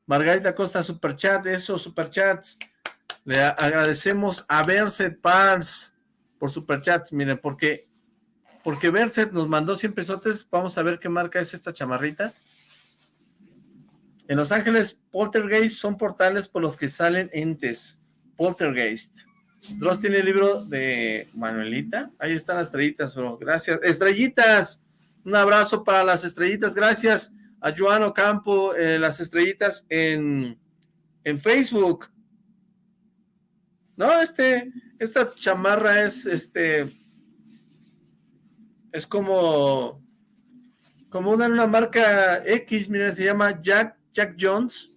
Margarita Costa, super chat, eso, super chats. Le agradecemos a Berset Pars por super chats. Miren, porque, porque Berset nos mandó 100 pesotes. Vamos a ver qué marca es esta chamarrita. En Los Ángeles, poltergeist son portales por los que salen entes. Poltergeist. Dross tiene el libro de Manuelita. Ahí están las estrellitas, bro. Gracias. ¡Estrellitas! Un abrazo para las estrellitas. Gracias a Joan Ocampo, eh, las estrellitas en, en Facebook. No, este, esta chamarra es, este, es como, como una, una marca X, miren, se llama Jack Jack Jones.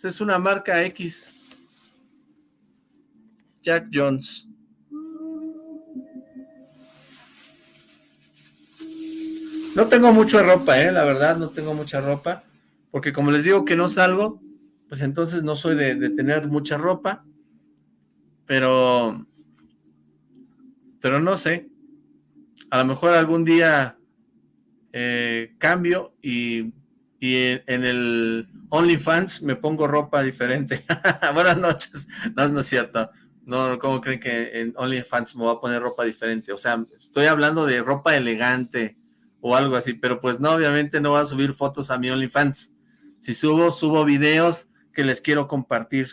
Es una marca X. Jack Jones. No tengo mucha ropa, eh, la verdad, no tengo mucha ropa. Porque como les digo que no salgo, pues entonces no soy de, tener mucha ropa. Pero... Pero no sé. A lo mejor algún día eh, cambio y y en, el OnlyFans me pongo ropa diferente. Buenas noches. No, no es cierto. No, ¿cómo creen que en OnlyFans me voy a poner ropa diferente? O sea, estoy hablando de ropa elegante o algo así, pero pues no, obviamente no voy a subir fotos a mi OnlyFans. Si subo, subo videos que les quiero compartir.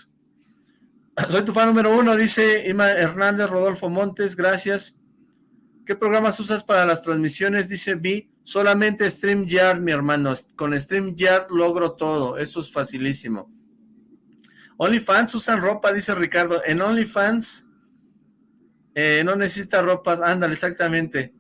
Soy tu fan número uno, dice Ima Hernández Rodolfo Montes, gracias. ¿Qué programas usas para las transmisiones? Dice Vi. Solamente StreamYard, mi hermano. Con StreamYard logro todo. Eso es facilísimo. OnlyFans usan ropa, dice Ricardo. En OnlyFans eh, no necesita ropa. Ándale, exactamente.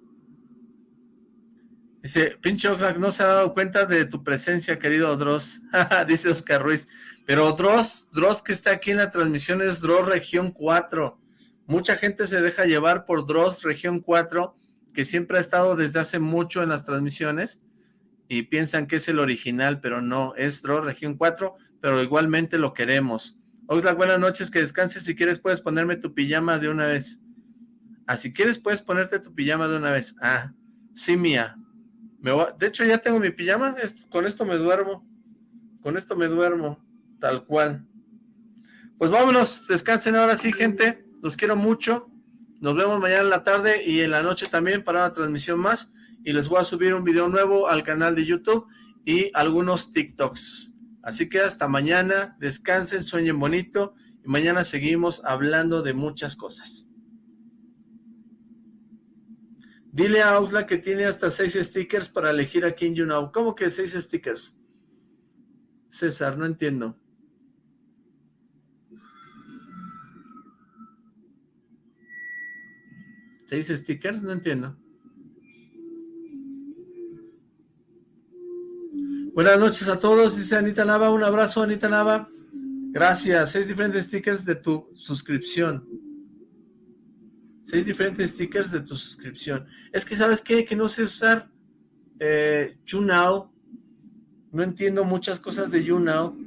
Dice, pinche Oxlack, no se ha dado cuenta de tu presencia, querido Dross. dice Oscar Ruiz. Pero Dross, Dross que está aquí en la transmisión es Dross Región 4. Mucha gente se deja llevar por Dross Región 4 que siempre ha estado desde hace mucho en las transmisiones y piensan que es el original, pero no, es Dross Región 4, pero igualmente lo queremos. Oxlack, buenas noches, que descanses, si quieres puedes ponerme tu pijama de una vez. Ah, si quieres puedes ponerte tu pijama de una vez. Ah, sí, mía. Me De hecho ya tengo mi pijama, con esto me duermo, con esto me duermo, tal cual. Pues vámonos, descansen ahora sí, gente, los quiero mucho. Nos vemos mañana en la tarde y en la noche también para una transmisión más. Y les voy a subir un video nuevo al canal de YouTube y algunos TikToks. Así que hasta mañana, descansen, sueñen bonito y mañana seguimos hablando de muchas cosas. Dile a Ausla que tiene hasta seis stickers para elegir a quien you know. ¿Cómo que seis stickers? César, no entiendo. ¿Seis stickers? No entiendo. Buenas noches a todos, dice Anita Nava. Un abrazo, Anita Nava. Gracias. Seis diferentes stickers de tu suscripción. Seis diferentes stickers de tu suscripción. Es que, ¿sabes qué? Que no sé usar eh. No entiendo muchas cosas de YouNow.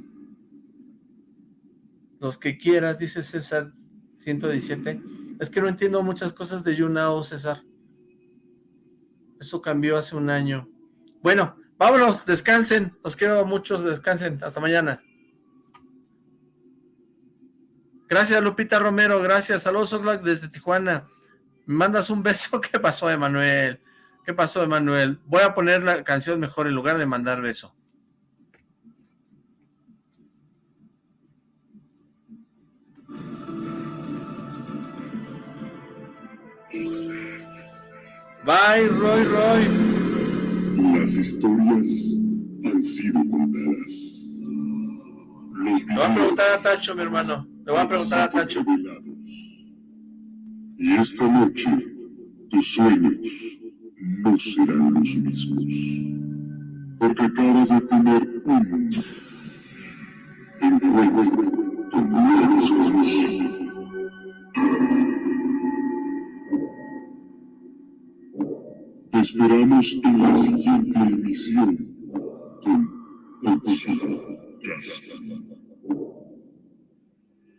Los que quieras, dice César 117. Es que no entiendo muchas cosas de YouNow, César. Eso cambió hace un año. Bueno, vámonos, descansen. Los quiero muchos, descansen. Hasta mañana. Gracias, Lupita Romero, gracias. Saludos, Oxlack, desde Tijuana. ¿Me mandas un beso? ¿Qué pasó, Emanuel? ¿Qué pasó, Emanuel? Voy a poner la canción mejor en lugar de mandar beso. Bye, Roy, Roy. Las historias han sido contadas. Los Le voy a preguntar a Tacho, mi hermano. Le voy a preguntar a Tacho. Y esta noche, tus sueños no serán los mismos. Porque acabas de tener un encuentro con lo desconocido. Te esperamos en la siguiente emisión con